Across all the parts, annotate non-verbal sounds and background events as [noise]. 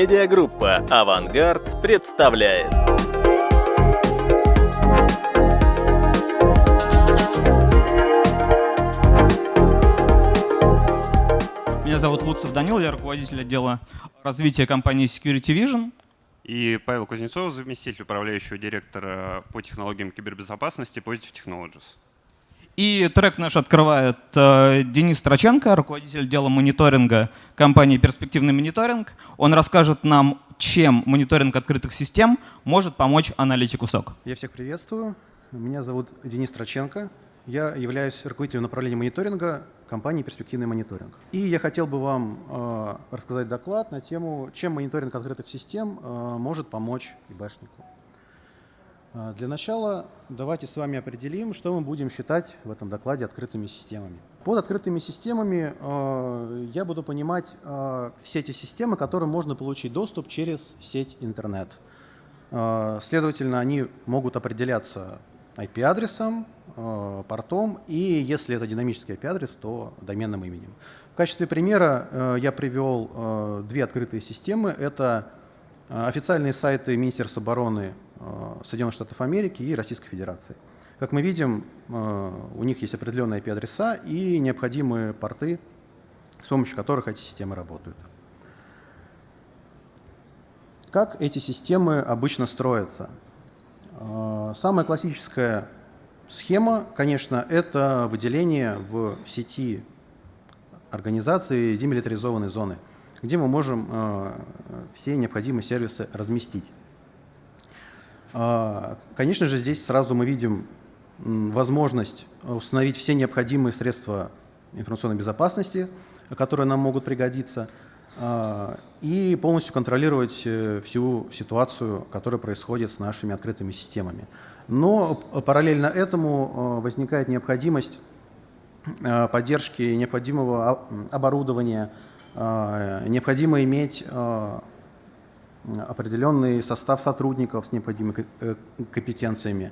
Медиагруппа «Авангард» представляет. Меня зовут Луцев Данил, я руководитель отдела развития компании Security Vision. И Павел Кузнецов, заместитель управляющего директора по технологиям кибербезопасности Positive Technologies. И трек наш открывает э, Денис Траченко, руководитель дела мониторинга компании «Перспективный мониторинг». Он расскажет нам, чем мониторинг открытых систем может помочь аналитику СОК. Я всех приветствую. Меня зовут Денис Траченко. Я являюсь руководителем направления мониторинга компании «Перспективный мониторинг». И я хотел бы вам э, рассказать доклад на тему, чем мониторинг открытых систем э, может помочь ИБшнику. Э, для начала давайте с вами определим, что мы будем считать в этом докладе открытыми системами. Под открытыми системами э, я буду понимать э, все эти системы, которым можно получить доступ через сеть интернет. Э, следовательно, они могут определяться IP-адресом, портом, и если это динамический IP-адрес, то доменным именем. В качестве примера я привел две открытые системы. Это официальные сайты Министерства обороны Соединенных Штатов Америки и Российской Федерации. Как мы видим, у них есть определенные IP-адреса и необходимые порты, с помощью которых эти системы работают. Как эти системы обычно строятся? Самая классическая Схема, конечно, это выделение в сети организации демилитаризованной зоны, где мы можем э, все необходимые сервисы разместить. Э, конечно же, здесь сразу мы видим возможность установить все необходимые средства информационной безопасности, которые нам могут пригодиться, э, и полностью контролировать э, всю ситуацию, которая происходит с нашими открытыми системами. Но параллельно этому э, возникает необходимость э, поддержки необходимого оборудования, э, необходимо иметь определенный состав сотрудников с необходимыми компетенциями,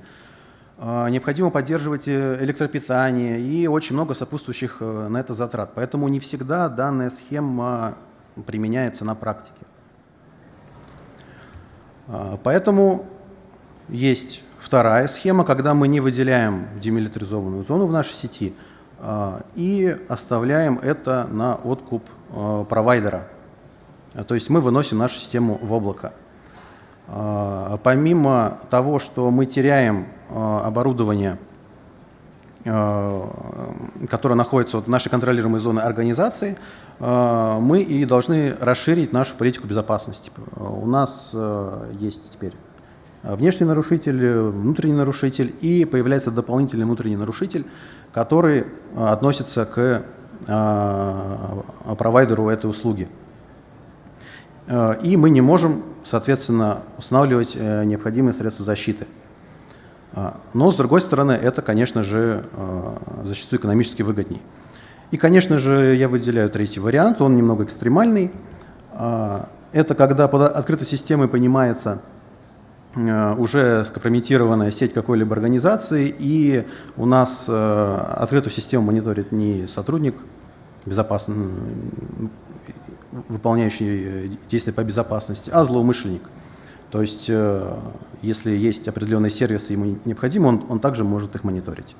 необходимо поддерживать электропитание и очень много сопутствующих на это затрат. Поэтому не всегда данная схема применяется на практике. Поэтому есть Вторая схема, когда мы не выделяем демилитаризованную зону в нашей сети а, и оставляем это на откуп а, провайдера. То есть мы выносим нашу систему в облако. А, помимо того, что мы теряем оборудование, которое находится в нашей контролируемой зоне организации, мы и должны расширить нашу политику безопасности. У нас есть теперь внешний нарушитель, внутренний нарушитель и появляется дополнительный внутренний нарушитель, который относится к провайдеру этой услуги. И мы не можем, соответственно, устанавливать необходимые средства защиты. Но, с другой стороны, это, конечно же, зачастую экономически выгодней. И, конечно же, я выделяю третий вариант, он немного экстремальный. Это когда под открытой системой понимается Э, уже скомпрометированная сеть какой-либо организации, и у нас э, открытую систему мониторит не сотрудник, безопасно, выполняющий действия по безопасности, а злоумышленник. То есть, э, если есть определенные сервисы, ему необходимо, он, он также может их мониторить.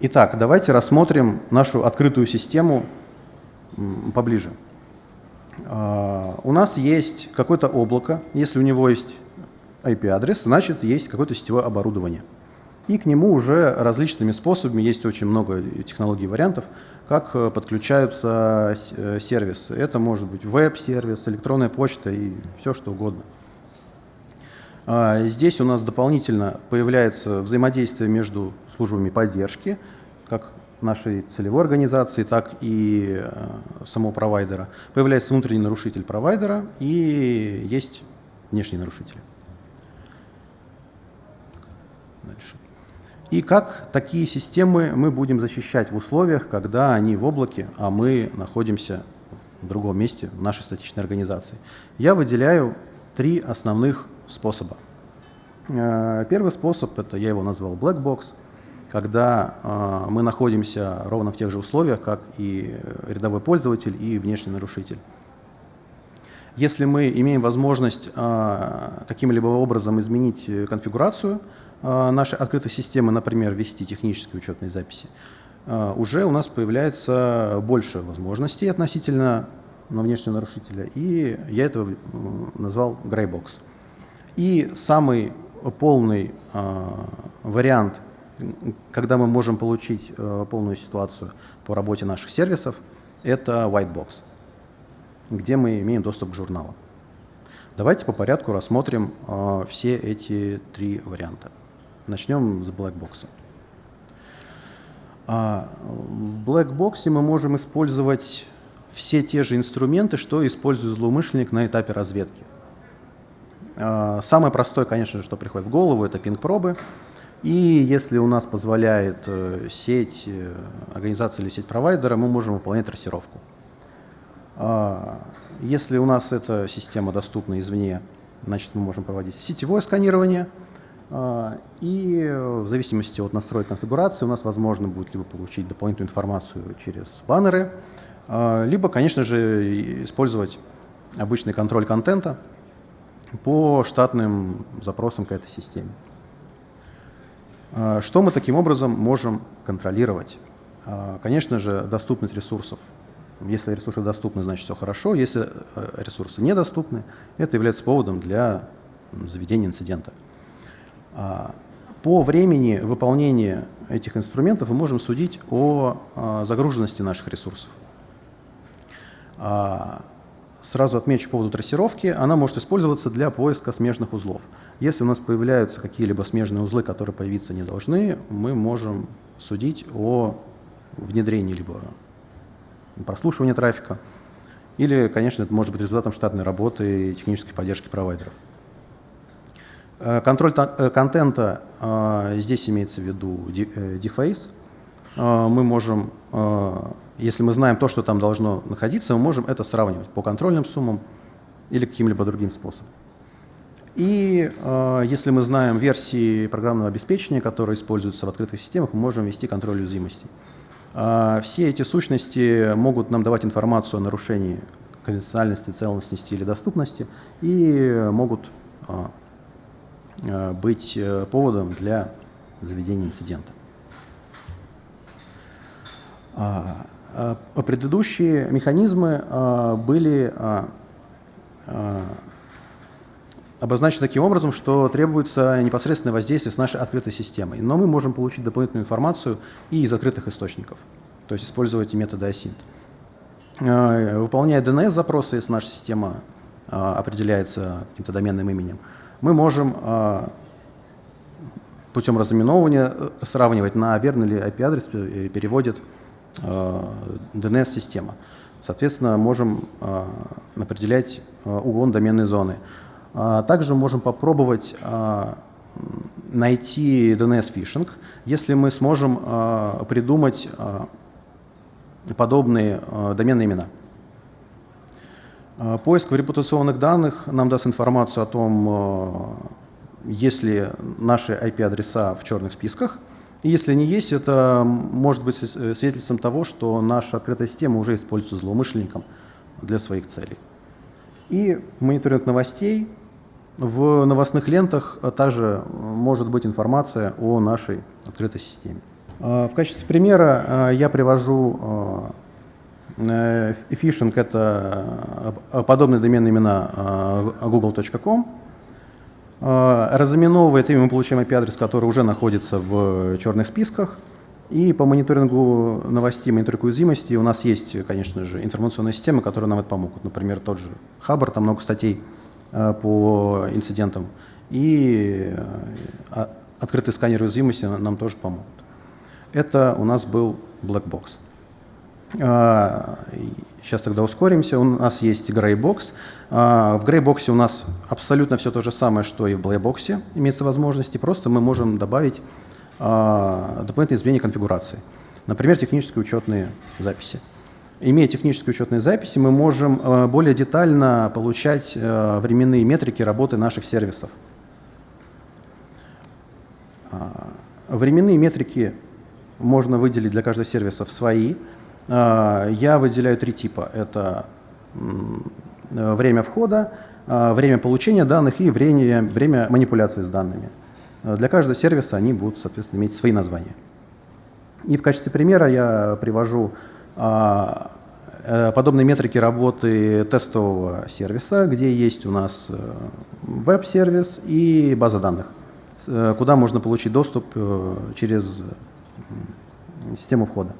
Итак, давайте рассмотрим нашу открытую систему поближе. А, у нас есть какое-то облако, если у него есть IP-адрес, значит есть какое-то сетевое оборудование. И к нему уже различными способами, есть очень много технологий вариантов, как э, подключаются э, сервисы. Это может быть веб-сервис, электронная почта и все что угодно. А, здесь у нас дополнительно появляется взаимодействие между службами поддержки, как нашей целевой организации, так и э, самого провайдера. Появляется внутренний нарушитель провайдера и есть внешние нарушители. Дальше. И как такие системы мы будем защищать в условиях, когда они в облаке, а мы находимся в другом месте в нашей статичной организации. Я выделяю три основных способа. Э, первый способ, это я его назвал Black Box – когда мы находимся ровно в тех же условиях, как и рядовой пользователь и внешний нарушитель. Если мы имеем возможность каким-либо образом изменить конфигурацию нашей открытой системы, например, ввести технические учетные записи, уже у нас появляется больше возможностей относительно внешнего нарушителя, и я это назвал грейбокс. И самый полный э, вариант, когда мы можем получить полную ситуацию по работе наших сервисов, это whitebox, где мы имеем доступ к журналам. Давайте по порядку рассмотрим все эти три варианта. Начнем с blackbox. А, в blackbox мы можем использовать все те же инструменты, что использует злоумышленник на этапе разведки. А, самое простое, конечно что приходит в голову, это пинг-пробы. И если у нас позволяет э, сеть, э, организация или сеть провайдера, мы можем выполнять трассировку. А, если у нас эта система доступна извне, значит мы можем проводить сетевое сканирование. А, и в зависимости от настроек конфигурации у нас возможно будет либо получить дополнительную информацию через баннеры, либо, конечно же, использовать обычный контроль контента, по штатным запросам к этой системе. А, что мы таким образом можем контролировать? А, конечно же, доступность ресурсов. Если ресурсы доступны, значит все хорошо. Если э, ресурсы недоступны, это является поводом для заведения инцидента. А, по времени выполнения этих инструментов мы можем судить о загруженности наших ресурсов. Сразу отмечу по поводу трассировки. Она может использоваться для поиска смежных узлов. Если у нас появляются какие-либо смежные узлы, которые появиться не должны, мы можем судить о внедрении либо прослушивания трафика, или, конечно, это может быть результатом штатной работы и технической поддержки провайдеров. Э, контроль э, контента, э, здесь имеется в виду deface. Мы можем если мы знаем то, что там должно находиться, мы можем это сравнивать по контрольным суммам или каким-либо другим способом. И если мы знаем версии программного обеспечения, которые используются в открытых системах, мы можем ввести контроль уязвимостей. Все эти сущности могут нам давать информацию о нарушении конфиденциальности, целостности или доступности и могут быть э, поводом для заведения инцидента. А, Э, предыдущие механизмы э, были э, обозначены таким образом, что требуется непосредственное воздействие с нашей открытой системой. Но мы можем получить дополнительную информацию и из открытых источников, то есть использовать методы async. Выполняя DNS-запросы, если наша система определяется каким-то доменным именем, мы можем путем разыменовывания сравнивать, на верный ли IP-адрес переводит DNS-система. Э, Соответственно, можем э, определять э, угон доменной зоны. Также можем попробовать найти DNS-фишинг, если мы сможем придумать подобные доменные имена. Поиск в репутационных данных нам даст информацию о том, есть ли наши IP-адреса в черных списках – и если не есть, это может быть э, свидетельством того, что наша открытая система уже используется злоумышленником для своих целей. И мониторинг новостей. В новостных лентах также может быть информация о нашей открытой системе. А, в качестве примера а, я привожу а, э, фишинг – это подобные доменные имена google.com, а, разыменовывает, и мы получаем IP-адрес, который уже находится в черных списках. И по мониторингу новостей, мониторингу уязвимости у нас есть, конечно же, информационные системы, которые нам это помогут. Например, тот же Хабр, там много статей по инцидентам. И а, открытый сканер уязвимости нам тоже помогут. Это у нас был Black Box. Сейчас тогда ускоримся. У нас есть Greybox. А, в Greybox у нас абсолютно все то же самое, что и в Blackbox имеется возможности. Просто мы можем добавить а, дополнительные изменения конфигурации. Например, технические учетные записи. Имея технические учетные записи, мы можем а, более детально получать временные метрики работы наших сервисов. Временные метрики можно выделить для каждого сервиса в свои. Я выделяю три типа. Это время входа, время получения данных и время, время манипуляции с данными. Для каждого сервиса они будут, соответственно, иметь свои названия. И в качестве примера я привожу а, э, подобные метрики работы тестового сервиса, где есть у нас э, веб-сервис и база данных, э, куда можно получить доступ через систему входа.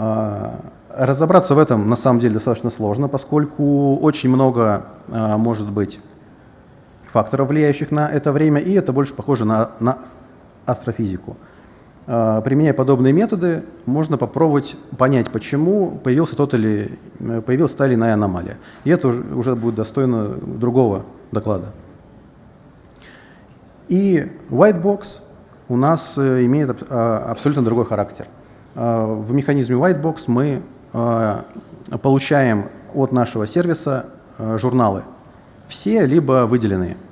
А, разобраться в этом на самом деле достаточно сложно, поскольку очень много а, может быть факторов, влияющих на это время, и это больше похоже на, на астрофизику. А, применяя подобные методы, можно попробовать понять, почему появился тот или, появилась та или иная аномалия. И это уже будет достойно другого доклада. И Whitebox у нас э, имеет абсолютно другой характер. А, в механизме Whitebox мы получаем от нашего сервиса журналы, все либо выделенные –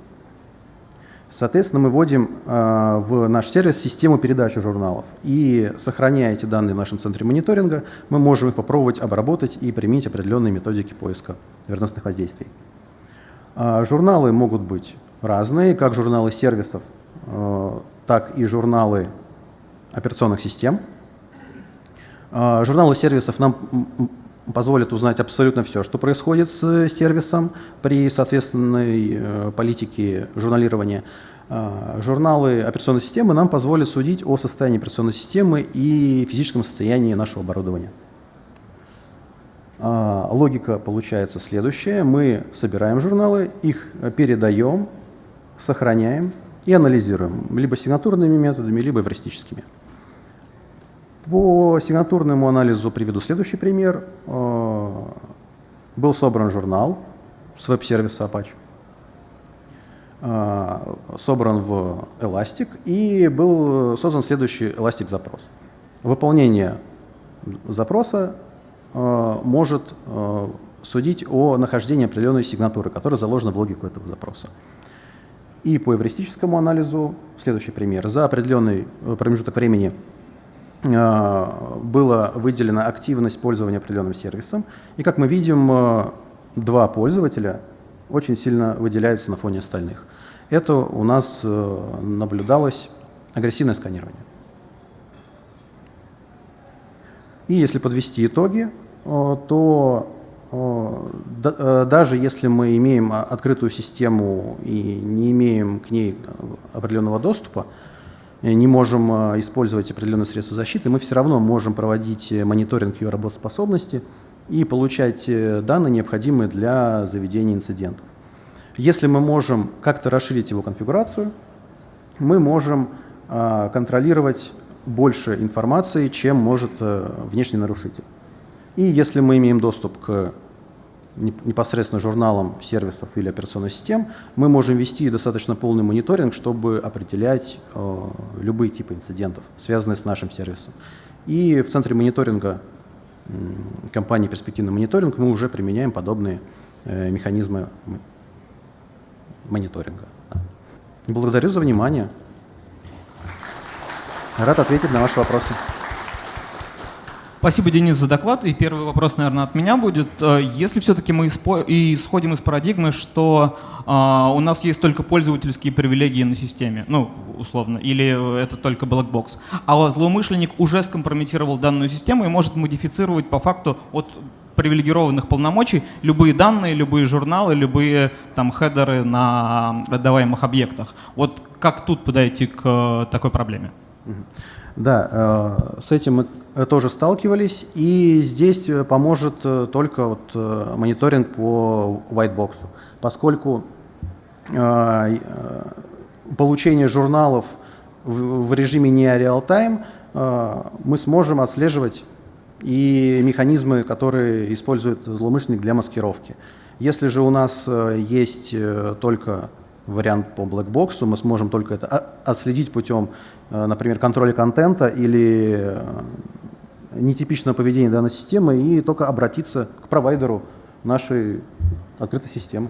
Соответственно, мы вводим э, в наш сервис систему передачи журналов. И сохраняя эти данные в нашем центре мониторинга, мы можем их попробовать обработать и применить определенные методики поиска верностных воздействий. Э, журналы могут быть разные, как журналы сервисов, э, так и журналы операционных систем. Э, журналы сервисов нам позволит узнать абсолютно все, что происходит с сервисом при соответственной э, политике журналирования. А, журналы операционной системы нам позволят судить о состоянии операционной системы и физическом состоянии нашего оборудования. А, логика получается следующая. Мы собираем журналы, их передаем, сохраняем и анализируем либо сигнатурными методами, либо эвристическими. По сигнатурному анализу приведу следующий пример. Э, был собран журнал с веб-сервиса Apache, э, собран в Elastic и был создан следующий Elastic запрос. Выполнение запроса э, может судить о нахождении определенной сигнатуры, которая заложена в логику этого запроса. И по эвристическому анализу, следующий пример, за определенный промежуток времени была выделена активность пользования определенным сервисом. И как мы видим, э, два пользователя очень сильно выделяются на фоне остальных. Это у нас э, наблюдалось агрессивное сканирование. И если подвести итоги, то даже если мы имеем открытую систему и не имеем к ней определенного доступа, Э, не можем э, использовать определенные средства защиты, мы все равно можем проводить э, мониторинг ее работоспособности и получать данные, необходимые для заведения инцидентов. Если мы можем как-то расширить его конфигурацию, мы можем контролировать больше информации, чем может внешний нарушитель. И если мы имеем доступ к непосредственно журналам сервисов или операционных систем, мы можем вести достаточно полный мониторинг, чтобы определять э, любые типы инцидентов, связанные с нашим сервисом. И в центре мониторинга э, компании «Перспективный мониторинг» мы уже применяем подобные э, механизмы мониторинга. Да. Благодарю за внимание. Рад ответить на ваши вопросы. Спасибо, Денис, за доклад. И первый вопрос, наверное, от меня будет. Э, если все-таки мы исходим из парадигмы, что а, у нас есть только пользовательские привилегии на системе, ну, условно, или это только blackbox, а злоумышленник уже скомпрометировал данную систему и может модифицировать по факту от привилегированных полномочий любые данные, любые журналы, любые там хедеры на отдаваемых объектах. Вот как тут подойти к э, такой проблеме? Да, э, с этим мы э, тоже сталкивались, и здесь э, поможет только вот мониторинг по whitebox, поскольку получение журналов в режиме не real-time мы сможем отслеживать и механизмы, которые использует злоумышленник для маскировки. Если же у нас есть только вариант по блэкбоксу, мы сможем только это отследить путем, э, например, контроля контента или э, нетипичного поведения данной системы и только обратиться к провайдеру нашей открытой системы.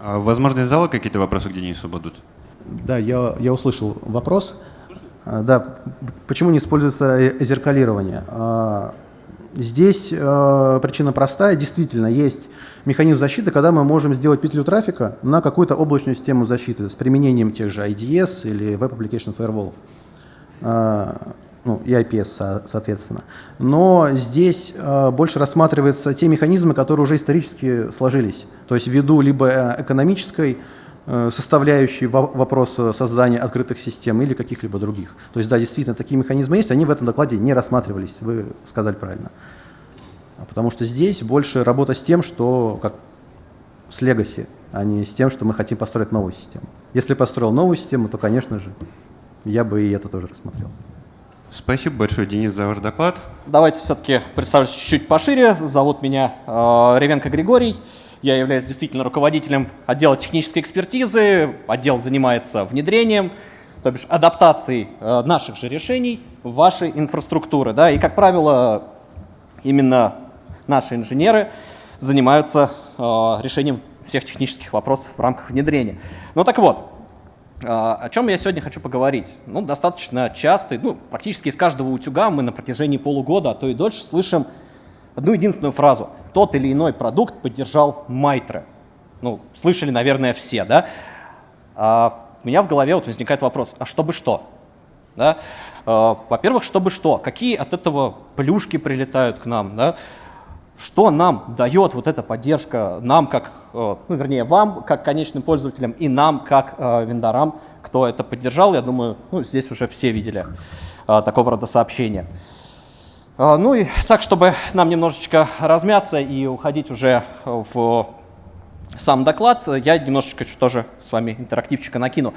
А, возможно, из зала какие-то вопросы к Денису будут? Да, я, я услышал вопрос. А, да, почему не используется э, зеркалирование? Здесь э, причина простая. Действительно, есть механизм защиты, когда мы можем сделать петлю трафика на какую-то облачную систему защиты с применением тех же IDS или Web Application Firewall. А, ну, и IPS, соответственно. Но здесь э, больше рассматриваются те механизмы, которые уже исторически сложились. То есть ввиду либо э, экономической э, составляющей во вопроса создания открытых систем или каких-либо других. То есть да, действительно, такие механизмы есть, они в этом докладе не рассматривались, вы сказали правильно. А потому что здесь больше работа с тем, что как с legacy, а не с тем, что мы хотим построить новую систему. Если построил новую систему, то, конечно же, я бы и это тоже рассмотрел. Спасибо большое, Денис, за ваш доклад. Давайте все-таки представлюсь чуть-чуть пошире. Зовут меня э, Ревенко Григорий. Я являюсь действительно руководителем отдела технической экспертизы. Отдел занимается внедрением, то бишь адаптацией э, наших же решений в ваши инфраструктуры. Да? И, как правило, именно наши инженеры занимаются э, решением всех технических вопросов в рамках внедрения. Ну так вот, а, о чем я сегодня хочу поговорить? Ну, достаточно часто, ну, практически из каждого утюга мы на протяжении полугода, а то и дольше слышим одну единственную фразу. Тот или иной продукт поддержал Майтре. Ну, слышали, наверное, все, да? А у меня в голове вот возникает вопрос, а чтобы что? Да? А, Во-первых, чтобы что? Какие от этого плюшки прилетают к нам? Да? что нам дает вот эта поддержка, нам как, э, ну, вернее, вам как конечным пользователям и нам как э, вендорам, кто это поддержал, я думаю, ну, здесь уже все видели э, такого рода сообщения. Ну и так, чтобы нам немножечко размяться и уходить уже в сам доклад, я немножечко тоже с вами интерактивчика накину.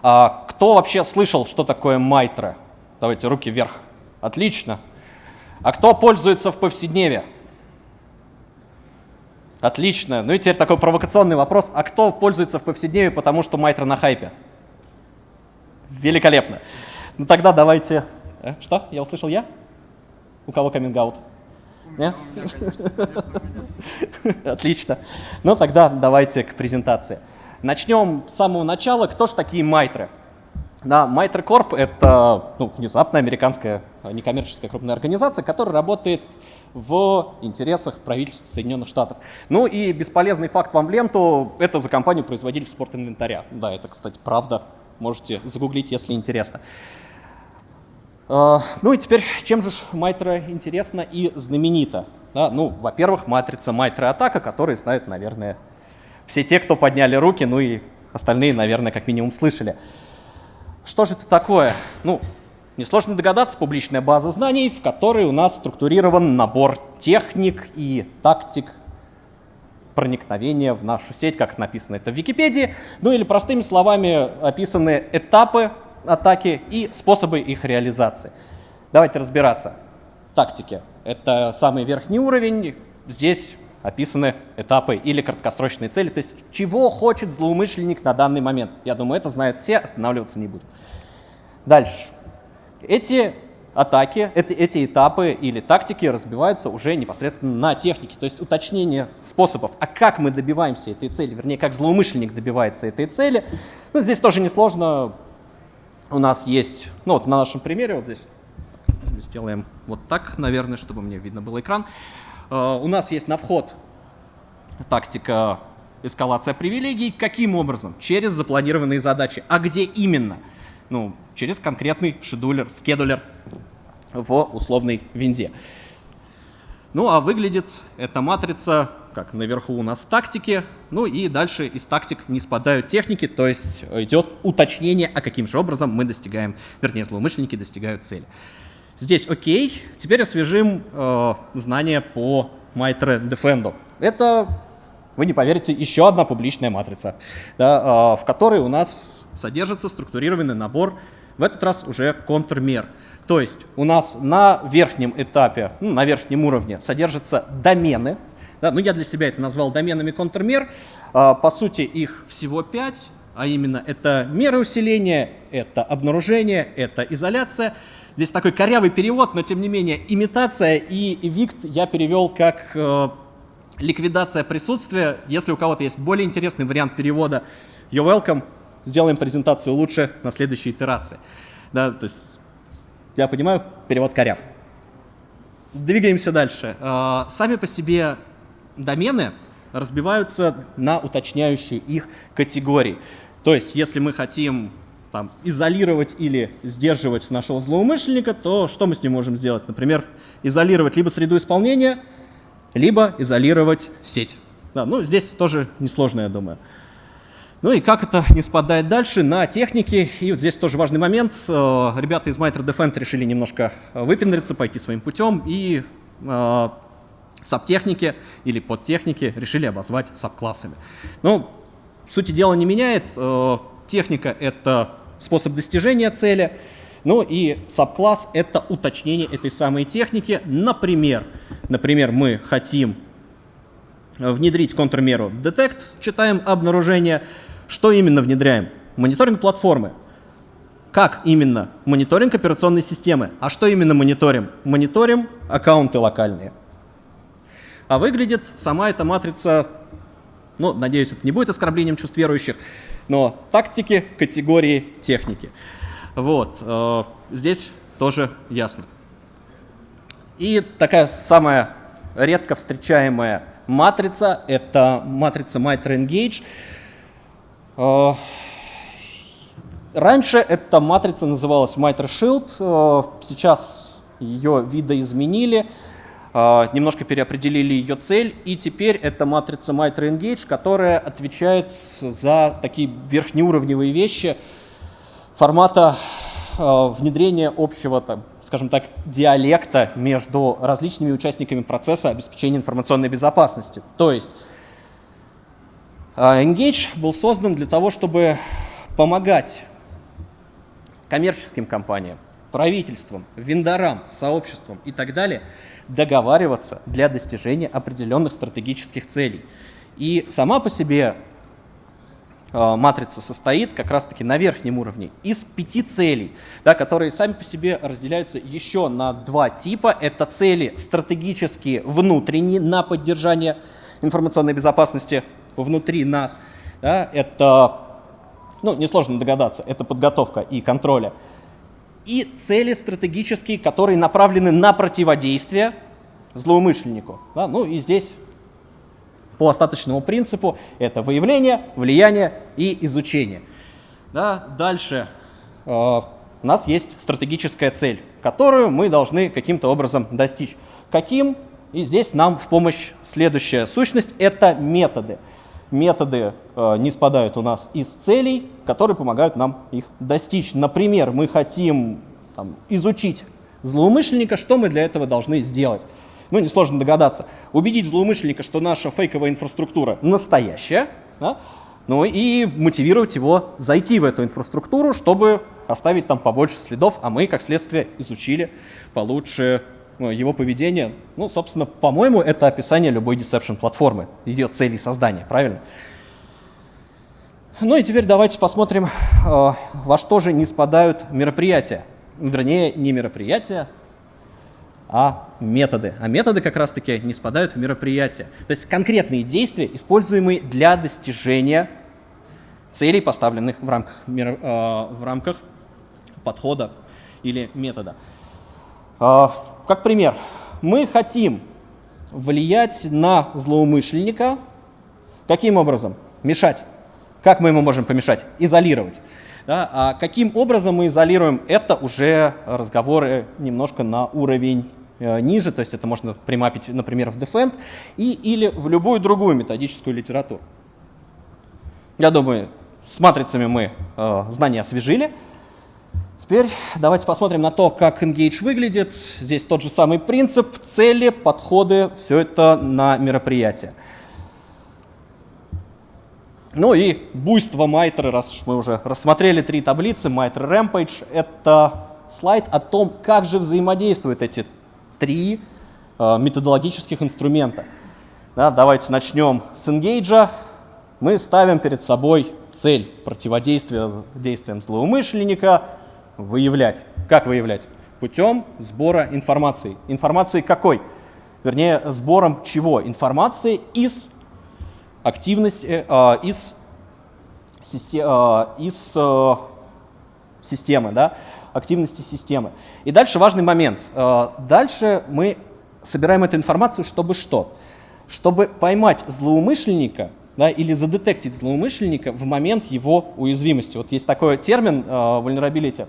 Кто вообще слышал, что такое Майтра? Давайте руки вверх. Отлично. А кто пользуется в повседневе? Отлично. Ну и теперь такой провокационный вопрос. А кто пользуется в повседневе, потому что Майтра на хайпе? Великолепно. Ну тогда давайте... Э, что? Я услышал я? У кого каминг-аут? Нет? Отлично. Ну тогда давайте к презентации. Начнем с самого начала. Кто же такие Майтры? Да, Mitre Corp — это ну, внезапно американская некоммерческая крупная организация, которая работает в интересах правительства Соединенных Штатов. Ну и бесполезный факт вам в ленту – это за компанию-производитель спортинвентаря. Да, это, кстати, правда. Можете загуглить, если интересно. А, ну и теперь, чем же Майтра интересна и знаменита? Да, ну, во-первых, матрица Майтра Атака, которую знают, наверное, все те, кто подняли руки, ну и остальные, наверное, как минимум слышали. Что же это такое? Ну, Несложно догадаться, публичная база знаний, в которой у нас структурирован набор техник и тактик проникновения в нашу сеть, как написано это в Википедии, ну или простыми словами описаны этапы атаки и способы их реализации. Давайте разбираться. Тактики — это самый верхний уровень, здесь описаны этапы или краткосрочные цели, то есть чего хочет злоумышленник на данный момент. Я думаю, это знают все, останавливаться не будем. Дальше. Эти атаки, эти, эти этапы или тактики разбиваются уже непосредственно на технике, то есть уточнение способов, а как мы добиваемся этой цели, вернее, как злоумышленник добивается этой цели. Ну, здесь тоже несложно. У нас есть, ну вот на нашем примере, вот здесь сделаем вот так, наверное, чтобы мне видно был экран. Uh, у нас есть на вход тактика эскалация привилегий. Каким образом? Через запланированные задачи. А где именно? ну, через конкретный шедулер, скедулер в условной винде. Ну а выглядит эта матрица, как наверху у нас тактики, ну и дальше из тактик не спадают техники, то есть идет уточнение, а каким же образом мы достигаем, вернее злоумышленники достигают цели. Здесь окей, теперь освежим э, знания по Mitre Defendo. Это вы не поверите, еще одна публичная матрица, да, а, в которой у нас содержится структурированный набор, в этот раз уже контрмер. То есть у нас на верхнем этапе, ну, на верхнем уровне содержатся домены. Да, ну, я для себя это назвал доменами контрмер. А, по сути, их всего пять, а именно это меры усиления, это обнаружение, это изоляция. Здесь такой корявый перевод, но тем не менее имитация и эвикт я перевел как э, ликвидация присутствия. Если у кого-то есть более интересный вариант перевода, you're welcome, сделаем презентацию лучше на следующей итерации. Да, то есть, я понимаю, перевод коряв. Двигаемся дальше. А, сами по себе домены разбиваются на уточняющие их категории. То есть, если мы хотим там, изолировать или сдерживать нашего злоумышленника, то что мы с ним можем сделать? Например, изолировать либо среду исполнения, либо изолировать сеть. Да, ну, здесь тоже несложно, я думаю. Ну и как это не спадает дальше на технике. И вот здесь тоже важный момент. Э, ребята из Mitre Defend решили немножко выпендриться, пойти своим путем. И э, сабтехники или подтехники решили обозвать сабклассами. Ну, сути дела не меняет. Э, техника — это способ достижения цели. Ну и сабкласс — это уточнение этой самой техники. Например, например, мы хотим внедрить контрмеру detect, читаем обнаружение. Что именно внедряем? Мониторинг платформы. Как именно? Мониторинг операционной системы. А что именно мониторим? Мониторим аккаунты локальные. А выглядит сама эта матрица, ну, надеюсь, это не будет оскорблением чувств верующих, но тактики, категории, техники. Вот, э, здесь тоже ясно. И такая самая редко встречаемая матрица, это матрица Mitre Engage. Э, раньше эта матрица называлась Mitre Shield, э, сейчас ее видоизменили, немножко переопределили ее цель, и теперь это матрица Mitre Engage, которая отвечает за такие верхнеуровневые вещи формата внедрения общего, скажем так, диалекта между различными участниками процесса обеспечения информационной безопасности. То есть Engage был создан для того, чтобы помогать коммерческим компаниям, правительствам, вендорам, сообществам и так далее договариваться для достижения определенных стратегических целей. И сама по себе э, матрица состоит как раз-таки на верхнем уровне из пяти целей, да, которые сами по себе разделяются еще на два типа. Это цели стратегические, внутренние, на поддержание информационной безопасности внутри нас. Да, это, ну, несложно догадаться, это подготовка и контроля и цели стратегические, которые направлены на противодействие злоумышленнику. Да? Ну и здесь по остаточному принципу это выявление, влияние и изучение. Да? Дальше э, у нас есть стратегическая цель, которую мы должны каким-то образом достичь. Каким? И здесь нам в помощь следующая сущность – это методы методы э, не спадают у нас из целей, которые помогают нам их достичь. Например, мы хотим там, изучить злоумышленника, что мы для этого должны сделать? Ну, несложно догадаться. Убедить злоумышленника, что наша фейковая инфраструктура настоящая, да? ну и мотивировать его зайти в эту инфраструктуру, чтобы оставить там побольше следов, а мы, как следствие, изучили получше его поведение, ну, собственно, по-моему, это описание любой deception платформы, ее целей создания, правильно? Ну и теперь давайте посмотрим, э, во что же не спадают мероприятия. Вернее, не мероприятия, а методы. А методы как раз-таки не спадают в мероприятия. То есть конкретные действия, используемые для достижения целей, поставленных в рамках, э, в рамках подхода или метода. Как пример, мы хотим влиять на злоумышленника. Каким образом? Мешать. Как мы ему можем помешать? Изолировать. Да? А каким образом мы изолируем? Это уже разговоры немножко на уровень э, ниже, то есть это можно примапить, например, в Defend и, или в любую другую методическую литературу. Я думаю, с матрицами мы э, знания освежили. Теперь давайте посмотрим на то, как Engage выглядит. Здесь тот же самый принцип, цели, подходы, все это на мероприятие. Ну и буйство Mitre, раз мы уже рассмотрели три таблицы, Mitre Rampage, это слайд о том, как же взаимодействуют эти три э, методологических инструмента. Да, давайте начнем с Engage. Мы ставим перед собой цель противодействия действиям злоумышленника, выявлять. Как выявлять? Путем сбора информации. Информации какой? Вернее, сбором чего? Информации из активности, э, из, систем, э, из э, системы. Да? активности системы. И дальше важный момент. Э, дальше мы собираем эту информацию, чтобы что? Чтобы поймать злоумышленника да, или задетектить злоумышленника в момент его уязвимости. Вот есть такой термин vulnerability.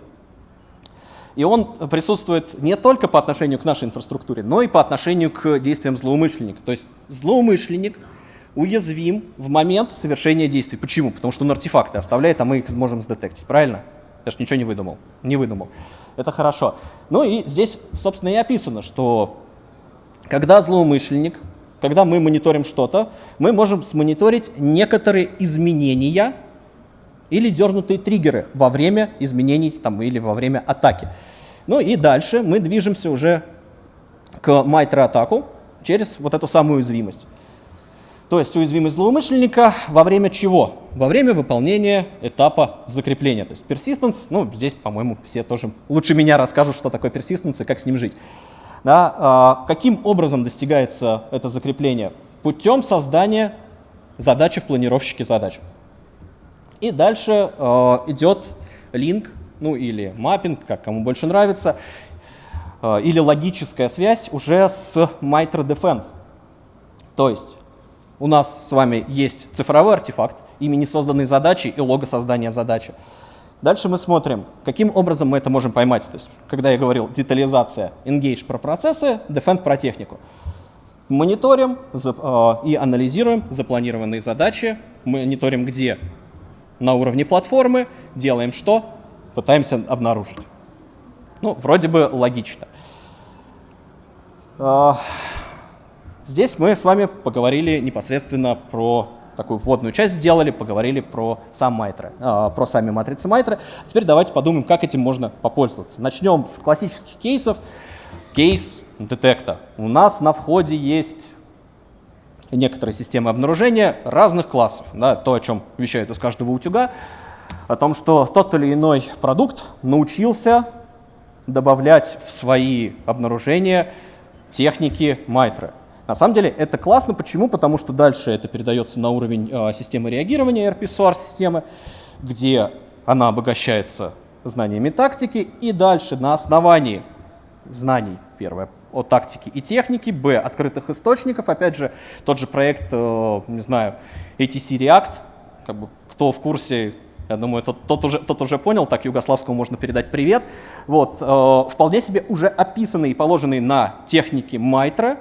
И он присутствует не только по отношению к нашей инфраструктуре, но и по отношению к действиям злоумышленника. То есть злоумышленник уязвим в момент совершения действий. Почему? Потому что он артефакты оставляет, а мы их сможем сдетектить. Правильно? Я же ничего не выдумал. Не выдумал. Это хорошо. Ну и здесь, собственно, и описано, что когда злоумышленник, когда мы мониторим что-то, мы можем смониторить некоторые изменения или дернутые триггеры во время изменений там, или во время атаки. Ну и дальше мы движемся уже к майтро-атаку через вот эту самую уязвимость. То есть уязвимость злоумышленника во время чего? Во время выполнения этапа закрепления. То есть persistence, ну здесь, по-моему, все тоже лучше меня расскажут, что такое persistence и как с ним жить. Да, а, каким образом достигается это закрепление? Путем создания задачи в планировщике задач. И дальше э, идет линк, ну или маппинг, как кому больше нравится, э, или логическая связь уже с MITRE Defend. То есть у нас с вами есть цифровой артефакт, имени созданной задачи и лого создания задачи. Дальше мы смотрим, каким образом мы это можем поймать. То есть, когда я говорил детализация, engage про процессы, defend про технику. Мониторим э, и анализируем запланированные задачи, мониторим где на уровне платформы, делаем что? Пытаемся обнаружить. Ну, вроде бы логично. А, здесь мы с вами поговорили непосредственно про такую вводную часть сделали, поговорили про сам Майтре, э, про сами матрицы Майтре. Теперь давайте подумаем, как этим можно попользоваться. Начнем с классических кейсов. Кейс детекта. У нас на входе есть некоторые системы обнаружения разных классов. Да, то, о чем вещают из каждого утюга, о том, что тот или иной продукт научился добавлять в свои обнаружения техники Майтра. На самом деле это классно. Почему? Потому что дальше это передается на уровень э, системы реагирования, RP-SOAR системы, где она обогащается знаниями тактики, и дальше на основании знаний, первое, о тактике и технике, б, открытых источников, опять же, тот же проект, э, не знаю, ATC React, как бы, кто в курсе, я думаю, тот, тот, уже, тот уже понял, так Югославскому можно передать привет. Вот, э, вполне себе уже описанные и положенные на технике Майтра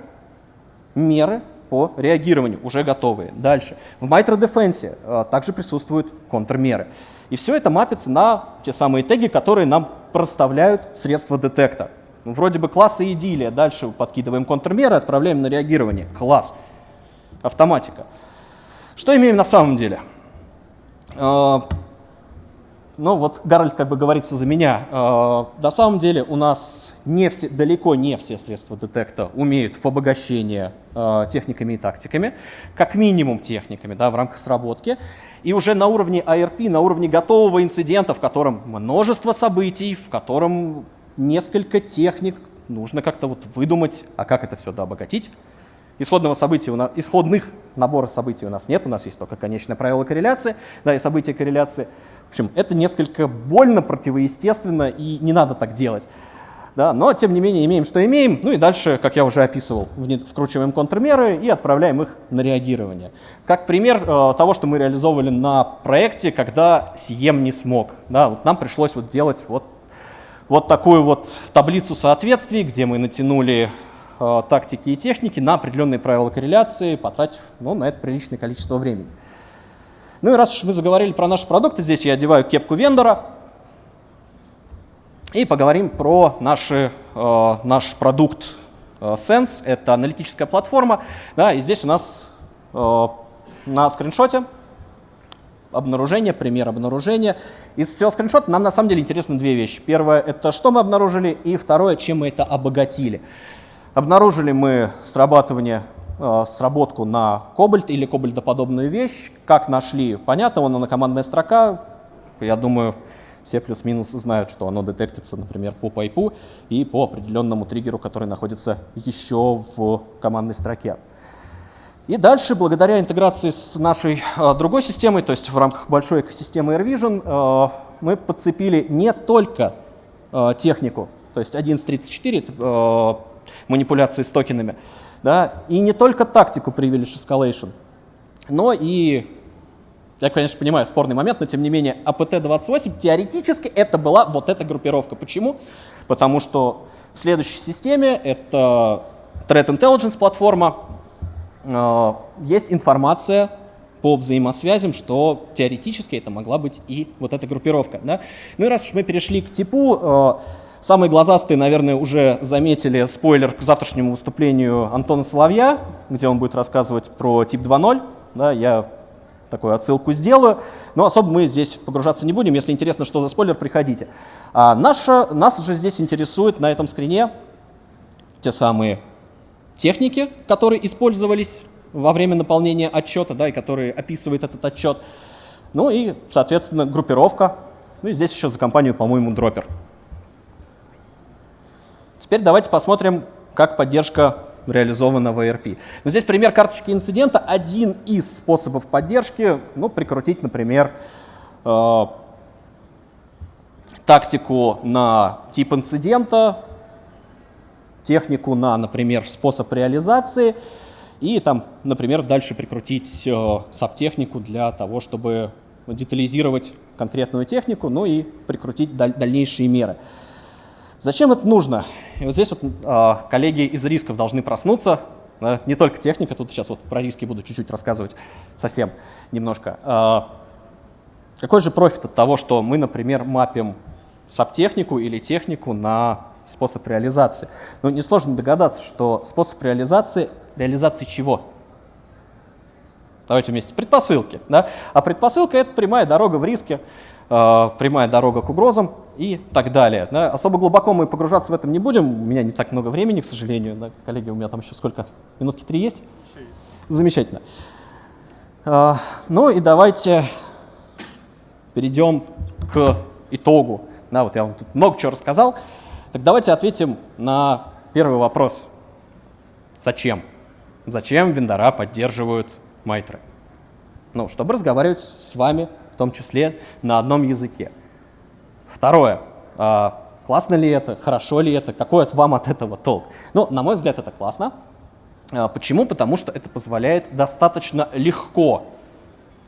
меры по реагированию, уже готовые. Дальше. В Mitra Defense э, также присутствуют контрмеры. И все это мапится на те самые теги, которые нам проставляют средства детекта. Ну, вроде бы классы идиллия. Дальше подкидываем контрмеры, отправляем на реагирование. Класс. Автоматика. Что имеем на самом деле? Э, ну вот Гарольд как бы говорится за меня. Э, на самом деле у нас не все, далеко не все средства детекта умеют в обогащение э, техниками и тактиками, как минимум техниками да, в рамках сработки. И уже на уровне ARP, на уровне готового инцидента, в котором множество событий, в котором несколько техник, нужно как-то вот выдумать, а как это все да, обогатить. Исходного события у нас, исходных набора событий у нас нет, у нас есть только конечное правило корреляции, да, и события корреляции. В общем, это несколько больно, противоестественно, и не надо так делать. Да, но, тем не менее, имеем, что имеем. Ну и дальше, как я уже описывал, вкручиваем контрмеры и отправляем их на реагирование. Как пример э, того, что мы реализовывали на проекте, когда CM не смог. Да, вот нам пришлось вот делать вот вот такую вот таблицу соответствий, где мы натянули э, тактики и техники на определенные правила корреляции, потратив ну, на это приличное количество времени. Ну и раз уж мы заговорили про наши продукты, здесь я одеваю кепку вендора и поговорим про наши, э, наш продукт э, Sense. Это аналитическая платформа. Да, и здесь у нас э, на скриншоте обнаружение, пример обнаружения. Из всего скриншота нам на самом деле интересны две вещи. Первое — это что мы обнаружили, и второе — чем мы это обогатили. Обнаружили мы срабатывание, э, сработку на кобальт или кобальтоподобную вещь. Как нашли? Понятно, вон она командная строка. Я думаю, все плюс-минус знают, что оно детектится, например, по пайпу и по определенному триггеру, который находится еще в командной строке. И дальше, благодаря интеграции с нашей э, другой системой, то есть в рамках большой экосистемы AirVision, э, мы подцепили не только э, технику, то есть 11.34 э, манипуляции с токенами, да, и не только тактику Privilege Escalation, но и, я, конечно, понимаю, спорный момент, но тем не менее, APT-28 теоретически это была вот эта группировка. Почему? Потому что в следующей системе это Threat Intelligence платформа, есть информация по взаимосвязям, что теоретически это могла быть и вот эта группировка. Да? Ну и раз уж мы перешли к типу, э, самые глазастые, наверное, уже заметили спойлер к завтрашнему выступлению Антона Соловья, где он будет рассказывать про тип 2.0. Да, я такую отсылку сделаю, но особо мы здесь погружаться не будем. Если интересно, что за спойлер, приходите. А наша, нас же здесь интересует на этом скрине те самые техники, которые использовались во время наполнения отчета, да, и которые описывает этот отчет. Ну и, соответственно, группировка. Ну и здесь еще за компанию, по-моему, дропер. Теперь давайте посмотрим, как поддержка реализована в ERP. Но здесь пример карточки инцидента. Один из способов поддержки, ну, прикрутить, например, э, тактику на тип инцидента, технику на, например, способ реализации – и там, например, дальше прикрутить э, сабтехнику для того, чтобы детализировать конкретную технику, ну и прикрутить даль дальнейшие меры. Зачем это нужно? И вот здесь вот э, коллеги из рисков должны проснуться. Э, не только техника, тут сейчас вот про риски буду чуть-чуть рассказывать совсем немножко. Э, какой же профит от того, что мы, например, мапим сабтехнику или технику на способ реализации? Ну, несложно догадаться, что способ реализации Реализации чего? Давайте вместе. Предпосылки. Да? А предпосылка — это прямая дорога в риске, э, прямая дорога к угрозам и так далее. Да? Особо глубоко мы погружаться в этом не будем. У меня не так много времени, к сожалению. Да? Коллеги, у меня там еще сколько? Минутки три есть? есть. Замечательно. Э, ну и давайте перейдем к итогу. Да, вот я вам тут много чего рассказал. Так давайте ответим на первый вопрос. Зачем? Зачем вендора поддерживают майтры? Ну, чтобы разговаривать с вами, в том числе на одном языке. Второе. А, классно ли это, хорошо ли это, какой от вам от этого толк? Ну, на мой взгляд, это классно. А, почему? Потому что это позволяет достаточно легко,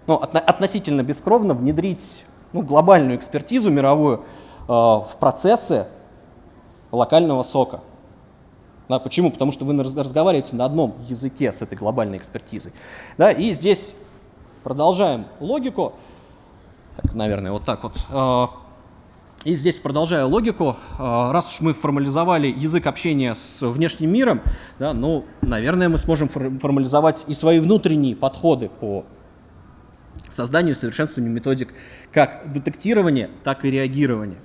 ну, от, относительно бескровно внедрить ну, глобальную экспертизу мировую э, в процессы локального сока. Да, почему? Потому что вы разговариваете на одном языке с этой глобальной экспертизой. Да, и здесь продолжаем логику. Так, наверное, вот так вот. А, и здесь, продолжая логику, а, раз уж мы формализовали язык общения с внешним миром, да, ну, наверное, мы сможем формализовать и свои внутренние подходы по созданию и совершенствованию методик как детектирования, так и реагирования.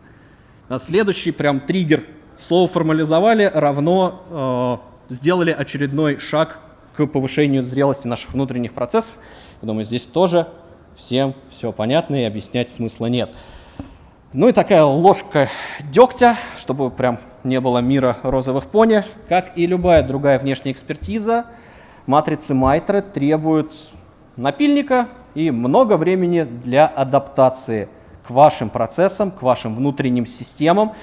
Следующий прям триггер Слово формализовали равно э, сделали очередной шаг к повышению зрелости наших внутренних процессов. Я думаю, здесь тоже всем все понятно и объяснять смысла нет. Ну и такая ложка дегтя, чтобы прям не было мира розовых пони. Как и любая другая внешняя экспертиза, матрицы Майтре требуют напильника и много времени для адаптации к вашим процессам, к вашим внутренним системам,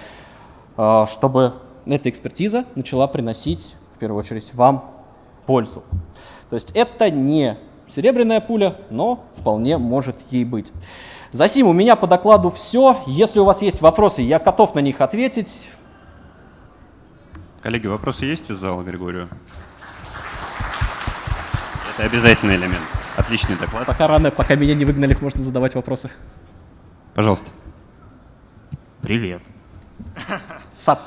чтобы эта экспертиза начала приносить, в первую очередь, вам пользу. То есть это не серебряная пуля, но вполне может ей быть. Засим, у меня по докладу все. Если у вас есть вопросы, я готов на них ответить. Коллеги, вопросы есть из зала Григорию? Это обязательный элемент. Отличный доклад. Пока рано, пока меня не выгнали, можно задавать вопросы. Пожалуйста. Привет. Сап.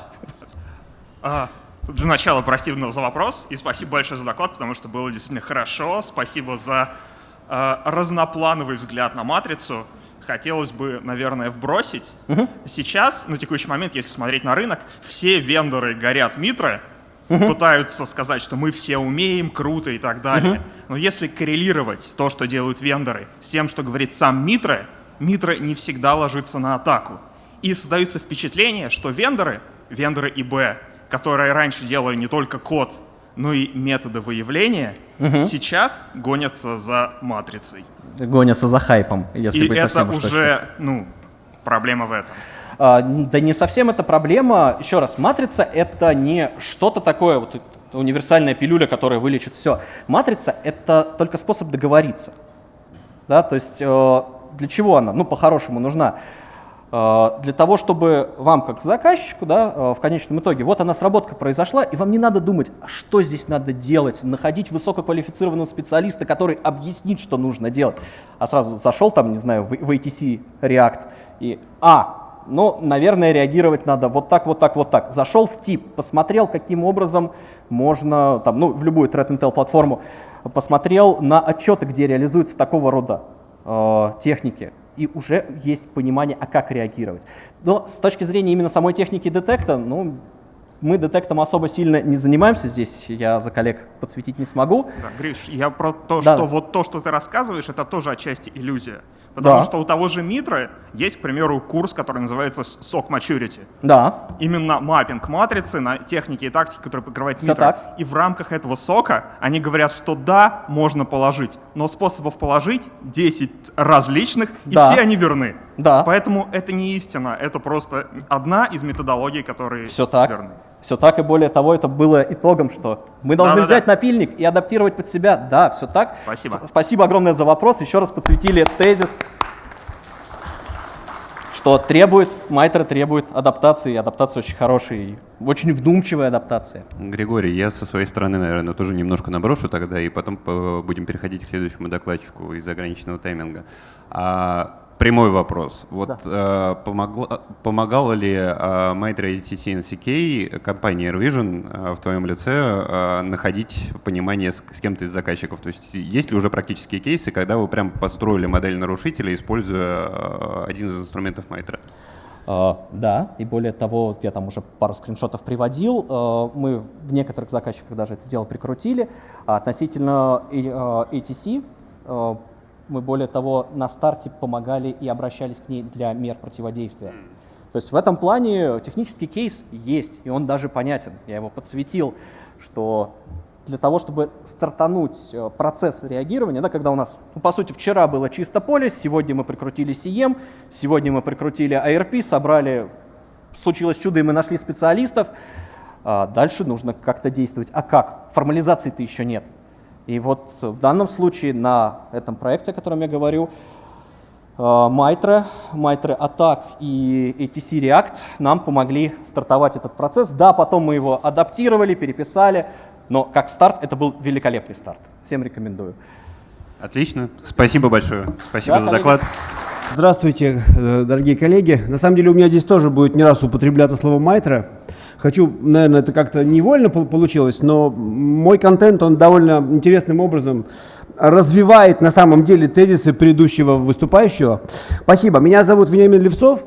Для начала прости за вопрос и спасибо большое за доклад, потому что было действительно хорошо. Спасибо за э, разноплановый взгляд на матрицу. Хотелось бы, наверное, вбросить. Угу. Сейчас, на текущий момент, если смотреть на рынок, все вендоры горят митры, угу. пытаются сказать, что мы все умеем, круто и так далее. Угу. Но если коррелировать то, что делают вендоры, с тем, что говорит сам Митра, Митра не всегда ложится на атаку. И создается впечатление, что вендоры, вендоры ИБ, которые раньше делали не только код, но и методы выявления, угу. сейчас гонятся за матрицей. Гонятся за хайпом, если и быть это совсем уже, ну, проблема в этом. А, да не совсем это проблема. Еще раз, матрица — это не что-то такое, вот универсальная пилюля, которая вылечит все. Матрица — это только способ договориться. Да, то есть э, для чего она? Ну, по-хорошему нужна. Э, для того, чтобы вам, как заказчику, да, э, в конечном итоге, вот она сработка произошла, и вам не надо думать, а что здесь надо делать, находить высококвалифицированного специалиста, который объяснит, что нужно делать. А сразу зашел там, не знаю, в, ATC React и, а, ну, наверное, реагировать надо вот так, вот так, вот так. Зашел в тип, посмотрел, каким образом можно, там, ну, в любую Threat Intel платформу, посмотрел на отчеты, где реализуются такого рода э, техники, и уже есть понимание, а как реагировать. Но с точки зрения именно самой техники детекта, ну, мы детектом особо сильно не занимаемся здесь, я за коллег подсветить не смогу. Да, Гриш, я про то, Да. что вот то, что ты рассказываешь, это тоже отчасти иллюзия. Потому Да. что у того же Митра есть, к примеру, курс, который называется SOC Maturity. Да, Именно маппинг матрицы на техники и тактики, которые покрывает Митра. И в рамках этого сока они говорят, что да, можно положить, но способов положить 10 различных, и Да. все они верны. Да. Поэтому это не истина, это просто одна из методологий, которые все так. верны. Все так, и более того, это было итогом, что мы должны Да-да-да. взять напильник и адаптировать под себя. Да, все так. Спасибо. Сп- Спасибо огромное за вопрос. Еще раз подсветили тезис, что требует, Майтер требует адаптации. Адаптация очень хорошая и очень вдумчивая адаптация. Григорий, я со своей стороны, наверное, тоже немножко наброшу тогда, и потом по- будем переходить к следующему докладчику из ограниченного тайминга. А, прямой вопрос. Вот э, помогла- помогала ли э, ITC NCK компании AirVision э, в твоем лице э, находить понимание с, с кем-то из заказчиков? То есть есть ли уже практические кейсы, когда вы прям построили модель нарушителя, используя э, один из инструментов Mitre? А, Да, и более того, я там уже пару скриншотов приводил, а, мы в некоторых заказчиках даже это дело прикрутили. А Относительно а, ATC, мы более того на старте помогали и обращались к ней для мер противодействия. То есть в этом плане технический кейс есть, и он даже понятен. Я его подсветил, что для того, чтобы стартануть э, процесс реагирования, да, когда у нас, ну, по сути, вчера было чисто поле, сегодня мы прикрутили CM, сегодня мы прикрутили ARP, собрали, случилось чудо, и мы нашли специалистов, а дальше нужно как-то действовать. А как? Формализации-то еще нет. И вот в данном случае на этом проекте, о котором я говорю, Майтре, Майтре Attack и ATC React нам помогли стартовать этот процесс. Да, потом мы его адаптировали, переписали, но как старт это был великолепный старт. Всем рекомендую. Отлично. Спасибо большое. Спасибо Да, за коллеги. доклад. Здравствуйте, э, дорогие коллеги. На самом деле у меня здесь тоже будет не раз употребляться слово «майтра». Хочу, наверное, это как-то невольно пол- получилось, но мой контент, он довольно интересным образом развивает на самом деле тезисы предыдущего выступающего. Спасибо. Меня зовут Вениамин Левцов.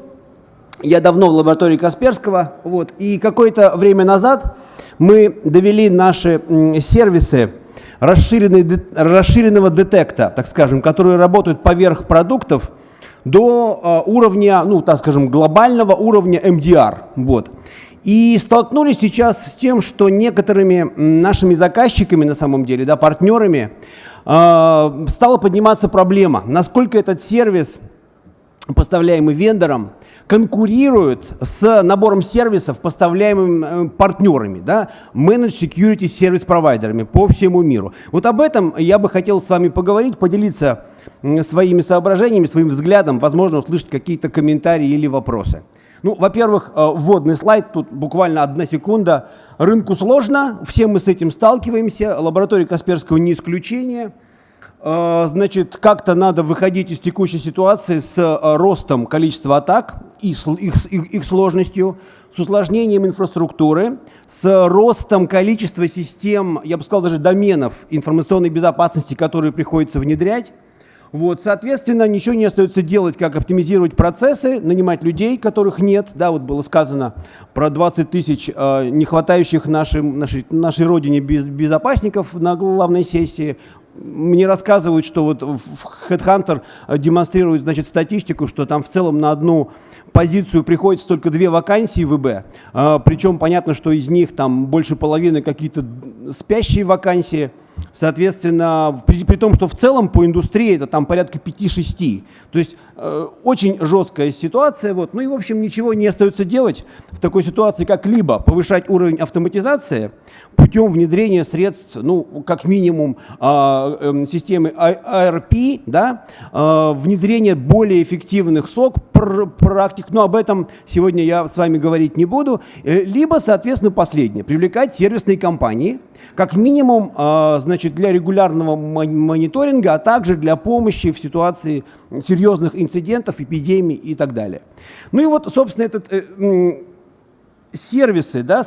Я давно в лаборатории Касперского. Вот, и какое-то время назад мы довели наши сервисы расширенного детекта, так скажем, которые работают поверх продуктов, до э, уровня, ну, так скажем, глобального уровня MDR. Вот. И столкнулись сейчас с тем, что некоторыми нашими заказчиками, на самом деле, да, партнерами, э, стала подниматься проблема, насколько этот сервис поставляемый вендором, конкурирует с набором сервисов, поставляемым э, партнерами, да, Managed Security Service провайдерами по всему миру. Вот об этом я бы хотел с вами поговорить, поделиться своими соображениями, своим взглядом, возможно, услышать какие-то комментарии или вопросы. Ну, во-первых, э, вводный слайд, тут буквально одна секунда. Рынку сложно, все мы с этим сталкиваемся, лаборатория Касперского не исключение. Э, Значит, как-то надо выходить из текущей ситуации с э, ростом количества атак и их, их- их сложностью, с усложнением инфраструктуры, с ростом количества систем, я бы сказал, даже доменов информационной безопасности, которые приходится внедрять. Вот, соответственно, ничего не остается делать, как оптимизировать процессы, нанимать людей, которых нет. Да, вот было сказано про 20 тысяч э, не хватающих нашим, нашей, нашей родине без, безопасников на главной сессии. Мне рассказывают, что вот в Headhunter э, демонстрирует, значит, статистику, что там в целом на одну позицию приходится только две вакансии в ИБ. Э, Причем понятно, что из них там больше половины какие-то спящие вакансии. Соответственно, при, при том, что в целом по индустрии это там порядка 5-6. То есть э, очень жесткая ситуация. Вот. Ну и, в общем, ничего не остается делать в такой ситуации, как либо повышать уровень автоматизации путем внедрения средств, ну, как минимум, э, э, системы ARP, да, э, внедрение более эффективных сок пр практик, но об этом сегодня я с вами говорить не буду. Э, либо, соответственно, последнее, привлекать сервисные компании, как минимум, э, значит, для регулярного мониторинга, а также для помощи в ситуации серьезных инцидентов, эпидемий и так далее. Ну и вот, собственно, этот э, сервисы, да,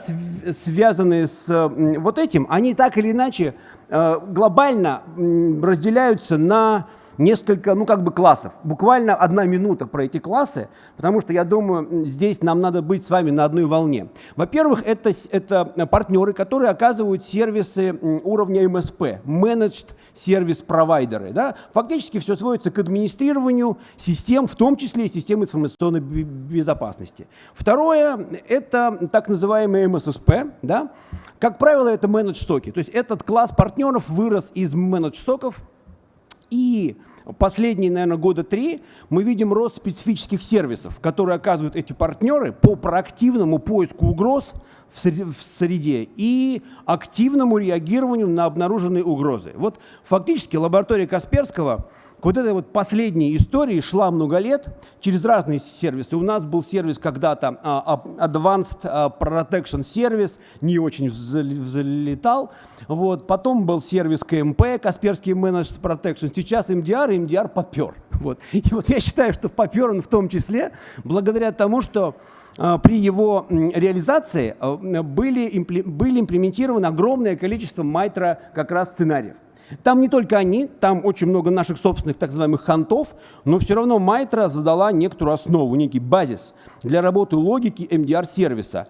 связанные с вот этим, они так или иначе э, глобально разделяются на несколько, ну как бы классов. Буквально одна минута про эти классы, потому что я думаю, здесь нам надо быть с вами на одной волне. Во-первых, это, это партнеры, которые оказывают сервисы уровня MSP, Managed Service Provider. Да? Фактически все сводится к администрированию систем, в том числе и систем информационной безопасности. Второе, это так называемые MSSP. Да? Как правило, это Managed соки. То есть этот класс партнеров вырос из Managed соков, и последние, наверное, года три мы видим рост специфических сервисов, которые оказывают эти партнеры по проактивному поиску угроз в среде и активному реагированию на обнаруженные угрозы. Вот фактически лаборатория Касперского к вот этой вот последней истории шла много лет через разные сервисы. У нас был сервис когда-то uh, Advanced Protection Service, не очень взлетал. Вот. Потом был сервис КМП, Касперский Managed Protection. Сейчас MDR, MDR попер. Вот. И вот я считаю, что попер он в том числе благодаря тому, что при его реализации были, были имплементировано огромное количество майтро как раз сценариев. Там не только они, там очень много наших собственных так называемых хантов, но все равно Майтра задала некоторую основу, некий базис для работы логики MDR-сервиса.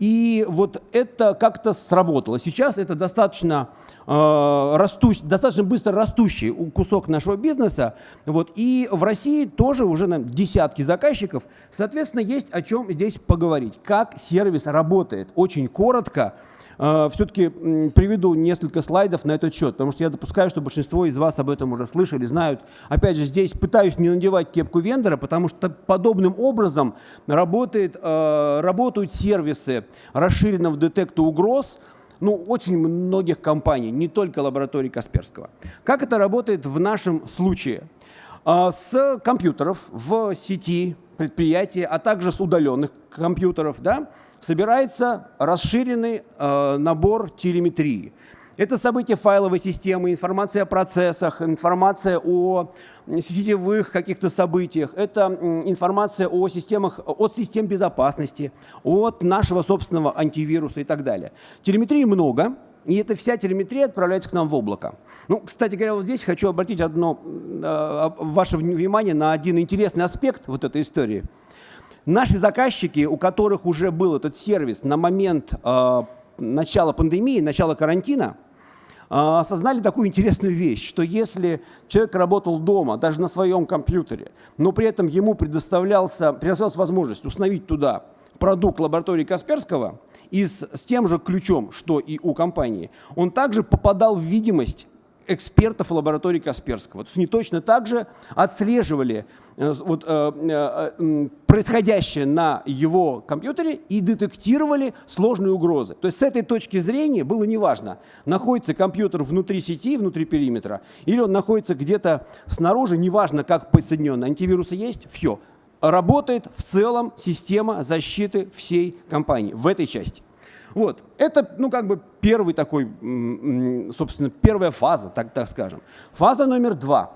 И вот это как-то сработало. Сейчас это достаточно, э, растущий, достаточно быстро растущий кусок нашего бизнеса. Вот. И в России тоже уже на десятки заказчиков. Соответственно, есть о чем здесь поговорить. Как сервис работает. Очень коротко. А, Все-таки приведу несколько слайдов на этот счет, потому что я допускаю, что большинство из вас об этом уже слышали, знают. Опять же, здесь пытаюсь не надевать кепку вендора, потому что подобным образом работает, а, работают сервисы расширенного детекта угроз, ну, очень многих компаний, не только лаборатории Касперского. Как это работает в нашем случае? А, с компьютеров в сети предприятия, а также с удаленных компьютеров, да, собирается расширенный э, набор телеметрии. Это события файловой системы, информация о процессах, информация о сетевых каких-то событиях, это информация о системах, от систем безопасности, от нашего собственного антивируса и так далее. Телеметрии много, и эта вся телеметрия отправляется к нам в облако. Ну, кстати говоря, вот здесь хочу обратить одно, э, ваше внимание на один интересный аспект вот этой истории – Наши заказчики, у которых уже был этот сервис на момент э, начала пандемии, начала карантина, э, осознали такую интересную вещь, что если человек работал дома, даже на своем компьютере, но при этом ему предоставлялся, предоставлялась возможность установить туда продукт лаборатории Касперского и с, с тем же ключом, что и у компании, он также попадал в видимость экспертов лаборатории Касперского. То есть они точно так же отслеживали э, вот, э, э, происходящее на его компьютере и детектировали сложные угрозы. То есть с этой точки зрения было неважно, находится компьютер внутри сети, внутри периметра, или он находится где-то снаружи, неважно, как подсоединен. Антивирусы есть, все. Работает в целом система защиты всей компании в этой части. Вот. Это, ну, как бы первый такой, собственно, первая фаза, так, так скажем. Фаза номер два.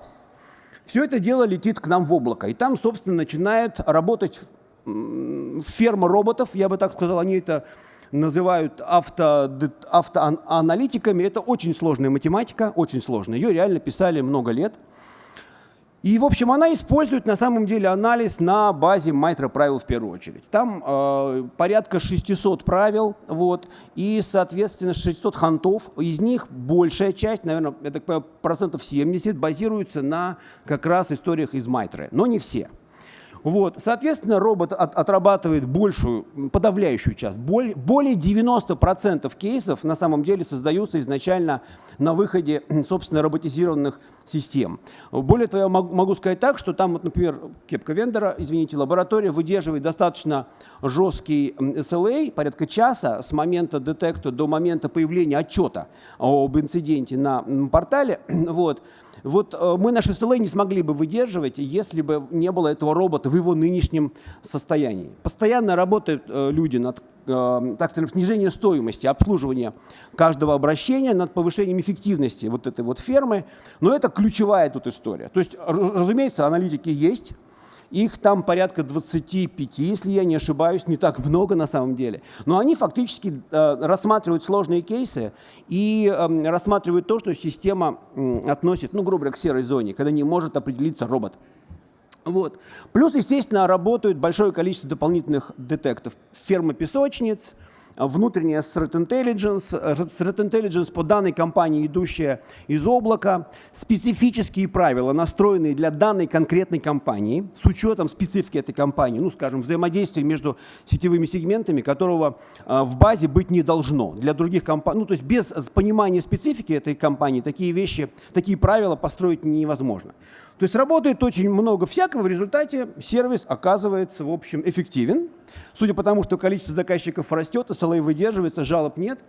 Все это дело летит к нам в облако, и там, собственно, начинает работать ферма роботов, я бы так сказал, они это называют авто, автоаналитиками. Это очень сложная математика, очень сложная. Ее реально писали много лет. И, в общем, она использует на самом деле анализ на базе Майтра правил в первую очередь. Там э, порядка 600 правил, вот, и, соответственно, 600 хантов. Из них большая часть, наверное, я так понимаю, процентов 70 базируется на как раз историях из Майтры, но не все. Вот, соответственно, робот от, отрабатывает большую, подавляющую часть. Более, более 90% кейсов на самом деле создаются изначально на выходе, [clears throat] собственно, роботизированных систем. Более того, я могу сказать так, что там, вот, например, кепка вендора, извините, лаборатория выдерживает достаточно жесткий SLA, порядка часа с момента детекта до момента появления отчета об инциденте на портале. [clears throat] Вот. Вот э, мы наши SLA не смогли бы выдерживать, если бы не было этого робота его нынешнем состоянии. Постоянно работают э, люди над э, так скажем, снижением стоимости обслуживания каждого обращения, над повышением эффективности вот этой вот фермы. Но это ключевая тут история. То есть, разумеется, аналитики есть, их там порядка 25, если я не ошибаюсь, не так много на самом деле. Но они фактически э, рассматривают сложные кейсы и э, рассматривают то, что система относит, ну, грубо говоря, к серой зоне, когда не может определиться робот. Вот. Плюс, естественно, работают большое количество дополнительных детектов. Ферма песочниц, внутренняя Threat Intelligence, Threat Intelligence по данной компании, идущая из облака, специфические правила, настроенные для данной конкретной компании, с учетом специфики этой компании, ну, скажем, взаимодействия между сетевыми сегментами, которого а, в базе быть не должно. Для других компаний, ну, то есть без понимания специфики этой компании такие вещи, такие правила построить невозможно. То есть работает очень много всякого, в результате сервис оказывается, в общем, эффективен. Судя по тому, что количество заказчиков растет, SLA выдерживается, жалоб нет.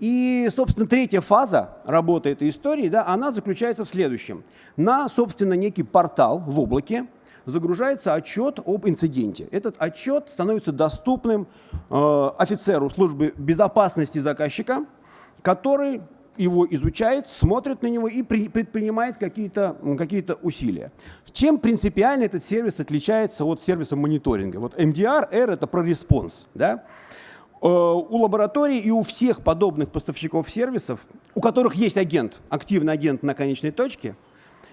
И, собственно, третья фаза работы этой истории, да, она заключается в следующем. На, собственно, некий портал в облаке загружается отчет об инциденте. Этот отчет становится доступным э, офицеру службы безопасности заказчика, который его изучает, смотрит на него и предпринимает какие-то какие усилия. Чем принципиально этот сервис отличается от сервиса мониторинга? Вот MDR, R — это про response. Да? Э, у Лаборатории и у всех подобных поставщиков сервисов, у которых есть агент, активный агент на конечной точке,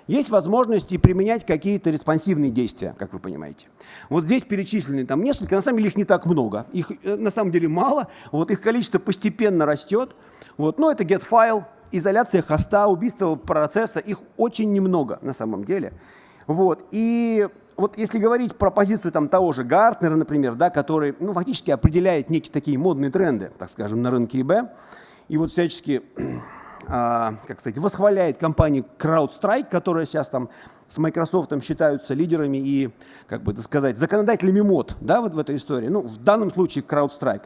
есть возможность и применять какие-то респонсивные действия, как вы понимаете. Вот здесь перечислены там несколько, на самом деле их не так много, их э, на самом деле мало, вот их количество постепенно растет. Вот. Но это get file, изоляция хоста, убийство процесса, их очень немного на самом деле. Вот. И вот если говорить про позицию там, того же Гартнера, например, да, который ну, фактически определяет некие такие модные тренды, так скажем, на рынке ИБ, и вот всячески а, как сказать, восхваляет компанию CrowdStrike, которая сейчас там с Microsoft считаются лидерами и, как бы сказать, законодателями мод да, вот в этой истории. Ну, в данном случае CrowdStrike.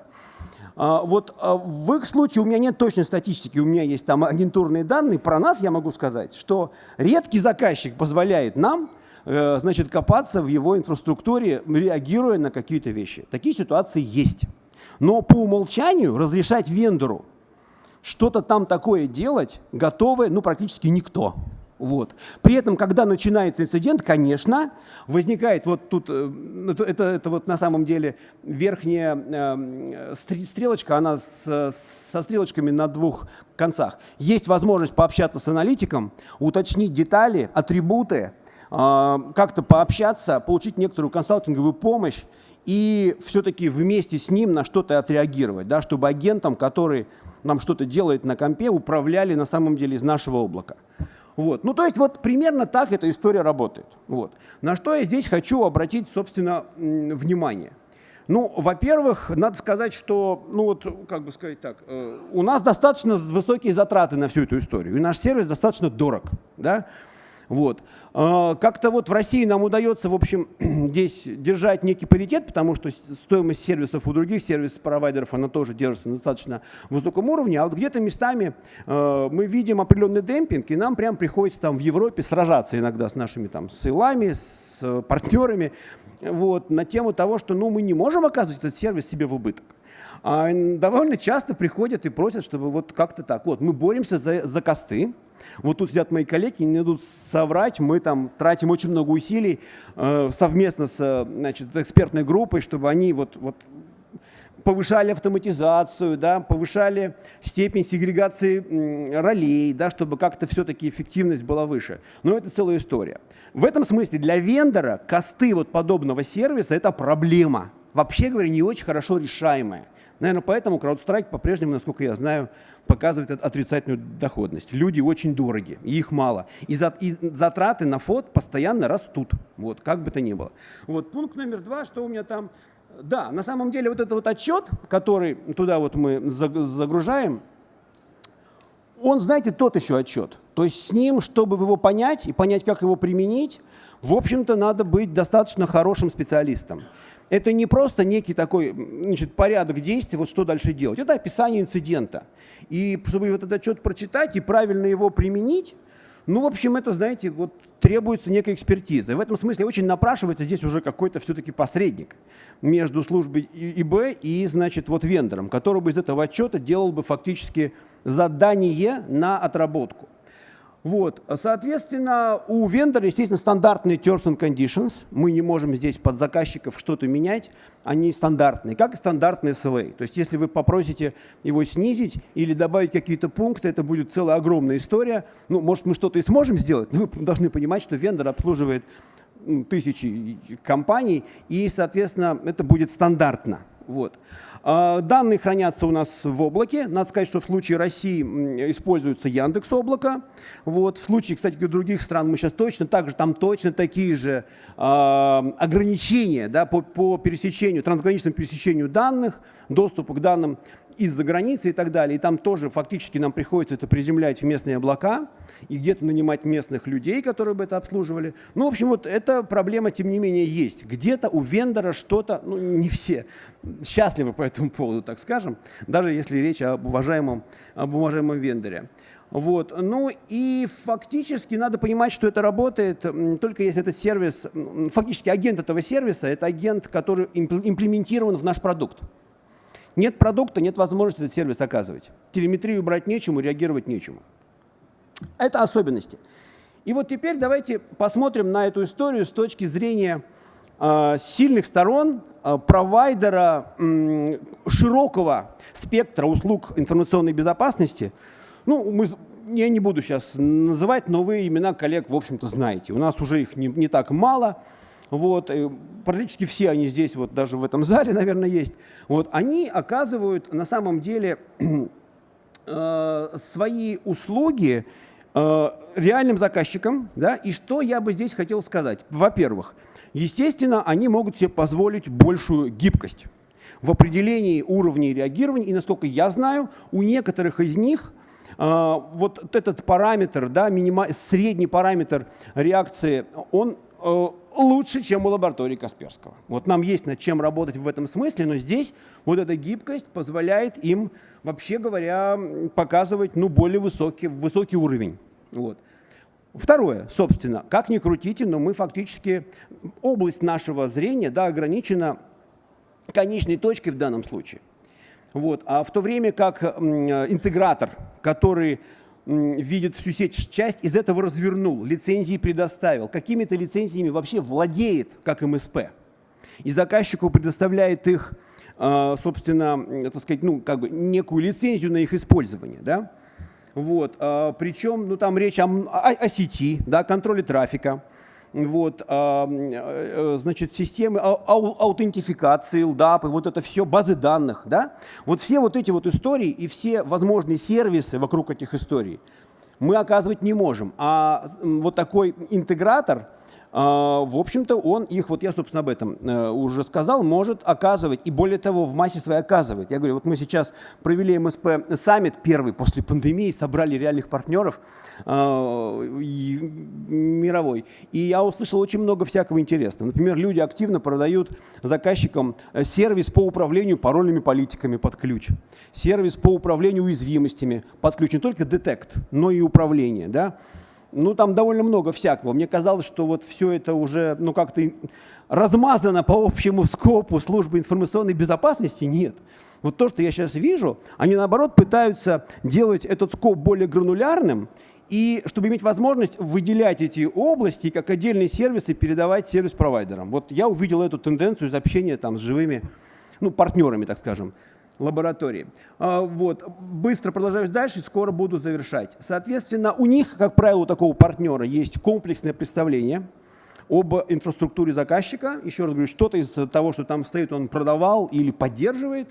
А, вот а, в их случае у меня нет точной статистики, у меня есть там агентурные данные. Про нас я могу сказать, что редкий заказчик позволяет нам э, значит, копаться в его инфраструктуре, реагируя на какие-то вещи. Такие ситуации есть. Но по умолчанию разрешать вендору что-то там такое делать готовы ну, практически никто. Вот. При этом, когда начинается инцидент, конечно, возникает вот тут, э, это, это вот на самом деле верхняя э, стрелочка, она с, со стрелочками на двух концах. Есть возможность пообщаться с аналитиком, уточнить детали, атрибуты, э, как-то пообщаться, получить некоторую консалтинговую помощь и все-таки вместе с ним на что-то отреагировать, да, чтобы агентам, который нам что-то делает на компе, управляли на самом деле из нашего облака. Вот. Ну, то есть вот примерно так эта история работает. Вот. На что я здесь хочу обратить, собственно, внимание. Ну, во-первых, надо сказать, что, ну вот, как бы сказать так, э, у нас достаточно высокие затраты на всю эту историю, и наш сервис достаточно дорог, да, вот. А, как-то вот в России нам удается, в общем, [clears throat] здесь держать некий паритет, потому что стоимость сервисов у других сервис-провайдеров, она тоже держится на достаточно высоком уровне, а вот где-то местами а, мы видим определенный демпинг, и нам прям приходится там в Европе сражаться иногда с нашими там сейлами, с партнерами, вот, на тему того, что ну, мы не можем оказывать этот сервис себе в убыток. А довольно часто приходят и просят, чтобы вот как-то так. Вот, мы боремся за, за косты, вот тут сидят мои коллеги, не дадут соврать, мы там тратим очень много усилий э, совместно с значит, экспертной группой, чтобы они вот, вот повышали автоматизацию, да, повышали степень сегрегации ролей, да, чтобы как-то все-таки эффективность была выше. Но это целая история. В этом смысле для вендора косты вот подобного сервиса – это проблема. вообще говоря, не очень хорошо решаемая. Наверное, поэтому CrowdStrike по-прежнему, насколько я знаю, показывает отрицательную доходность. Люди очень дороги, и их мало. И, и затраты на фот постоянно растут, вот, как бы то ни было. Вот, пункт номер два, что у меня там... Да, на самом деле вот этот вот отчет, который туда вот мы загружаем, он, знаете, тот еще отчет. То есть с ним, чтобы его понять и понять, как его применить, в общем-то, надо быть достаточно хорошим специалистом это не просто некий такой значит, порядок действий, вот что дальше делать. Это описание инцидента. И чтобы вот этот отчет прочитать и правильно его применить, ну, в общем, это, знаете, вот требуется некая экспертиза. В этом смысле очень напрашивается здесь уже какой-то все-таки посредник между службой ИБ и, значит, вот вендором, который бы из этого отчета делал бы фактически задание на отработку. Вот. Соответственно, у вендора, естественно, стандартные terms and conditions. Мы не можем здесь под заказчиков что-то менять. Они стандартные, как и стандартные SLA. То есть если вы попросите его снизить или добавить какие-то пункты, это будет целая огромная история. Ну, может, мы что-то и сможем сделать, но вы [laughs] должны понимать, что вендор обслуживает тысячи компаний, и, соответственно, это будет стандартно. Вот. А, данные хранятся у нас в облаке. Надо сказать, что в случае России используется Яндекс облако. Вот. В случае, кстати, других стран мы сейчас точно так же, там точно такие же э, ограничения да, по, по пересечению, трансграничному пересечению данных, доступу к данным из-за границы и так далее. И там тоже фактически нам приходится это приземлять в местные облака и где-то нанимать местных людей, которые бы это обслуживали. Ну, в общем, вот эта проблема, тем не менее, есть. Где-то у вендора что-то, ну, не все счастливы по этому поводу, так скажем, даже если речь об уважаемом, об уважаемом вендоре. Вот. Ну и фактически надо понимать, что это работает только если этот сервис, фактически агент этого сервиса, это агент, который имплементирован в наш продукт. Нет продукта, нет возможности этот сервис оказывать. Телеметрию брать нечему, реагировать нечему. Это особенности. И вот теперь давайте посмотрим на эту историю с точки зрения э, сильных сторон э, провайдера широкого спектра услуг информационной безопасности. Ну, мы, я не буду сейчас называть, но вы имена коллег, в общем-то, знаете. У нас уже их не, не так мало. Вот, практически все они здесь, вот даже в этом зале, наверное, есть. Вот, они оказывают на самом деле [clears throat] э, свои услуги э, реальным заказчикам. Да? И что я бы здесь хотел сказать? Во-первых, естественно, они могут себе позволить большую гибкость в определении уровней реагирования. И, насколько я знаю, у некоторых из них вот этот параметр, да, минима, средний параметр реакции, он Э, лучше, чем у лаборатории Касперского. Вот нам есть над чем работать в этом смысле, но здесь вот эта гибкость позволяет им, вообще говоря, показывать ну, более высокий, высокий уровень. Вот. Второе, собственно, как ни крутите, но мы фактически, область нашего зрения да, ограничена конечной точкой в данном случае. Вот. А в то время как интегратор, который видит всю сеть часть, из этого развернул, лицензии предоставил. Какими-то лицензиями вообще владеет, как МСП. И заказчику предоставляет их, а, собственно, так сказать, ну, как бы некую лицензию на их использование. Да? Вот. А, Причем ну, там речь о, о, о сети, да, контроле трафика, вот, а, э, значит, системы аутентификации, LDAP, и вот это все, базы данных, да, вот все вот эти вот истории и все возможные сервисы вокруг этих историй мы оказывать не можем. А вот такой интегратор – в общем-то, он их, вот я, собственно, об этом э, уже сказал, может оказывать, и более того, в массе своей оказывает. Я говорю, вот мы сейчас провели МСП саммит первый после пандемии, собрали реальных партнеров э, мировой, и я услышал очень много всякого интересного. Например, люди активно продают заказчикам э, сервис по управлению парольными политиками под ключ, сервис по управлению уязвимостями под ключ, не только детект, но и управление, да, ну, там довольно много всякого. Мне казалось, что вот все это уже, ну, как-то размазано по общему скопу службы информационной безопасности. Нет. Вот то, что я сейчас вижу, они, наоборот, пытаются делать этот скоп более гранулярным, и чтобы иметь возможность выделять эти области как отдельные сервисы, передавать сервис-провайдерам. Вот я увидел эту тенденцию из общения там, с живыми ну, партнерами, так скажем лаборатории. А, вот. Быстро продолжаю дальше, скоро буду завершать. Соответственно, у них, как правило, у такого партнера есть комплексное представление об инфраструктуре заказчика. Еще раз говорю, что-то из того, что там стоит, он продавал или поддерживает.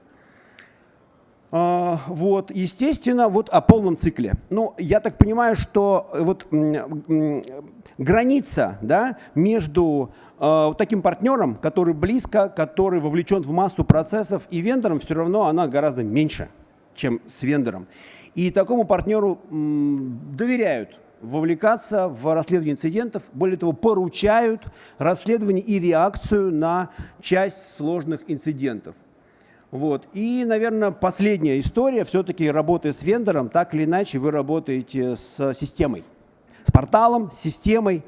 А, вот, естественно, вот о полном цикле. Ну, я так понимаю, что вот граница да, между э, таким партнером, который близко, который вовлечен в массу процессов, и вендором, все равно она гораздо меньше, чем с вендором. И такому партнеру доверяют вовлекаться в расследование инцидентов, более того, поручают расследование и реакцию на часть сложных инцидентов. Вот. И, наверное, последняя история, все-таки работая с вендором, так или иначе вы работаете с системой, с порталом, с системой.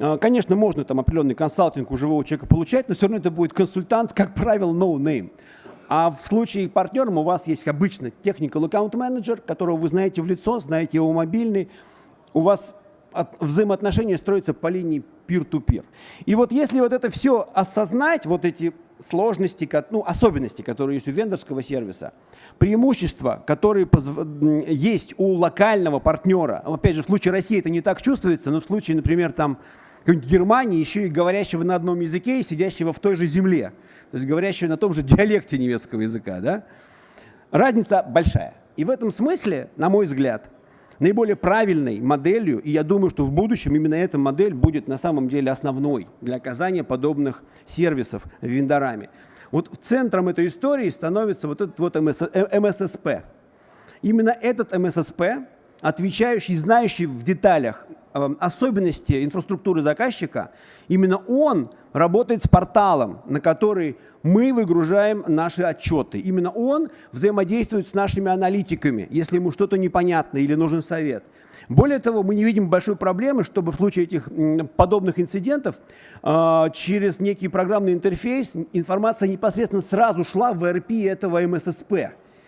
А, конечно, можно там определенный консалтинг у живого человека получать, но все равно это будет консультант, как правило, no name. А в случае партнером у вас есть обычно technical account manager, которого вы знаете в лицо, знаете его мобильный. У вас взаимоотношения строятся по линии peer-to-peer. -peer. И вот если вот это все осознать, вот эти сложности, ну, особенности, которые есть у вендорского сервиса, преимущества, которые есть у локального партнера. Опять же, в случае России это не так чувствуется, но в случае, например, там какой-нибудь Германии, еще и говорящего на одном языке и сидящего в той же земле, то есть говорящего на том же [laughs] диалекте немецкого языка, да? разница большая. И в этом смысле, на мой взгляд, наиболее правильной моделью, и я думаю, что в будущем именно эта модель будет на самом деле основной для оказания подобных сервисов вендорами. Вот центром этой истории становится вот этот вот МССП. Э, именно этот МССП, отвечающий, знающий в деталях особенности инфраструктуры заказчика, именно он работает с порталом, на который мы выгружаем наши отчеты. Именно он взаимодействует с нашими аналитиками, если ему что-то непонятно или нужен совет. Более того, мы не видим большой проблемы, чтобы в случае этих подобных инцидентов э, через некий программный интерфейс информация непосредственно сразу шла в ERP этого МССП.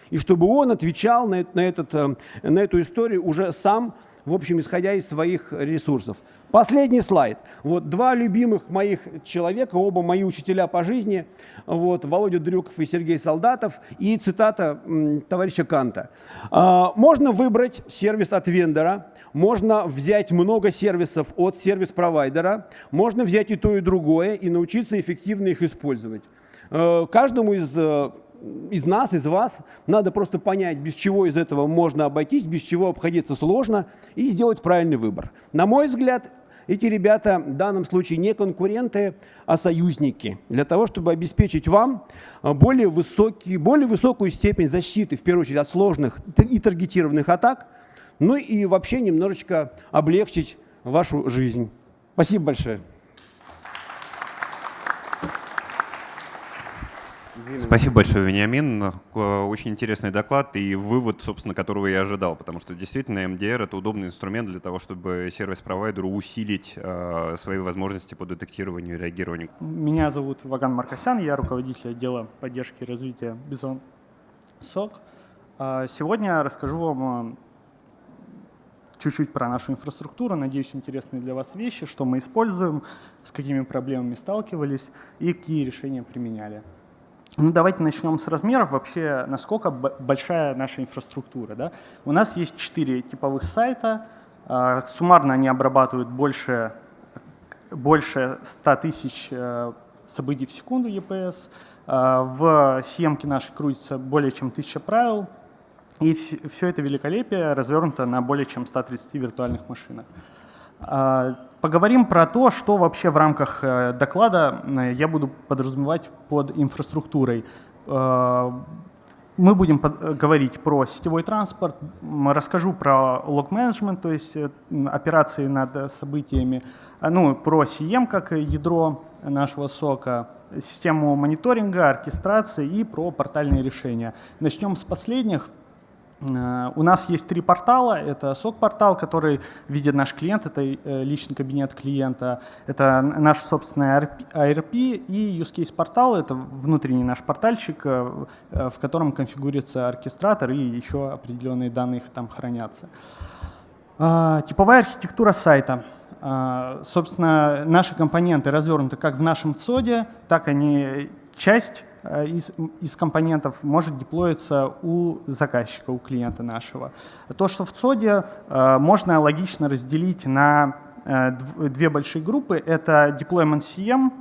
И чтобы он отвечал на, на, этот, э, на эту историю уже сам в общем, исходя из своих ресурсов. Последний слайд. Вот два любимых моих человека, оба мои учителя по жизни, вот, Володя Дрюков и Сергей Солдатов, и цитата товарища Канта. А, можно выбрать сервис от вендора, можно взять много сервисов от сервис-провайдера, можно взять и то, и другое, и научиться эффективно их использовать. А, каждому из э, из нас, из вас, надо просто понять, без чего из этого можно обойтись, без чего обходиться сложно, и сделать правильный выбор. На мой взгляд, эти ребята в данном случае не конкуренты, а союзники, для того, чтобы обеспечить вам более, высокий, более высокую степень защиты, в первую очередь, от сложных и таргетированных атак, ну и вообще немножечко облегчить вашу жизнь. Спасибо большое. Спасибо большое, Вениамин. Очень интересный доклад и вывод, собственно, которого я ожидал, потому что действительно MDR — это удобный инструмент для того, чтобы сервис-провайдеру усилить э, свои возможности по детектированию и реагированию. Меня зовут Ваган Маркосян, я руководитель отдела поддержки и развития Бизон СОК. А сегодня я расскажу вам чуть-чуть про нашу инфраструктуру, надеюсь, интересные для вас вещи, что мы используем, с какими проблемами сталкивались и какие решения применяли. Ну, давайте начнем с размеров. Вообще, насколько большая наша инфраструктура. Да? У нас есть четыре типовых сайта. А, суммарно они обрабатывают больше, больше 100 тысяч э, событий в секунду EPS. А, в съемке нашей крутится более чем 1000 правил. И все это великолепие развернуто на более чем 130 виртуальных машинах. А, Поговорим про то, что вообще в рамках э, доклада э, я буду подразумевать под инфраструктурой. Э, мы будем говорить про сетевой транспорт, расскажу про лог-менеджмент, то есть операции над событиями, ну, про CM как ядро нашего сока, систему мониторинга, оркестрации и про портальные решения. Начнем с последних – у нас есть три портала. Это SOC-портал, который видит наш клиент, это э, личный кабинет клиента. Это наш собственный ARP и Use Case портал. Это внутренний наш портальчик, э, в котором конфигурируется оркестратор и еще определенные данные там хранятся. Типовая архитектура сайта. Собственно, наши компоненты развернуты как в нашем ЦОДе, так они часть Э, из, из компонентов может деплоиться у заказчика, у клиента нашего. То, что в ЦОДе, э, можно логично разделить на две большие группы. Это Deployment CM,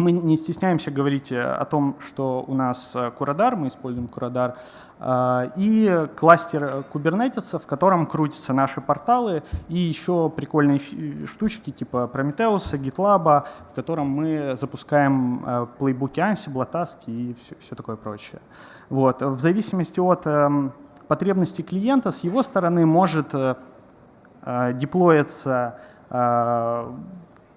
мы не стесняемся говорить о том, что у нас Курадар, мы используем Курадар, а, и кластер Kubernetes, в котором крутятся наши порталы, и еще прикольные штучки типа Prometheus, GitLab, в котором мы запускаем плейбуки Ansible, таски и все, все такое прочее. Вот. В зависимости от эм, потребностей клиента, с его стороны может э, э, деплоиться э,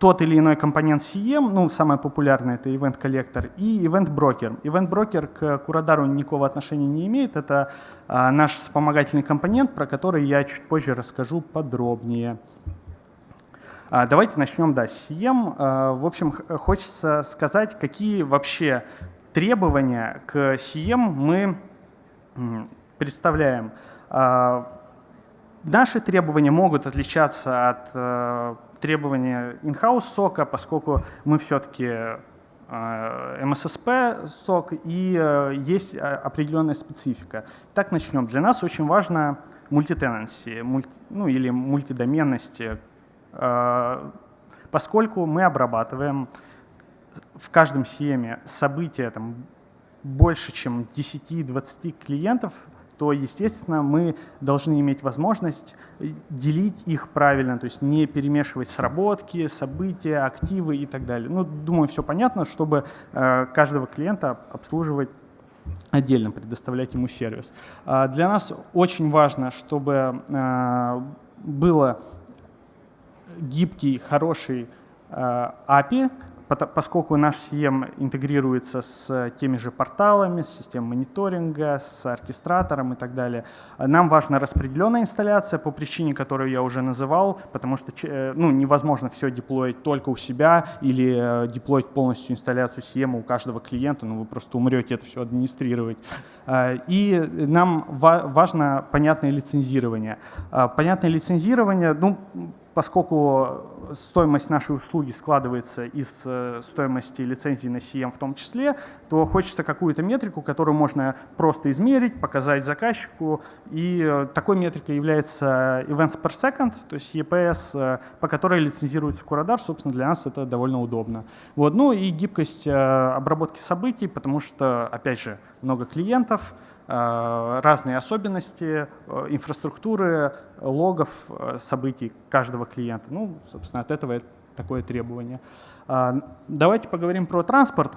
тот или иной компонент CM, ну, самое популярное это Event Collector и Event Broker. Event Broker к Курадару никакого отношения не имеет, это а, наш вспомогательный компонент, про который я чуть позже расскажу подробнее. А, давайте начнем, да, с CM. А, в общем, хочется сказать, какие вообще требования к CM мы представляем. А, наши требования могут отличаться от э, требования in-house сока, поскольку мы все-таки MSSP э, сок и э, есть определенная специфика. Так начнем. Для нас очень важно мультитенанси, мульти, ну или мультидоменность, э, поскольку мы обрабатываем в каждом CM события там, больше, чем 10-20 клиентов, то, естественно, мы должны иметь возможность делить их правильно, то есть не перемешивать сработки, события, активы и так далее. Ну, думаю, все понятно, чтобы э, каждого клиента обслуживать отдельно, предоставлять ему сервис. А для нас очень важно, чтобы э, было гибкий, хороший э, API, поскольку наш CM интегрируется с теми же порталами, с системой мониторинга, с оркестратором и так далее, нам важна распределенная инсталляция по причине, которую я уже называл, потому что э, ну, невозможно все деплоить только у себя или э, деплоить полностью инсталляцию CM у каждого клиента, ну вы просто умрете это все администрировать. Э, и нам важно понятное лицензирование. Понятное лицензирование, ну, поскольку стоимость нашей услуги складывается из э, стоимости лицензии на CM в том числе, то хочется какую-то метрику, которую можно просто измерить, показать заказчику. И э, такой метрикой является Events per Second, то есть EPS, э, по которой лицензируется Curadar. Собственно, для нас это довольно удобно. Вот. Ну и гибкость обработки событий, потому что, опять же, много клиентов, разные особенности э, инфраструктуры, логов э, событий каждого клиента. Ну, собственно, от этого такое требование. Давайте поговорим про транспорт.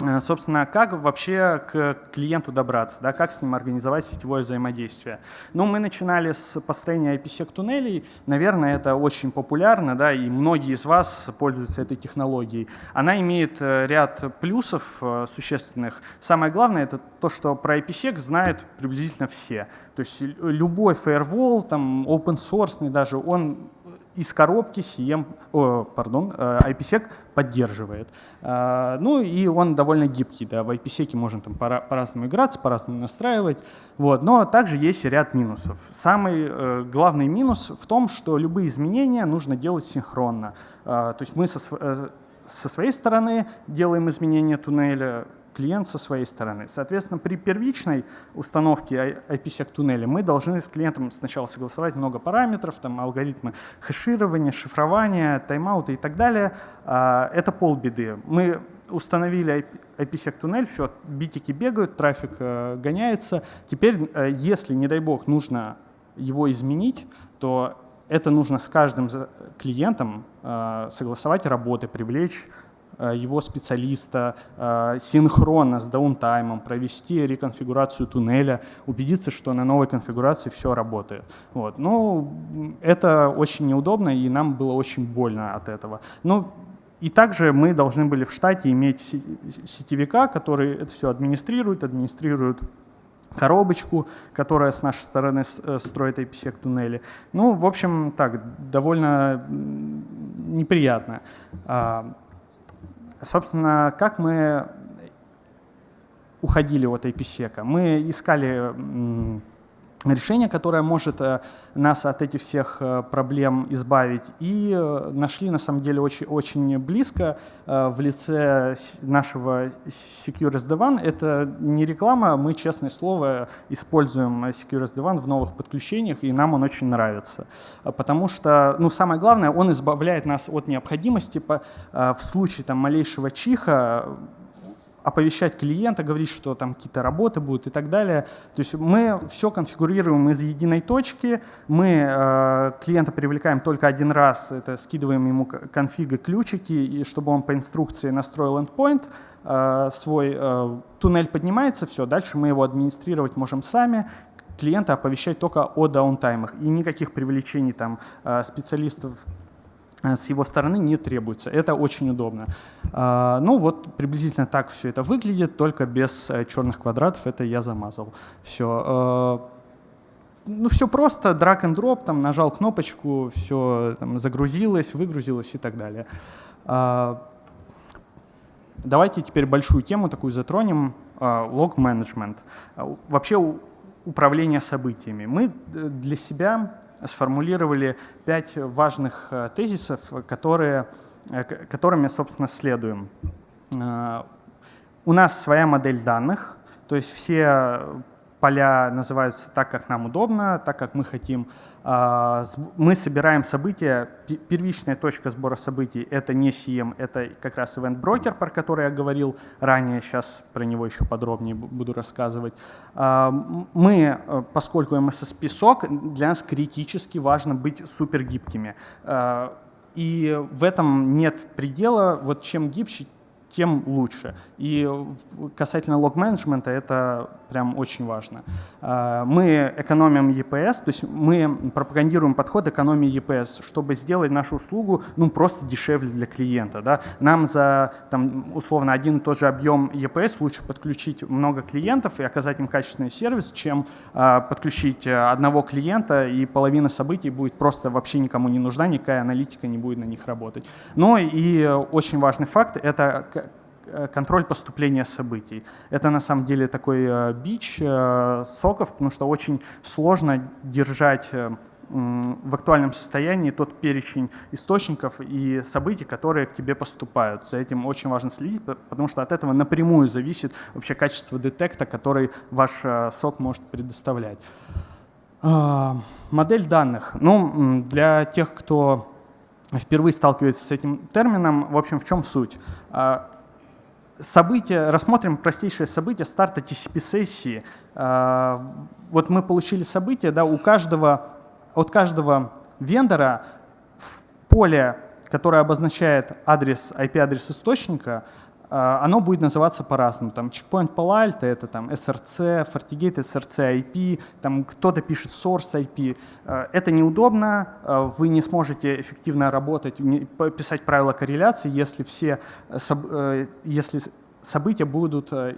Э, собственно, как вообще к клиенту добраться, да, как с ним организовать сетевое взаимодействие. Ну, мы начинали с построения IPsec туннелей, наверное, это очень популярно, да, и многие из вас пользуются этой технологией. Она имеет э, ряд плюсов э, существенных. Самое главное, это то, что про IPsec знают приблизительно все. То есть любой firewall, там, open source даже, он из коробки CM, о, пардон, э, IPsec поддерживает. Э, ну и он довольно гибкий, да, в IPsec можно там по-разному играться, по-разному настраивать, вот, но также есть ряд минусов. Самый э, главный минус в том, что любые изменения нужно делать синхронно. То есть мы со, со своей стороны делаем изменения туннеля, клиент со своей стороны. Соответственно, при первичной установке IPsec туннеля мы должны с клиентом сначала согласовать много параметров, там алгоритмы хеширования, шифрования, тайм-аута и так далее. А, это полбеды. Мы установили IPsec туннель, все, битики бегают, трафик э, гоняется. Теперь, э, если, не дай бог, нужно его изменить, то это нужно с каждым клиентом э, согласовать работы, привлечь его специалиста э, синхронно с даунтаймом, провести реконфигурацию туннеля, убедиться, что на новой конфигурации все работает. Вот. Ну, это очень неудобно, и нам было очень больно от этого. Ну, и также мы должны были в штате иметь сетевика, который это все администрирует, администрирует коробочку, которая с нашей стороны э, строит IPsec туннели. Ну, в общем, так, довольно неприятно. Собственно, как мы уходили от IPsec? Мы искали решение, которое может э, нас от этих всех э, проблем избавить. И э, нашли на самом деле очень, очень близко в лице нашего Secure SD-WAN. Это не реклама, мы, честное слово, используем Secure SD-WAN в новых подключениях, и нам он очень нравится. Потому что, ну, самое главное, он избавляет нас от необходимости по, в случае там, малейшего чиха оповещать клиента, говорить, что там какие-то работы будут и так далее. То есть мы все конфигурируем из единой точки, мы э, клиента привлекаем только один раз, это скидываем ему конфига ключики, и чтобы он по инструкции настроил endpoint, э, свой э, туннель поднимается, все, дальше мы его администрировать можем сами, клиента оповещать только о даунтаймах. И никаких привлечений там э, специалистов с его стороны не требуется. Это очень удобно. А, ну вот приблизительно так все это выглядит, только без э, черных квадратов. Это я замазал. Все. Э, ну все просто, drag and drop, там нажал кнопочку, все там, загрузилось, выгрузилось и так далее. А, давайте теперь большую тему такую затронем, лог менеджмент. Вообще управление событиями. Мы для себя сформулировали пять важных э, тезисов, которые, э, которыми, собственно, следуем. Э, у нас своя модель данных, то есть все поля называются так, как нам удобно, так, как мы хотим. А, мы собираем события, первичная точка сбора событий — это не CM, это как раз Event Broker, про который я говорил ранее, сейчас про него еще подробнее буду рассказывать. А, мы, э, поскольку MSSP SOC, для нас критически важно быть супергибкими. А, и в этом нет предела, вот чем гибче, тем лучше. И касательно лог-менеджмента это прям очень важно. А, мы экономим EPS, то есть мы пропагандируем подход экономии EPS, чтобы сделать нашу услугу ну, просто дешевле для клиента. Да? Нам за там, условно один и тот же объем EPS лучше подключить много клиентов и оказать им качественный сервис, чем а, подключить э, одного клиента и половина событий будет просто вообще никому не нужна, никакая аналитика не будет на них работать. Но и очень важный факт — это Э, контроль поступления событий. Это на самом деле такой э, бич э, соков, потому что очень сложно держать в актуальном состоянии тот перечень источников и событий, которые к тебе поступают. За этим очень важно следить, потому что от этого напрямую зависит вообще качество детекта, который ваш сок может предоставлять. А, модель данных. Ну, для тех, кто впервые сталкивается с этим термином, в общем, в чем суть? События, рассмотрим простейшее событие старта TCP-сессии. А, вот мы получили событие, да, у каждого, от каждого вендора в поле, которое обозначает адрес, IP-адрес источника, оно будет называться по-разному. Там checkpoint Palo это там SRC, FortiGate — SRC IP, там кто-то пишет source IP. А, это неудобно, а, вы не сможете эффективно работать, писать правила корреляции, если все э, если события будут э,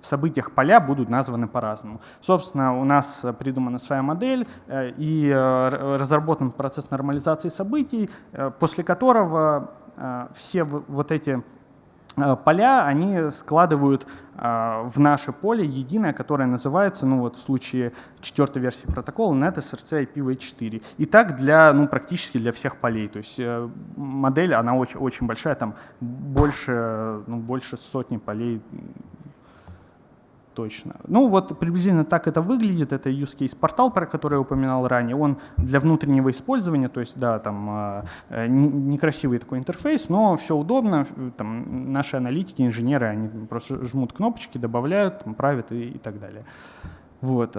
в событиях поля будут названы по-разному. Собственно, у нас придумана своя модель э, и разработан процесс нормализации событий, после которого все вот эти поля, они складывают э, в наше поле единое, которое называется, ну вот в случае четвертой версии протокола, NetSRC IPv4. И так для, ну практически для всех полей. То есть э, модель, она очень, очень большая, там больше, ну, больше сотни полей точно. Ну вот приблизительно так это выглядит. Это use case портал, про который я упоминал ранее. Он для внутреннего использования, то есть да, там а, э, некрасивый такой интерфейс, но все удобно. Там, наши аналитики, инженеры, они просто жмут кнопочки, добавляют, там, правят и, и так далее. Вот.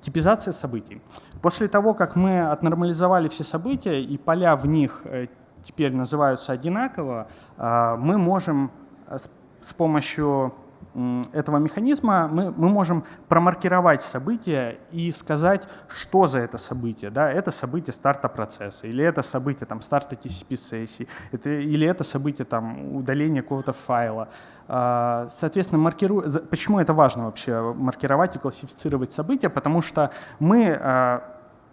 Типизация событий. После того, как мы отнормализовали все события и поля в них э, теперь называются одинаково, а, мы можем э, с помощью этого механизма мы, мы можем промаркировать событие и сказать, что за это событие. Да? Это событие старта процесса, или это событие там, старта TCP-сессии, это, или это событие там, удаления какого-то файла. А, соответственно, маркиру... почему это важно вообще маркировать и классифицировать события? Потому что мы а,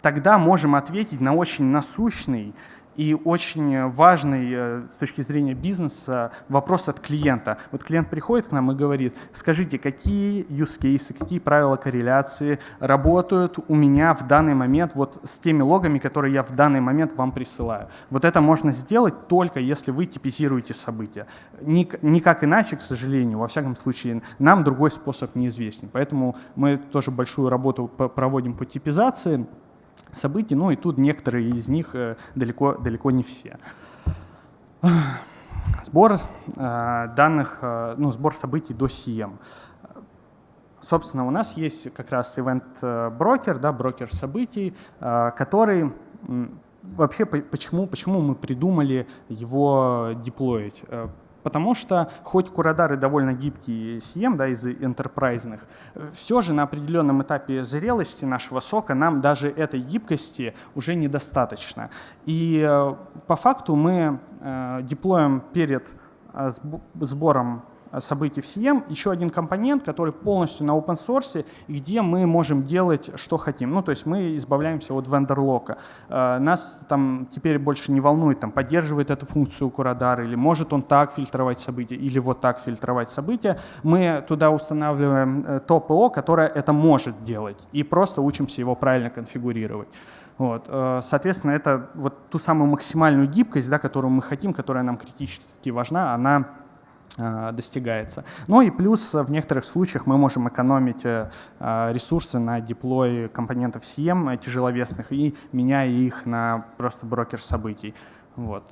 тогда можем ответить на очень насущный И очень важный э, с точки зрения бизнеса вопрос от клиента. Вот клиент приходит к нам и говорит, скажите, какие use cases, какие правила корреляции работают у меня в данный момент вот с теми логами, которые я в данный момент вам присылаю. Вот это можно сделать только если вы типизируете события. Никак иначе, к сожалению, во всяком случае, нам другой способ неизвестен. Поэтому мы тоже большую работу проводим по типизации событий, ну и тут некоторые из них э, далеко, далеко не все. Сбор э, данных, э, ну, сбор событий до CM. Собственно, у нас есть как раз event-брокер, да, брокер событий, который вообще почему, почему мы придумали его деплоить? Потому что хоть курадары довольно гибкие CM да, из энтерпрайзных, все же на определенном этапе зрелости нашего сока нам даже этой гибкости уже недостаточно. И э, по факту мы э, деплоим перед э, сбором событий в CM, еще один компонент, который полностью на open source, где мы можем делать, что хотим. Ну, то есть мы избавляемся от вендор-лока. Э, нас там теперь больше не волнует, там, поддерживает эту функцию Curadar, или может он так фильтровать события, или вот так фильтровать события. Мы туда устанавливаем э, то ПО, которое это может делать, и просто учимся его правильно конфигурировать. Вот. Э, соответственно, это вот ту самую максимальную гибкость, да, которую мы хотим, которая нам критически важна, она достигается. Ну и плюс в некоторых случаях мы можем экономить э, ресурсы на деплой компонентов CM тяжеловесных и меняя их на просто брокер событий. Вот.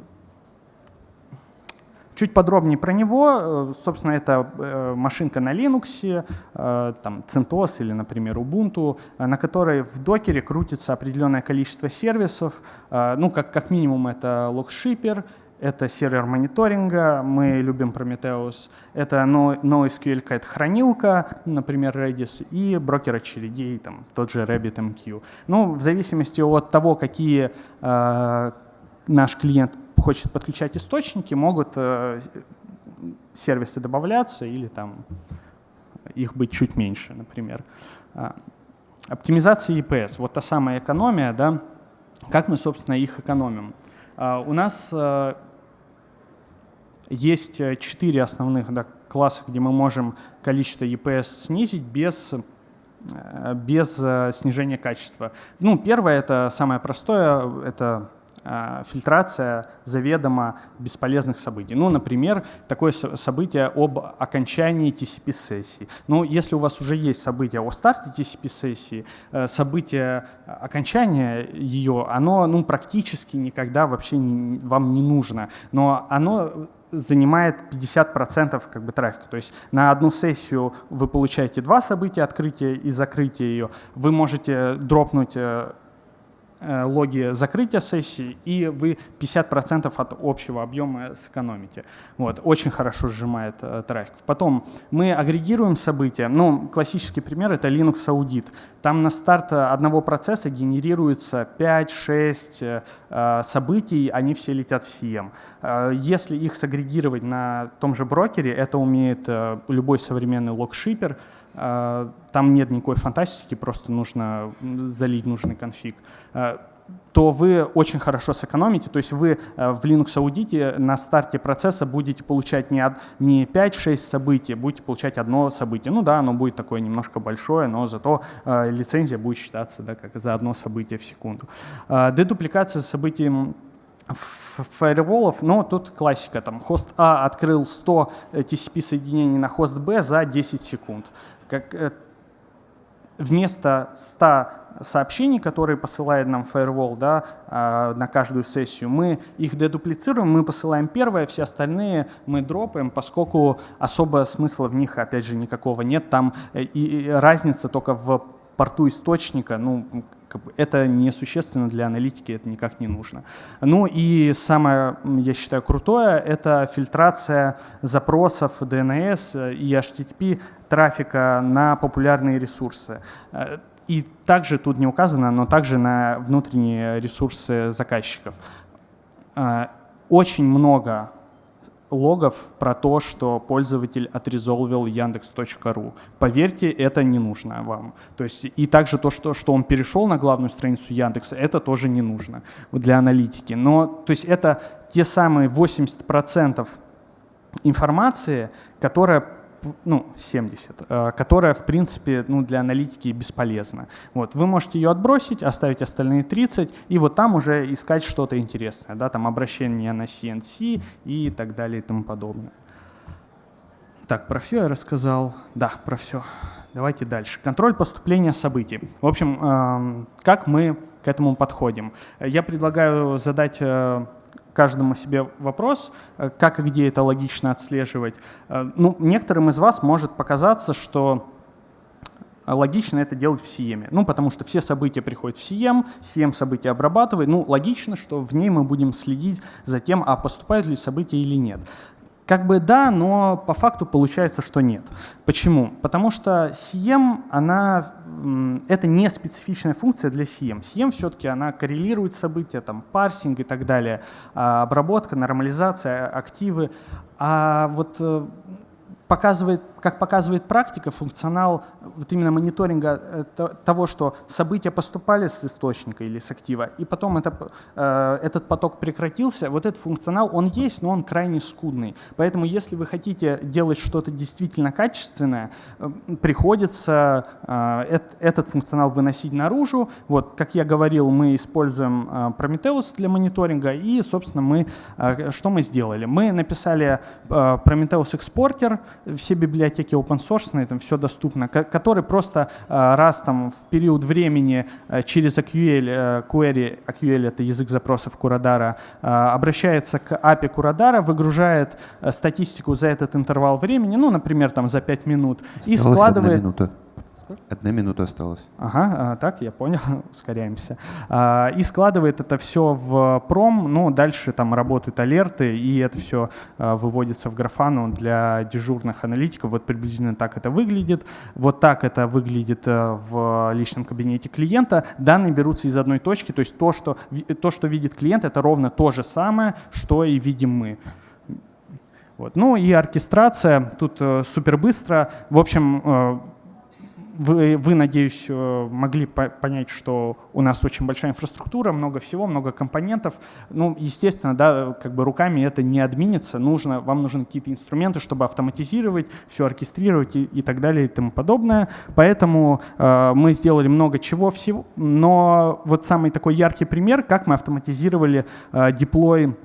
Чуть подробнее про него. Э, собственно, это машинка на Linux, там CentOS или, например, Ubuntu, на которой в докере крутится определенное количество сервисов. Ну, как, как минимум, это логшипер, это сервер мониторинга, мы любим Prometheus, это NoSQL какая-то хранилка, например, Redis, и брокер очередей, там, тот же RabbitMQ. Ну, в зависимости от того, какие э, наш клиент хочет подключать источники, могут э, сервисы добавляться или там их быть чуть меньше, например. А, оптимизация EPS, вот та самая экономия, да, как мы, собственно, их экономим. А, у нас э, есть э, четыре основных да, класса, где мы можем количество EPS снизить без э, без э, снижения качества. Ну, первое, это самое простое, это фильтрация заведомо бесполезных событий. Ну, например, такое событие об окончании TCP-сессии. Ну, если у вас уже есть событие о старте TCP-сессии, событие окончания ее, оно ну, практически никогда вообще не, вам не нужно. Но оно занимает 50% как бы трафика. То есть на одну сессию вы получаете два события, открытия и закрытия ее. Вы можете дропнуть Э, логи закрытия сессии, и вы 50% от общего объема сэкономите. Вот, очень хорошо сжимает э, трафик. Потом мы агрегируем события. Ну, классический пример — это Linux Audit. Там на старт одного процесса генерируется 5-6 э, событий, они все летят в CM. Э, если их сагрегировать на том же брокере, это умеет э, любой современный логшипер, э, там нет никакой фантастики, просто нужно залить нужный конфиг. Э, то вы очень хорошо сэкономите. То есть вы э, в Linux аудите на старте процесса будете получать не, не 5-6 событий, будете получать одно событие. Ну да, оно будет такое немножко большое, но зато э, лицензия будет считаться да, как за одно событие в секунду. Э, дедупликация событий фаерволов, но тут классика, там хост А открыл 100 TCP соединений на хост Б за 10 секунд. Как, вместо 100 сообщений, которые посылает нам Firewall да, а, на каждую сессию, мы их дедуплицируем, мы посылаем первое, все остальные мы дропаем, поскольку особо смысла в них, опять же, никакого нет. Там э, и разница только в порту источника, ну, это несущественно для аналитики, это никак не нужно. Ну и самое, я считаю, крутое, это фильтрация запросов DNS и HTTP трафика на популярные ресурсы. И также тут не указано, но также на внутренние ресурсы заказчиков. Очень много логов про то, что пользователь отрезолвил яндекс.ру. Поверьте, это не нужно вам. То есть и также то, что, что он перешел на главную страницу Яндекса, это тоже не нужно для аналитики. Но то есть это те самые 80% информации, которая ну, 70, э, которая, в принципе, ну, для аналитики бесполезна. Вот, вы можете ее отбросить, оставить остальные 30, и вот там уже искать что-то интересное, да, там обращение на CNC и так далее и тому подобное. Так, про все я рассказал. Да, про все. Давайте дальше. Контроль поступления событий. В общем, как мы к этому подходим? Я предлагаю задать э, каждому себе вопрос, э, как и где это логично отслеживать. Э, ну, некоторым из вас может показаться, что логично это делать в CM. Ну, потому что все события приходят в CM, CM события обрабатывает. Ну, логично, что в ней мы будем следить за тем, а поступают ли события или нет. Как бы да, но по факту получается, что нет. Почему? Потому что CM, она, это не специфичная функция для CM. CM все-таки она коррелирует события, там, парсинг и так далее, а, обработка, нормализация, активы. А вот э, показывает, как показывает практика, функционал вот именно мониторинга э, того, что события поступали с источника или с актива, и потом это, э, этот поток прекратился, вот этот функционал, он есть, но он крайне скудный. Поэтому если вы хотите делать что-то действительно качественное, э, приходится этот функционал выносить наружу. Вот, как я говорил, мы используем Prometheus для мониторинга, и, собственно, мы, что мы сделали? Мы написали Prometheus экспортер, все библиотеки open source, там все доступно, который просто э, раз там в период времени э, через AQL, э, query, AQL это язык запросов Курадара, обращается к API Курадара, выгружает статистику за этот интервал времени, ну, например, там за 5 минут, Осталась и складывает... Одна минута. Одна минута осталась. Ага, а, так, я понял, [laughs] ускоряемся. А, и складывает это все в пром, ну, дальше там работают алерты, и это все а, выводится в графану для дежурных аналитиков. Вот приблизительно так это выглядит. Вот так это выглядит в личном кабинете клиента. Данные берутся из одной точки, то есть то, что, то, что видит клиент, это ровно то же самое, что и видим мы. Вот. Ну и оркестрация, тут э, супер быстро. В общем, э, вы, вы, надеюсь, э, могли понять, что у нас очень большая инфраструктура, много всего, много компонентов. Ну, естественно, да, как бы руками это не админится. Нужно, вам нужны какие-то инструменты, чтобы автоматизировать, все оркестрировать и, и так далее и тому подобное. Поэтому э, мы сделали много чего всего. Но вот самый такой яркий пример, как мы автоматизировали э, деплой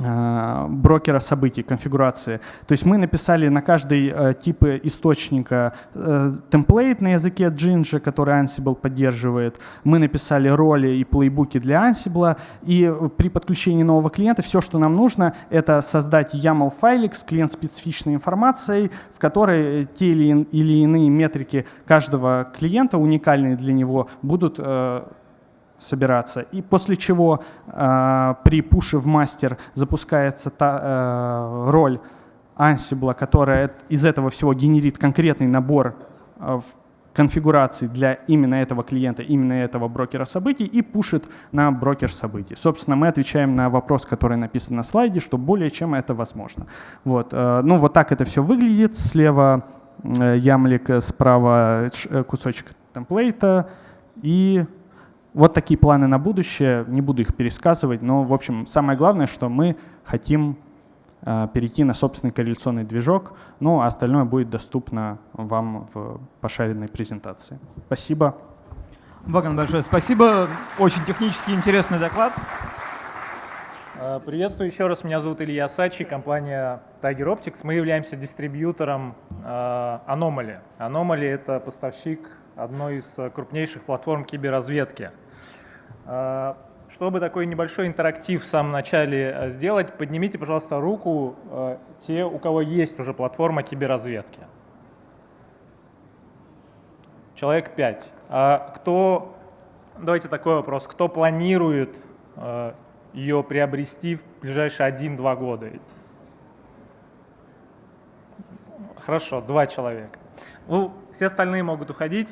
брокера событий, конфигурации. То есть мы написали на каждый э, тип источника э, темплейт на языке Jinja, который Ansible поддерживает. Мы написали роли и плейбуки для Ansible. И при подключении нового клиента все, что нам нужно, это создать YAML файлик с клиент-специфичной информацией, в которой те или, иные метрики каждого клиента, уникальные для него, будут э, собираться. И после чего э, при пуше в мастер запускается та э, роль Ansible, которая из этого всего генерит конкретный набор э, конфигураций для именно этого клиента, именно этого брокера событий и пушит на брокер событий. Собственно, мы отвечаем на вопрос, который написан на слайде, что более чем это возможно. Вот. Э, ну, вот так это все выглядит. Слева э, ямлик, справа э, кусочек темплейта и вот такие планы на будущее, не буду их пересказывать, но, в общем, самое главное, что мы хотим э, перейти на собственный корреляционный движок, ну а остальное будет доступно вам в пошаренной презентации. Спасибо. Ваган, большое спасибо. Очень технически интересный доклад. Э, приветствую еще раз. Меня зовут Илья Сачи, компания Tiger Optics. Мы являемся дистрибьютором э, Anomaly. Anomaly — это поставщик одной из крупнейших платформ киберразведки. Э, чтобы такой небольшой интерактив в самом начале э, сделать, поднимите, пожалуйста, руку э, те, у кого есть уже платформа киберразведки. Человек 5. А кто, давайте такой вопрос, кто планирует ее приобрести в ближайшие 1-2 года? Хорошо, два человека. Ну, все остальные могут уходить.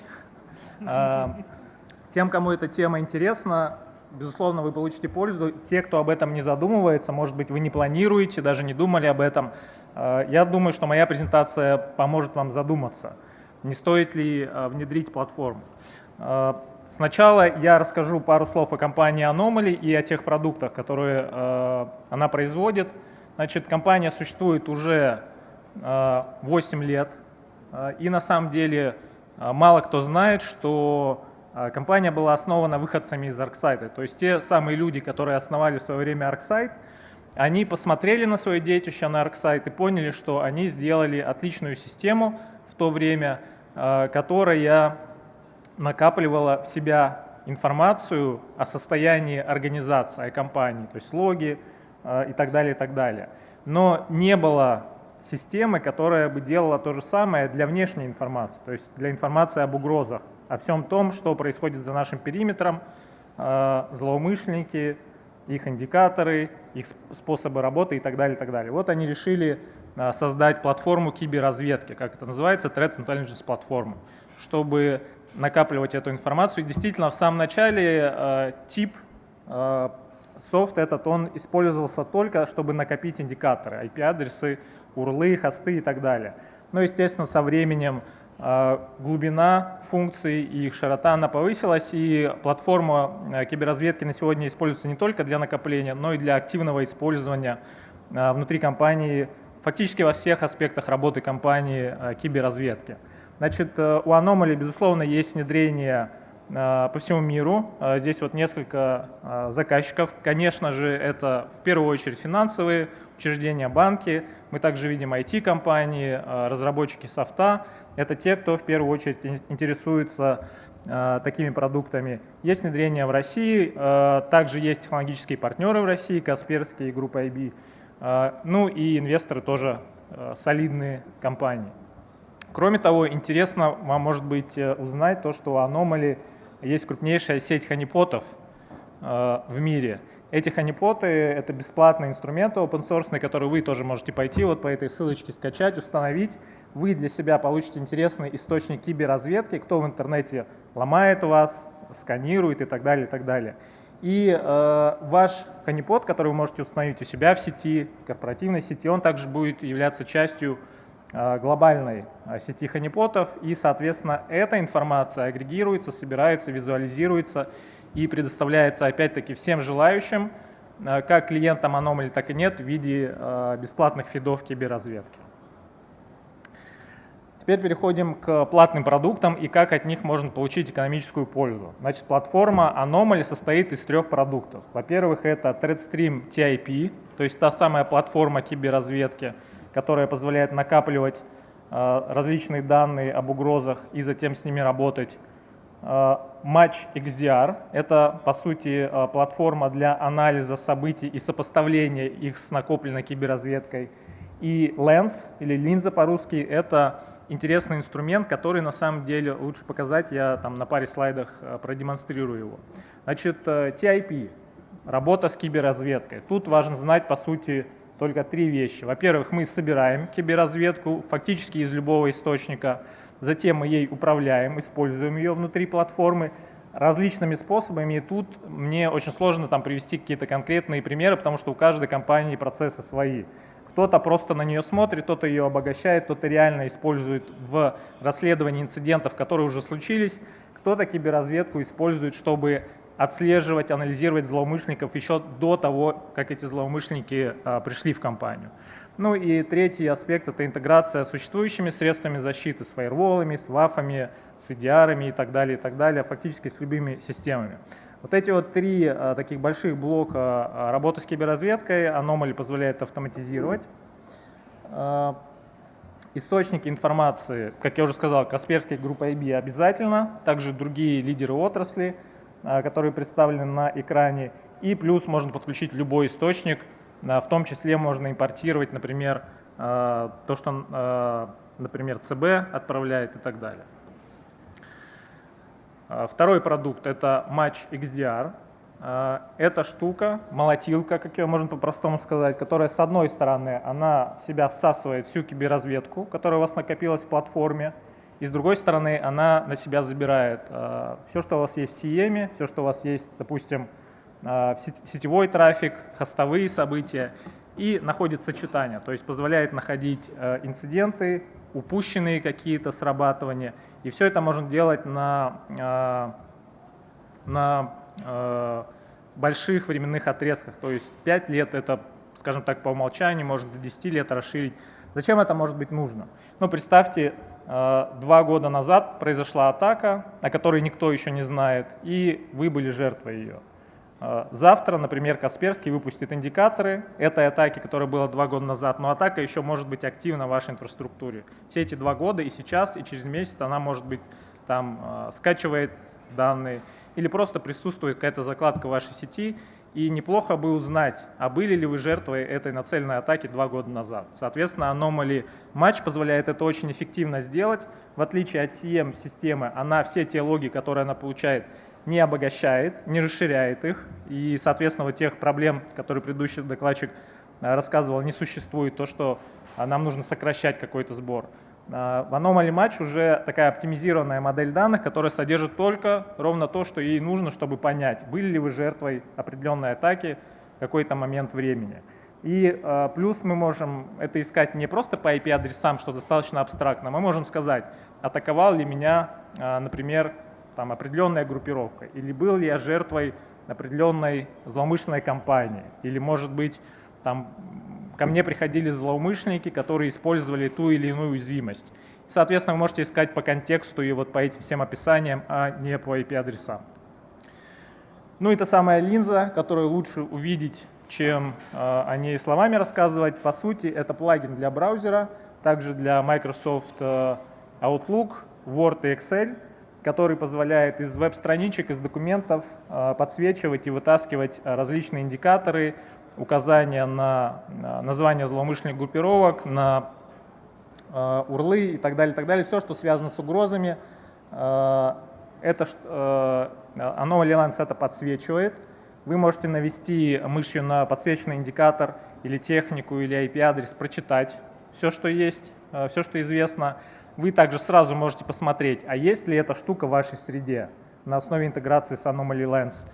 Тем, кому эта тема интересна, безусловно, вы получите пользу. Те, кто об этом не задумывается, может быть, вы не планируете, даже не думали об этом, я думаю, что моя презентация поможет вам задуматься, не стоит ли внедрить платформу. Сначала я расскажу пару слов о компании Anomaly и о тех продуктах, которые э, она производит. Значит, компания существует уже э, 8 лет, э, и на самом деле э, мало кто знает, что э, компания была основана выходцами из ArcSight. То есть те самые люди, которые основали в свое время ArcSight, они посмотрели на свое детище на ArcSight и поняли, что они сделали отличную систему в то время, э, которая накапливала в себя информацию о состоянии организации, о компании, то есть логи и так далее, и так далее. Но не было системы, которая бы делала то же самое для внешней информации, то есть для информации об угрозах, о всем том, что происходит за нашим периметром, э, злоумышленники, их индикаторы, их способы работы и так далее, и так далее. Вот они решили э, создать платформу киберразведки, как это называется, Threat Intelligence платформу, чтобы накапливать эту информацию. И действительно, в самом начале э, тип э, софт этот, он использовался только, чтобы накопить индикаторы, IP-адресы, урлы, хосты и так далее. Но, естественно, со временем э, глубина функций и их широта она повысилась, и платформа э, киберразведки на сегодня используется не только для накопления, но и для активного использования э, внутри компании, фактически во всех аспектах работы компании э, киберразведки. Значит, э, у Anomaly, безусловно, есть внедрение по всему миру. Здесь вот несколько заказчиков. Конечно же, это в первую очередь финансовые учреждения, банки. Мы также видим IT-компании, разработчики софта. Это те, кто в первую очередь интересуется такими продуктами. Есть внедрение в России, также есть технологические партнеры в России, Касперские, группа IB. Ну и инвесторы тоже солидные компании. Кроме того, интересно вам может быть э, узнать то, что у Anomaly есть крупнейшая сеть ханипотов э, в мире. Эти ханипоты — это бесплатные инструменты open source, которые вы тоже можете пойти вот по этой ссылочке скачать, установить. Вы для себя получите интересный источник киберразведки, кто в интернете ломает вас, сканирует и так далее, и так далее. И э, ваш ханипот, который вы можете установить у себя в сети, корпоративной сети, он также будет являться частью Э, глобальной э, сети ханипотов, и, соответственно, эта информация агрегируется, собирается, визуализируется и предоставляется, опять-таки, всем желающим, э, как клиентам Anomaly, так и нет, в виде бесплатных фидов киберразведки. Теперь переходим к платным продуктам и как от них можно получить экономическую пользу. Значит, платформа Anomaly состоит из трех продуктов. Во-первых, это ThreadStream TIP, то есть та самая платформа киберразведки, которая позволяет накапливать э, различные данные об угрозах и затем с ними работать. Э, Match XDR — это, по сути, э, платформа для анализа событий и сопоставления их с накопленной киберразведкой. И Lens, или линза по-русски, это интересный инструмент, который на самом деле лучше показать, я там на паре слайдах продемонстрирую его. Значит, TIP — работа с киберразведкой. Тут важно знать, по сути, только три вещи. Во-первых, мы собираем киберразведку фактически из любого источника, затем мы ей управляем, используем ее внутри платформы различными способами. И тут мне очень сложно там привести какие-то конкретные примеры, потому что у каждой компании процессы свои. Кто-то просто на нее смотрит, кто-то ее обогащает, кто-то реально использует в расследовании инцидентов, которые уже случились, кто-то киберразведку использует, чтобы отслеживать, анализировать злоумышленников еще до того, как эти злоумышленники а, пришли в компанию. Ну и третий аспект — это интеграция с существующими средствами защиты, с фаерволами, с вафами, с EDR и так далее, и так далее, фактически с любыми системами. Вот эти вот три а, таких больших блока а, работы с киберразведкой Anomaly позволяет автоматизировать. А, источники информации, как я уже сказал, Касперская группа IB обязательно, также другие лидеры отрасли — а, которые представлены на экране. И плюс можно подключить любой источник, в том числе можно импортировать, например, а, то, что, а, например, ЦБ отправляет и так далее. Второй продукт — это Match XDR. Эта штука, молотилка, как ее можно по-простому сказать, которая с одной стороны, она в себя всасывает всю киберразведку, которая у вас накопилась в платформе, и с другой стороны, она на себя забирает все, что у вас есть в CM, все, что у вас есть, допустим, сетевой трафик, хостовые события и находит сочетание, то есть позволяет находить инциденты, упущенные какие-то срабатывания. И все это можно делать на, на больших временных отрезках. То есть 5 лет это, скажем так, по умолчанию, может до 10 лет расширить. Зачем это может быть нужно? Ну, представьте, э, два года назад произошла атака, о которой никто еще не знает, и вы были жертвой ее. Э, завтра, например, Касперский выпустит индикаторы этой атаки, которая была два года назад, но атака еще может быть активна в вашей инфраструктуре. Все эти два года и сейчас, и через месяц она может быть там э, скачивает данные, или просто присутствует какая-то закладка в вашей сети, и неплохо бы узнать, а были ли вы жертвой этой нацеленной атаки два года назад. Соответственно, Anomaly Match позволяет это очень эффективно сделать. В отличие от CM-системы, она все те логи, которые она получает, не обогащает, не расширяет их. И, соответственно, вот тех проблем, которые предыдущий докладчик э, рассказывал, не существует. То, что э, нам нужно сокращать какой-то сбор. А, в Anomaly Match уже такая оптимизированная модель данных, которая содержит только ровно то, что ей нужно, чтобы понять, были ли вы жертвой определенной атаки в какой-то момент времени. И э, плюс мы можем это искать не просто по IP-адресам, что достаточно абстрактно, мы можем сказать, атаковал ли меня, э, например, там, определенная группировка, или был ли я жертвой определенной злоумышленной кампании, или, может быть, там, ко мне приходили злоумышленники, которые использовали ту или иную уязвимость. Соответственно, вы можете искать по контексту и вот по этим всем описаниям, а не по IP-адресам. Ну и та самая линза, которую лучше увидеть, чем э, о ней словами рассказывать. По сути, это плагин для браузера, также для Microsoft э, Outlook, Word и Excel, который позволяет из веб-страничек, из документов э, подсвечивать и вытаскивать различные индикаторы, указания на название злоумышленных группировок, на э, урлы и так далее, так далее. Все, что связано с угрозами, э, это, э, Anomaly Lens это подсвечивает. Вы можете навести мышью на подсвеченный индикатор или технику, или IP-адрес, прочитать все, что есть, э, все, что известно. Вы также сразу можете посмотреть, а есть ли эта штука в вашей среде на основе интеграции с Anomaly Lens.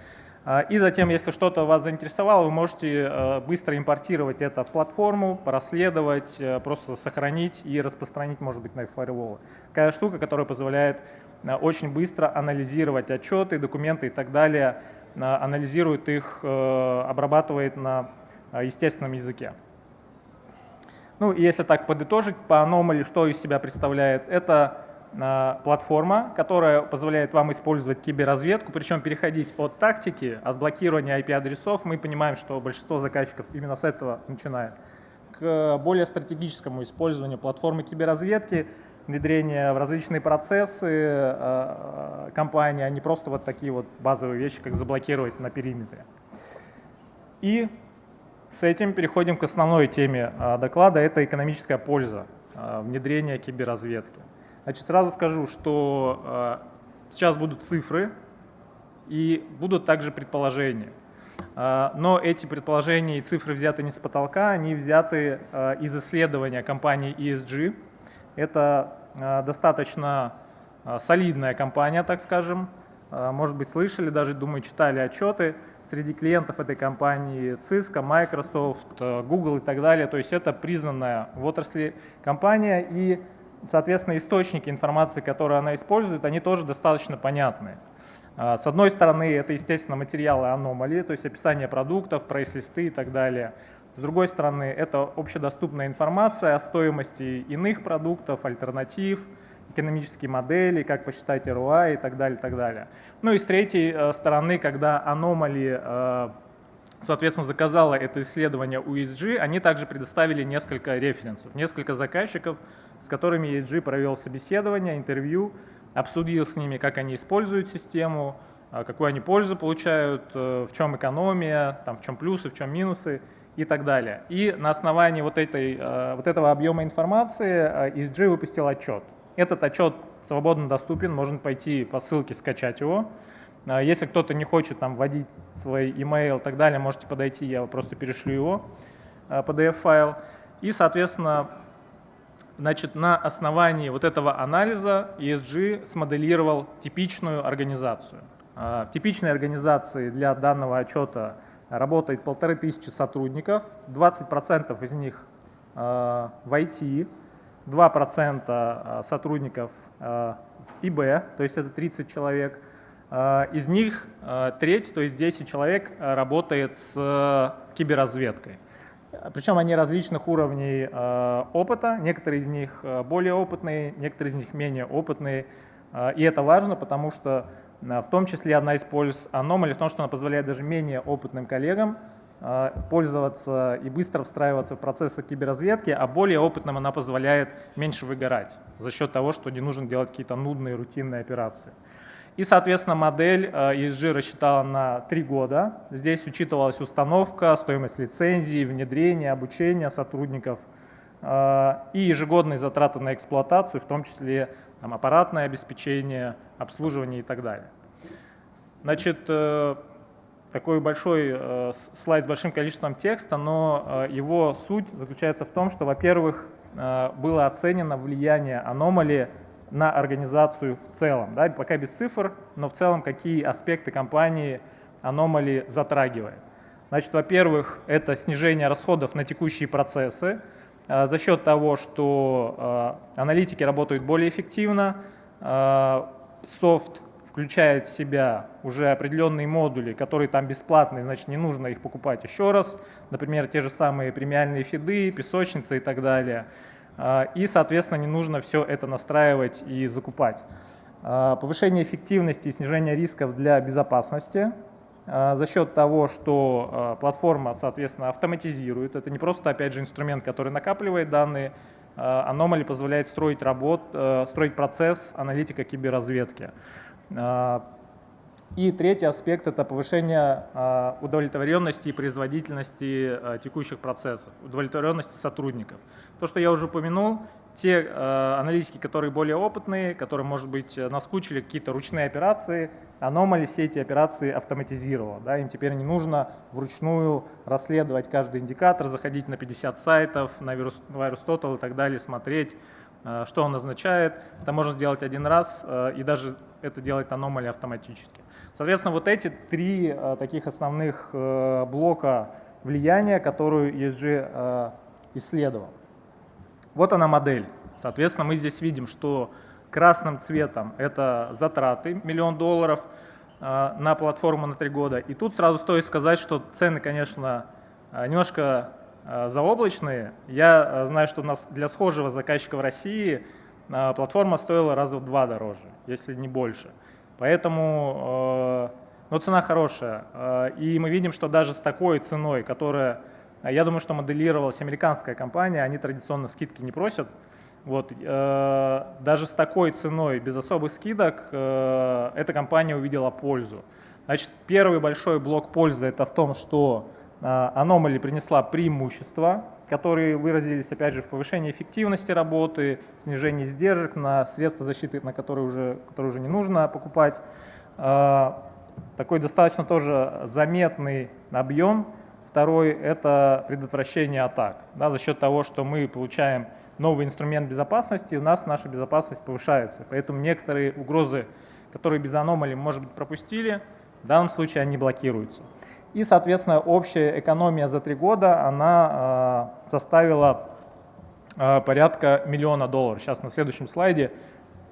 А, и затем, если что-то вас заинтересовало, вы можете э, быстро импортировать это в платформу, проследовать, э, просто сохранить и распространить, может быть, на фаерволы. Такая штука, которая позволяет э, очень быстро анализировать отчеты, документы и так далее, анализирует их, обрабатывает на естественном языке. Ну, если так подытожить, по Anomaly, что из себя представляет, это платформа, которая позволяет вам использовать киберразведку, причем переходить от тактики, от блокирования IP-адресов, мы понимаем, что большинство заказчиков именно с этого начинает, к более стратегическому использованию платформы киберразведки, внедрение в различные процессы э, э, компании, а не просто вот такие вот базовые вещи, как заблокировать на периметре. И с этим переходим к основной теме э, доклада, это экономическая польза внедрения киберразведки. Значит, сразу скажу, что э, сейчас будут цифры и будут также предположения. Но эти предположения и цифры взяты не с потолка, они взяты из исследования компании ESG. Это достаточно солидная компания, так скажем. Может быть, слышали, даже, думаю, читали отчеты. Среди клиентов этой компании Cisco, Microsoft, э, Google и так далее. То есть это признанная в отрасли компания. И соответственно, источники информации, которые она использует, они тоже достаточно понятны. А, с одной стороны, это, естественно, материалы аномалии, то есть описание продуктов, прайс-листы и так далее. С другой стороны, это общедоступная информация о стоимости иных продуктов, альтернатив, экономические модели, как посчитать ROI и так далее, так далее. Ну и с третьей э, стороны, когда аномалии, э, соответственно, заказала это исследование у ESG, они также предоставили несколько референсов, несколько заказчиков, с которыми ESG провел собеседование, интервью, обсудил с ними, как они используют систему, а, какую они пользу получают, э, в чем экономия, там, в чем плюсы, в чем минусы и так далее. И на основании вот, этой, э, вот этого объема информации ESG э, выпустил отчет. Этот отчет свободно доступен, можно пойти по ссылке скачать его. Если кто-то не хочет там вводить свой email и так далее, можете подойти, я просто перешлю его, PDF-файл. И, соответственно, Значит, на основании вот этого анализа ESG смоделировал типичную организацию. В типичной организации для данного отчета работает полторы тысячи сотрудников, 20% из них в IT, 2% сотрудников в ИБ, то есть это 30 человек. Из них треть, то есть 10 человек, работает с киберразведкой. Причем они различных уровней опыта, некоторые из них более опытные, некоторые из них менее опытные. И это важно, потому что в том числе одна из польз аномалии в том, что она позволяет даже менее опытным коллегам пользоваться и быстро встраиваться в процессы киберразведки, а более опытным она позволяет меньше выгорать за счет того, что не нужно делать какие-то нудные рутинные операции. И, соответственно, модель ESG рассчитала на три года. Здесь учитывалась установка, стоимость лицензии, внедрение, обучение сотрудников э, и ежегодные затраты на эксплуатацию, в том числе там, аппаратное обеспечение, обслуживание и так далее. Значит, э, такой большой э, слайд с большим количеством текста, но его суть заключается в том, что, во-первых, было оценено влияние аномалии на организацию в целом. Да? Пока без цифр, но в целом какие аспекты компании аномали затрагивает. Значит, во-первых, это снижение расходов на текущие процессы за счет того, что аналитики работают более эффективно, софт включает в себя уже определенные модули, которые там бесплатные, значит, не нужно их покупать еще раз. Например, те же самые премиальные фиды, песочницы и так далее – а, и, соответственно, не нужно все это настраивать и закупать. А, повышение эффективности и снижение рисков для безопасности а, за счет того, что платформа, соответственно, автоматизирует. Это не просто, опять же, инструмент, который накапливает данные, Anomaly позволяет строить, работ, э, строить процесс аналитика киберразведки. И третий аспект – это повышение а, удовлетворенности и производительности а, текущих процессов, удовлетворенности сотрудников. То, что я уже упомянул, те а, аналитики, которые более опытные, которые, может быть, наскучили какие-то ручные операции, Anomaly все эти операции автоматизировала. Да, им теперь не нужно вручную расследовать каждый индикатор, заходить на 50 сайтов, на VirusTotal и так далее, смотреть, что он означает. Это можно сделать один раз, и даже это делает Anomaly автоматически. Соответственно, вот эти три э, таких основных э, блока влияния, которую ESG э, исследовал. Вот она модель. Соответственно, мы здесь видим, что красным цветом это затраты, миллион долларов на платформу на три года. И тут сразу стоит сказать, что цены, конечно, немножко заоблачные. Я знаю, что для схожего заказчика в России платформа стоила раза в два дороже, если не больше. Поэтому э, ну, цена хорошая. Э, и мы видим, что даже с такой ценой, которая, я думаю, что моделировалась американская компания, они традиционно скидки не просят. Вот, э, даже с такой ценой, без особых скидок, эта компания увидела пользу. Значит, первый большой блок пользы это в том, что Anomaly принесла преимущества, которые выразились, опять же, в повышении эффективности работы, снижении издержек на средства защиты, на которые уже, которые уже не нужно покупать. А, такой достаточно тоже заметный объем. Второй – это предотвращение атак. Да, за счет того, что мы получаем новый инструмент безопасности, у нас наша безопасность повышается. Поэтому некоторые угрозы, которые без аномалий, может быть, пропустили, в данном случае они блокируются. И, соответственно, общая экономия за три года, она э, составила э, порядка миллиона долларов. Сейчас на следующем слайде,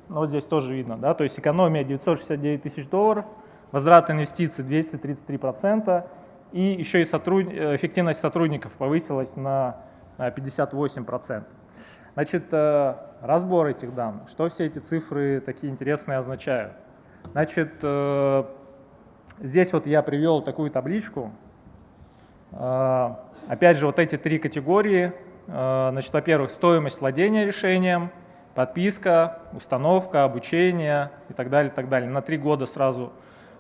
ну, вот здесь тоже видно, да, то есть экономия 969 тысяч долларов, возврат инвестиций 233%, и еще и сотруд... эффективность сотрудников повысилась на 58%. Значит, э, разбор этих данных, что все эти цифры такие интересные означают. Значит, Здесь вот я привел такую табличку. А, опять же, вот эти три категории. А, значит, во-первых, стоимость владения решением, подписка, установка, обучение и так далее, и так далее. На три года сразу.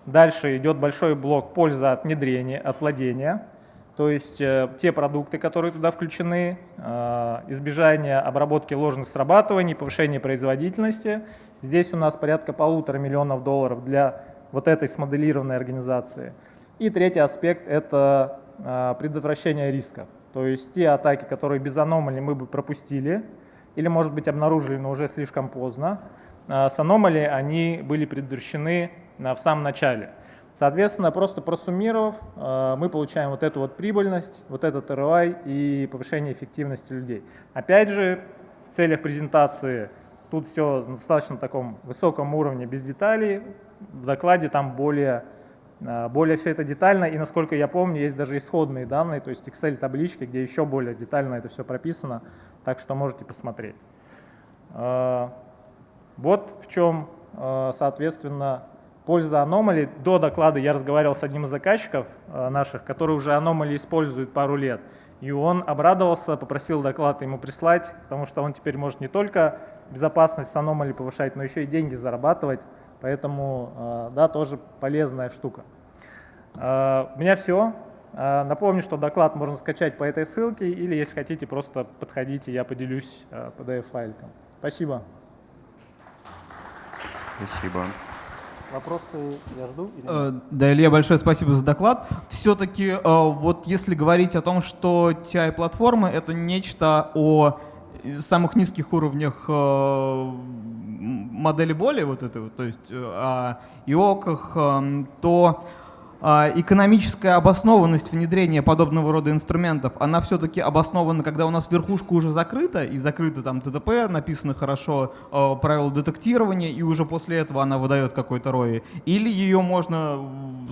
Дальше идет большой блок польза от внедрения, от владения. То есть э, те продукты, которые туда включены, э, избежание обработки ложных срабатываний, повышение производительности. Здесь у нас порядка полутора миллионов долларов для вот этой смоделированной организации. И третий аспект – это а, предотвращение рисков. То есть те атаки, которые без аномалий мы бы пропустили или, может быть, обнаружили, но уже слишком поздно, а, с аномалией они были предотвращены в самом начале. Соответственно, просто просуммировав, мы получаем вот эту вот прибыльность, вот этот ROI и повышение эффективности людей. Опять же, в целях презентации тут все на достаточно таком высоком уровне, без деталей. В докладе там более а, более все это детально, и насколько я помню, есть даже исходные данные, то есть Excel-таблички, где еще более детально это все прописано, так что можете посмотреть. А, вот в чем, а, соответственно, польза Anomaly. До доклада я разговаривал с одним из заказчиков наших, который уже Anomaly использует пару лет, и он обрадовался, попросил доклад ему прислать, потому что он теперь может не только безопасность Anomaly повышать, но еще и деньги зарабатывать, Поэтому, да, тоже полезная штука. У меня все. Напомню, что доклад можно скачать по этой ссылке, или если хотите, просто подходите, я поделюсь PDF-файликом. Спасибо. Спасибо. Вопросы я жду? Или э, Да, Илья, большое спасибо за доклад. Все-таки э, вот если говорить о том, что TI-платформы — это нечто о самых низких уровнях э, модели боли, вот это вот, то есть о ИОКах, то а, экономическая обоснованность внедрения подобного рода инструментов, она все-таки обоснована, когда у нас верхушка уже закрыта, и закрыто там ТТП, написано хорошо э, правила детектирования, и уже после этого она выдает какой-то ROI. Или ее можно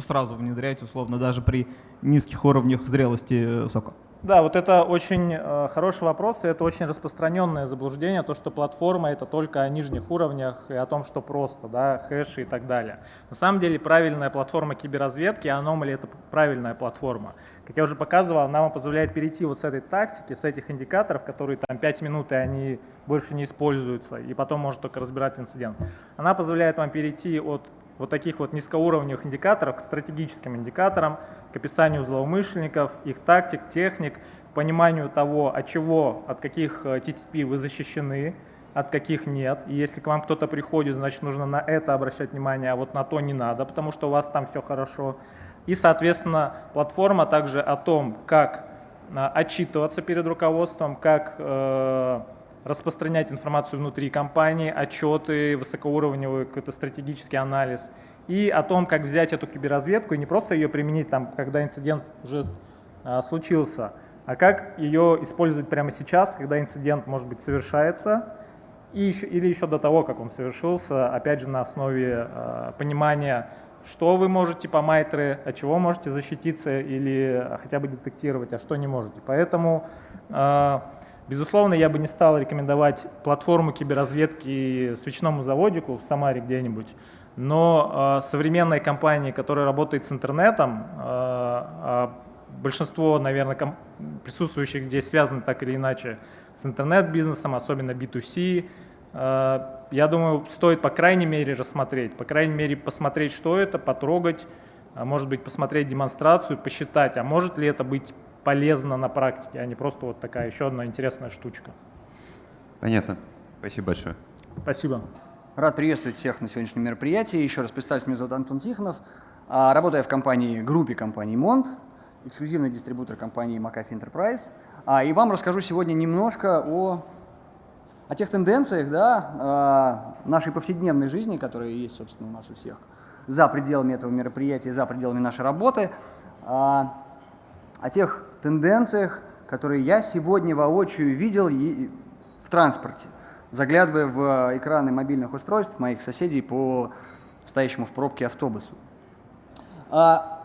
сразу внедрять, условно, даже при низких уровнях зрелости сока? Да, вот это очень э, хороший вопрос, и это очень распространенное заблуждение, то, что платформа это только о нижних уровнях и о том, что просто, да, хэши и так далее. На самом деле правильная платформа киберразведки, Anomaly это правильная платформа. Как я уже показывал, она вам позволяет перейти вот с этой тактики, с этих индикаторов, которые там 5 минут и они больше не используются, и потом может только разбирать инцидент. Она позволяет вам перейти от вот таких вот низкоуровневых индикаторов к стратегическим индикаторам, к описанию злоумышленников, их тактик, техник, пониманию того, от чего, от каких TTP э, вы защищены, от каких нет. И если к вам кто-то приходит, значит нужно на это обращать внимание, а вот на то не надо, потому что у вас там все хорошо. И, соответственно, платформа также о том, как э, отчитываться перед руководством, как э, распространять информацию внутри компании, отчеты, высокоуровневый какой-то стратегический анализ и о том, как взять эту киберразведку и не просто ее применить там, когда инцидент уже а, случился, а как ее использовать прямо сейчас, когда инцидент, может быть, совершается, и еще, или еще до того, как он совершился, опять же, на основе а, понимания, что вы можете по майтре, от чего можете защититься или хотя бы детектировать, а что не можете. Поэтому а, Безусловно, я бы не стал рекомендовать платформу киберразведки свечному заводику в Самаре где-нибудь, но э, современные компании, которые работают с интернетом, э, э, большинство, наверное, присутствующих здесь связаны так или иначе с интернет-бизнесом, особенно B2C, э, я думаю, стоит по крайней мере рассмотреть, по крайней мере посмотреть, что это, потрогать, а может быть посмотреть демонстрацию, посчитать, а может ли это быть полезно на практике, а не просто вот такая еще одна интересная штучка. Понятно. Спасибо большое. Спасибо. Рад приветствовать всех на сегодняшнем мероприятии. Еще раз представлюсь, меня зовут Антон Тихонов. А, работаю в компании, группе компании Mont, эксклюзивный дистрибутор компании McAfee Enterprise. А, и вам расскажу сегодня немножко о, о тех тенденциях да, а, нашей повседневной жизни, которые есть, собственно, у нас у всех, за пределами этого мероприятия, за пределами нашей работы о тех тенденциях, которые я сегодня воочию видел в транспорте, заглядывая в экраны мобильных устройств моих соседей по стоящему в пробке автобусу. А,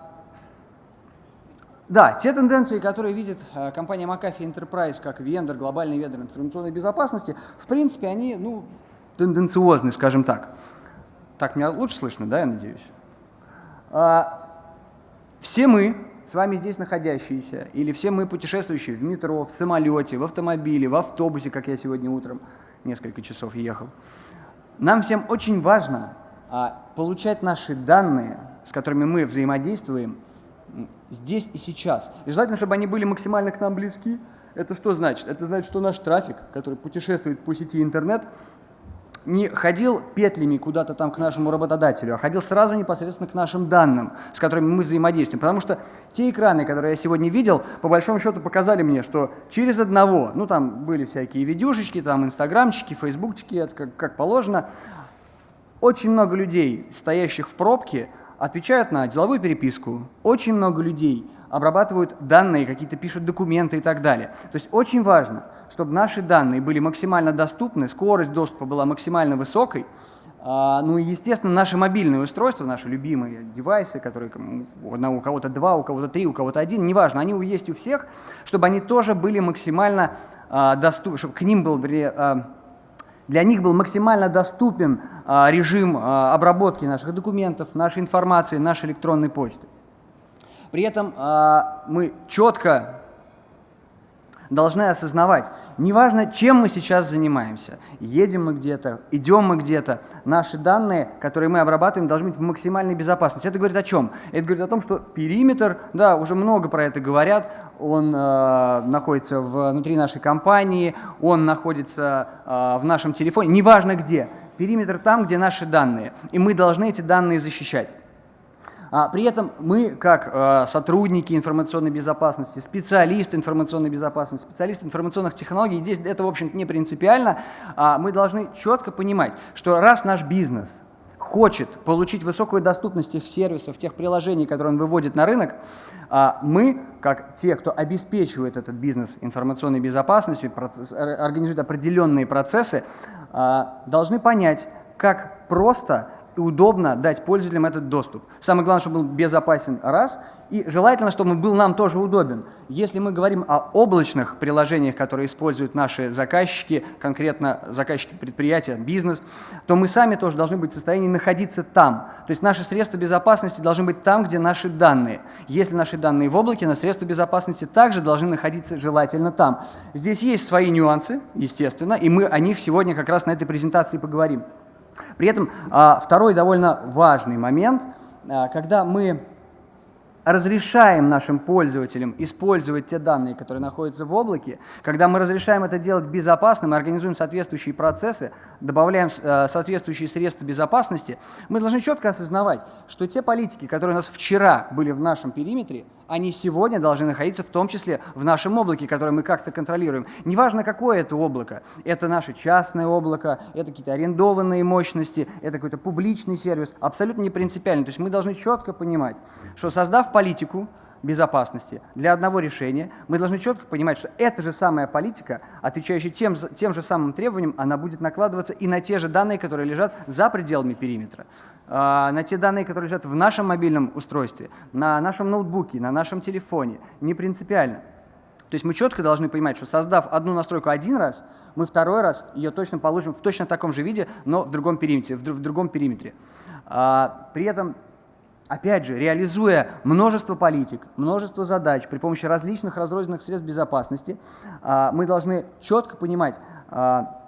да, те тенденции, которые видит а, компания McAfee Enterprise как вендор, глобальный вендор информационной безопасности, в принципе, они ну, тенденциозны, скажем так. Так, меня лучше слышно, да, я надеюсь? А, все мы с вами здесь находящиеся, или все мы путешествующие в метро, в самолете, в автомобиле, в автобусе, как я сегодня утром несколько часов ехал, нам всем очень важно а, получать наши данные, с которыми мы взаимодействуем, здесь и сейчас. И желательно, чтобы они были максимально к нам близки. Это что значит? Это значит, что наш трафик, который путешествует по сети интернет, не ходил петлями куда-то там к нашему работодателю, а ходил сразу непосредственно к нашим данным, с которыми мы взаимодействуем. Потому что те экраны, которые я сегодня видел, по большому счету показали мне, что через одного, ну там были всякие видюшечки, там инстаграмчики, фейсбукчики, это как, как положено, Очень много людей, стоящих в пробке, отвечают на деловую переписку. Очень много людей обрабатывают данные, какие-то пишут документы и так далее. То есть очень важно, чтобы наши данные были максимально доступны, скорость доступа была максимально высокой, а, ну и, естественно, наши мобильные устройства, наши любимые девайсы, которые у кого-то два, у кого-то три, у кого-то один, неважно, они есть у всех, чтобы они тоже были максимально а, доступны, чтобы к ним был, а, для них был максимально доступен режим обработки наших документов, нашей информации, нашей электронной почты. При этом мы четко должны осознавать, неважно, чем мы сейчас занимаемся, едем мы где-то, идем мы где-то, наши данные, которые мы обрабатываем, должны быть в максимальной безопасности. Это говорит о чем? Это говорит о том, что периметр, да, уже много про это говорят, он э, находится внутри нашей компании, он находится э, в нашем телефоне, неважно где. Периметр там, где наши данные, и мы должны эти данные защищать. А при этом мы, как э, сотрудники информационной безопасности, специалисты информационной безопасности, специалисты информационных технологий, здесь это, в общем-то, не принципиально, а мы должны четко понимать, что раз наш бизнес хочет получить высокую доступность тех сервисов, тех приложений, которые он выводит на рынок, а мы, как те, кто обеспечивает этот бизнес информационной безопасностью, процесс, организует определенные процессы, должны понять, как просто удобно дать пользователям этот доступ. Самое главное, чтобы был безопасен, раз, и желательно, чтобы он был нам тоже удобен. Если мы говорим о облачных приложениях, которые используют наши заказчики, конкретно заказчики предприятия, бизнес, то мы сами тоже должны быть в состоянии находиться там. То есть наши средства безопасности должны быть там, где наши данные. Если наши данные в облаке, на средства безопасности также должны находиться желательно там. Здесь есть свои нюансы, естественно, и мы о них сегодня как раз на этой презентации поговорим. При этом а, второй довольно важный момент, а, когда мы разрешаем нашим пользователям использовать те данные, которые находятся в облаке, когда мы разрешаем это делать безопасно, мы организуем соответствующие процессы, добавляем э, соответствующие средства безопасности, мы должны четко осознавать, что те политики, которые у нас вчера были в нашем периметре, они сегодня должны находиться в том числе в нашем облаке, которое мы как-то контролируем. Неважно, какое это облако, это наше частное облако, это какие-то арендованные мощности, это какой-то публичный сервис, абсолютно не принципиально. То есть мы должны четко понимать, что создав политику безопасности для одного решения, мы должны четко понимать, что эта же самая политика, отвечающая тем, тем же самым требованиям, она будет накладываться и на те же данные, которые лежат за пределами периметра, на те данные, которые лежат в нашем мобильном устройстве, на нашем ноутбуке, на нашем телефоне, не принципиально. То есть мы четко должны понимать, что создав одну настройку один раз, мы второй раз ее точно получим в точно таком же виде, но в другом периметре. В, в другом периметре. А, при этом опять же, реализуя множество политик, множество задач при помощи различных разрозненных средств безопасности, а, мы должны четко понимать, а,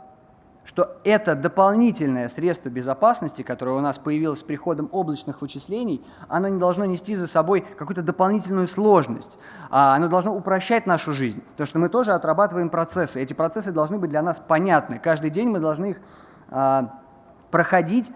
что это дополнительное средство безопасности, которое у нас появилось с приходом облачных вычислений, оно не должно нести за собой какую-то дополнительную сложность. А оно должно упрощать нашу жизнь, потому что мы тоже отрабатываем процессы. Эти процессы должны быть для нас понятны. Каждый день мы должны их проходить,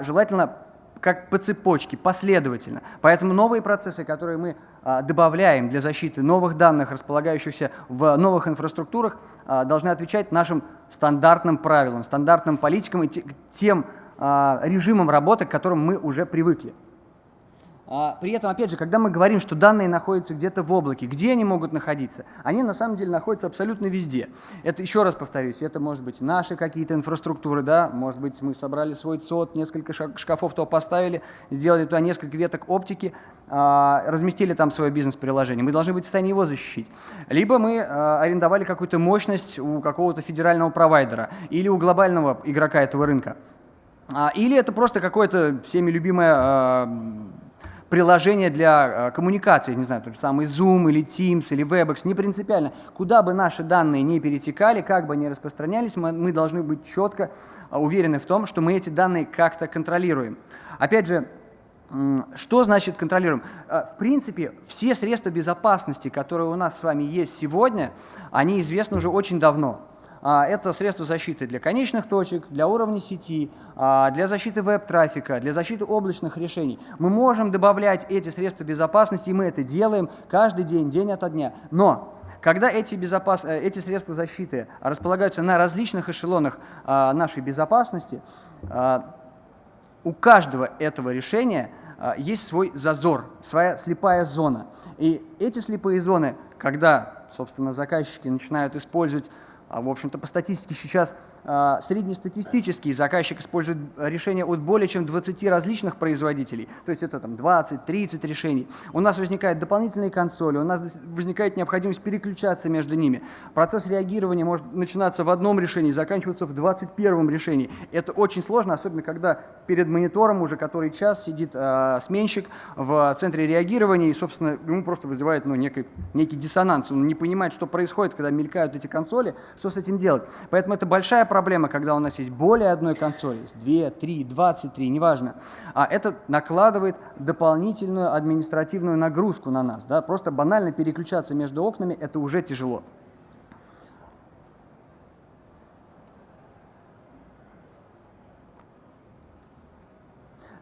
желательно как по цепочке, последовательно. Поэтому новые процессы, которые мы а, добавляем для защиты новых данных, располагающихся в новых инфраструктурах, а, должны отвечать нашим стандартным правилам, стандартным политикам и тем а, режимам работы, к которым мы уже привыкли. А, при этом, опять же, когда мы говорим, что данные находятся где-то в облаке, где они могут находиться? Они на самом деле находятся абсолютно везде. Это, еще раз повторюсь, это может быть наши какие-то инфраструктуры, да, может быть, мы собрали свой ЦОД, несколько шкафов то поставили, сделали туда несколько веток оптики, а, разместили там свое бизнес-приложение. Мы должны быть в состоянии его защитить. Либо мы а, арендовали какую-то мощность у какого-то федерального провайдера или у глобального игрока этого рынка. Или это просто какое-то всеми любимое приложение для э, коммуникации, не знаю, тот же самый Zoom или Teams или Webex, не принципиально. Куда бы наши данные не перетекали, как бы они распространялись, мы, мы должны быть четко э, уверены в том, что мы эти данные как-то контролируем. Опять же, что значит контролируем? Э, в принципе, все средства безопасности, которые у нас с вами есть сегодня, они известны уже очень давно. А, это средства защиты для конечных точек, для уровня сети, а, для защиты веб-трафика, для защиты облачных решений. Мы можем добавлять эти средства безопасности, и мы это делаем каждый день, день ото дня. Но когда эти, безопас... Э, эти средства защиты располагаются на различных эшелонах а, нашей безопасности, у каждого этого решения есть свой зазор, своя слепая зона. И эти слепые зоны, когда, собственно, заказчики начинают использовать в общем-то, по статистике сейчас а, среднестатистический заказчик использует решения от более чем 20 различных производителей, то есть это там 20-30 решений. У нас возникают дополнительные консоли, у нас возникает необходимость переключаться между ними. Процесс реагирования может начинаться в одном решении, заканчиваться в 21 решении. Это очень сложно, особенно когда перед монитором уже который час сидит э, сменщик в центре реагирования и, собственно, ему просто вызывает ну, некий, некий диссонанс. Он не понимает, что происходит, когда мелькают эти консоли, что с этим делать. Поэтому это большая проблема, когда у нас есть более одной консоли, есть 2, 3, 23, неважно. А это накладывает дополнительную административную нагрузку на нас. Да? Просто банально переключаться между окнами – это уже тяжело.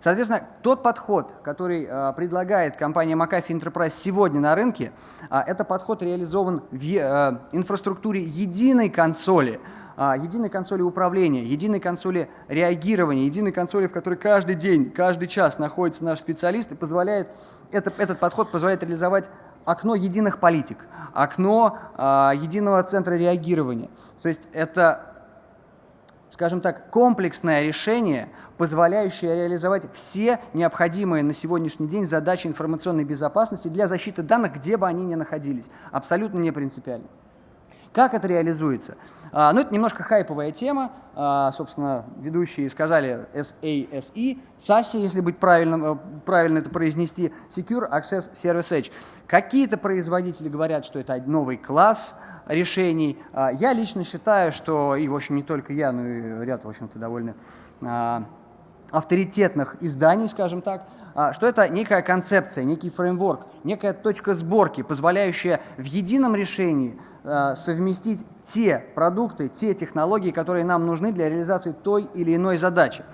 Соответственно, тот подход, который э, предлагает компания McAfee Enterprise сегодня на рынке, э, это подход реализован в э, инфраструктуре единой консоли, единой консоли управления, единой консоли реагирования, единой консоли, в которой каждый день, каждый час находится наш специалист и позволяет, это, этот подход позволяет реализовать окно единых политик, окно э, единого центра реагирования. То есть это скажем так, комплексное решение, позволяющее реализовать все необходимые на сегодняшний день задачи информационной безопасности для защиты данных, где бы они ни находились. Абсолютно не принципиально. Как это реализуется? А, ну, это немножко хайповая тема. А, собственно, ведущие сказали SASE, SASE, если быть правильным, э, правильно это произнести, Secure Access Service Edge. Какие-то производители говорят, что это новый класс, решений. А, я лично считаю, что, и, в общем, не только я, но и ряд, в общем-то, довольно а, авторитетных изданий, скажем так, а, что это некая концепция, некий фреймворк, некая точка сборки, позволяющая в едином решении совместить те продукты, те технологии, которые нам нужны для реализации той или иной задачи.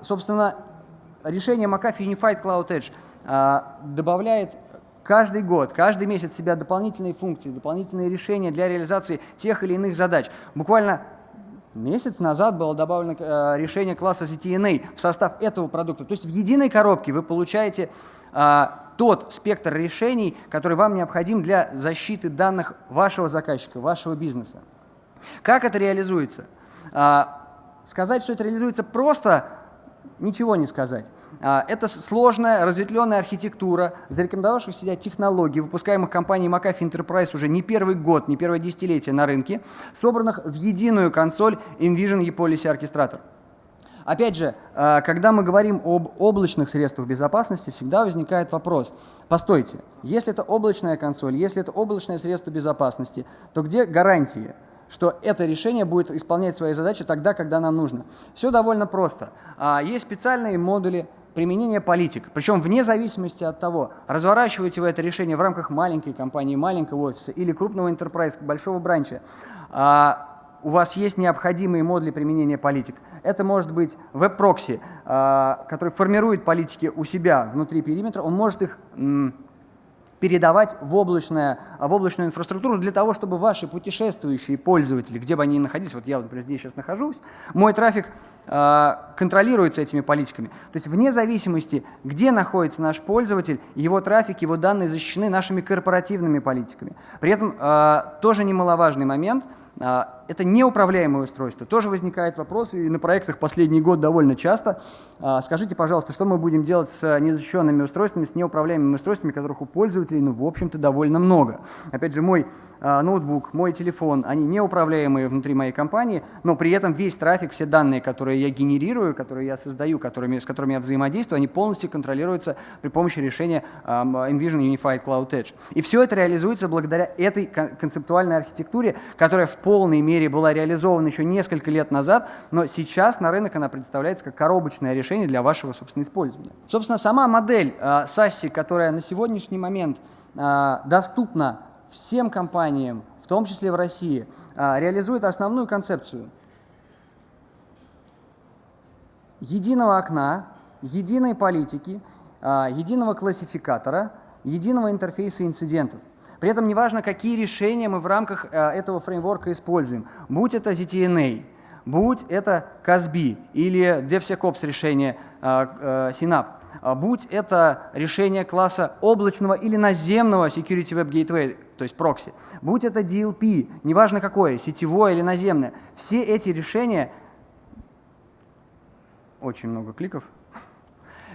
Собственно, решение McAfee Unified Cloud Edge добавляет каждый год, каждый месяц себя дополнительные функции, дополнительные решения для реализации тех или иных задач. Буквально месяц назад было добавлено э, решение класса ZTNA в состав этого продукта. То есть в единой коробке вы получаете э, тот спектр решений, который вам необходим для защиты данных вашего заказчика, вашего бизнеса. Как это реализуется? Э, сказать, что это реализуется просто ничего не сказать. А, это сложная, разветвленная архитектура, зарекомендовавших себя технологий, выпускаемых компанией McAfee Enterprise уже не первый год, не первое десятилетие на рынке, собранных в единую консоль InVision ePolicy Orchestrator. Опять же, а, когда мы говорим об облачных средствах безопасности, всегда возникает вопрос. Постойте, если это облачная консоль, если это облачное средство безопасности, то где гарантии? Что это решение будет исполнять свои задачи тогда, когда нам нужно. Все довольно просто. А, есть специальные модули применения политик, причем вне зависимости от того, разворачиваете вы это решение в рамках маленькой компании, маленького офиса или крупного enterprise, большого бранча, а, у вас есть необходимые модули применения политик. Это может быть веб-прокси, а, который формирует политики у себя внутри периметра, он может их передавать в, облачное, в облачную инфраструктуру для того, чтобы ваши путешествующие пользователи, где бы они ни находились, вот я, например, здесь сейчас нахожусь, мой трафик э, контролируется этими политиками. То есть вне зависимости, где находится наш пользователь, его трафик, его данные защищены нашими корпоративными политиками. При этом э, тоже немаловажный момент – это неуправляемое устройство. Тоже возникает вопрос, и на проектах последний год довольно часто. А, скажите, пожалуйста, что мы будем делать с незащищенными устройствами, с неуправляемыми устройствами, которых у пользователей, ну, в общем-то, довольно много. Опять же, мой а, ноутбук, мой телефон, они неуправляемые внутри моей компании, но при этом весь трафик, все данные, которые я генерирую, которые я создаю, которыми, с которыми я взаимодействую, они полностью контролируются при помощи решения Envision Unified Cloud Edge. И все это реализуется благодаря этой концептуальной архитектуре, которая в полной мере была реализована еще несколько лет назад, но сейчас на рынок она представляется как коробочное решение для вашего, собственно, использования. Собственно, сама модель э, SASI, которая на сегодняшний момент э, доступна всем компаниям, в том числе в России, э, реализует основную концепцию единого окна, единой политики, э, единого классификатора, единого интерфейса инцидентов. При этом неважно, какие решения мы в рамках э, этого фреймворка используем. Будь это ZTNA, будь это Казби или DevSecOps решение Synapse, будь это решение класса облачного или наземного Security Web Gateway, то есть прокси, будь это DLP, неважно какое, сетевое или наземное, все эти решения, очень много кликов,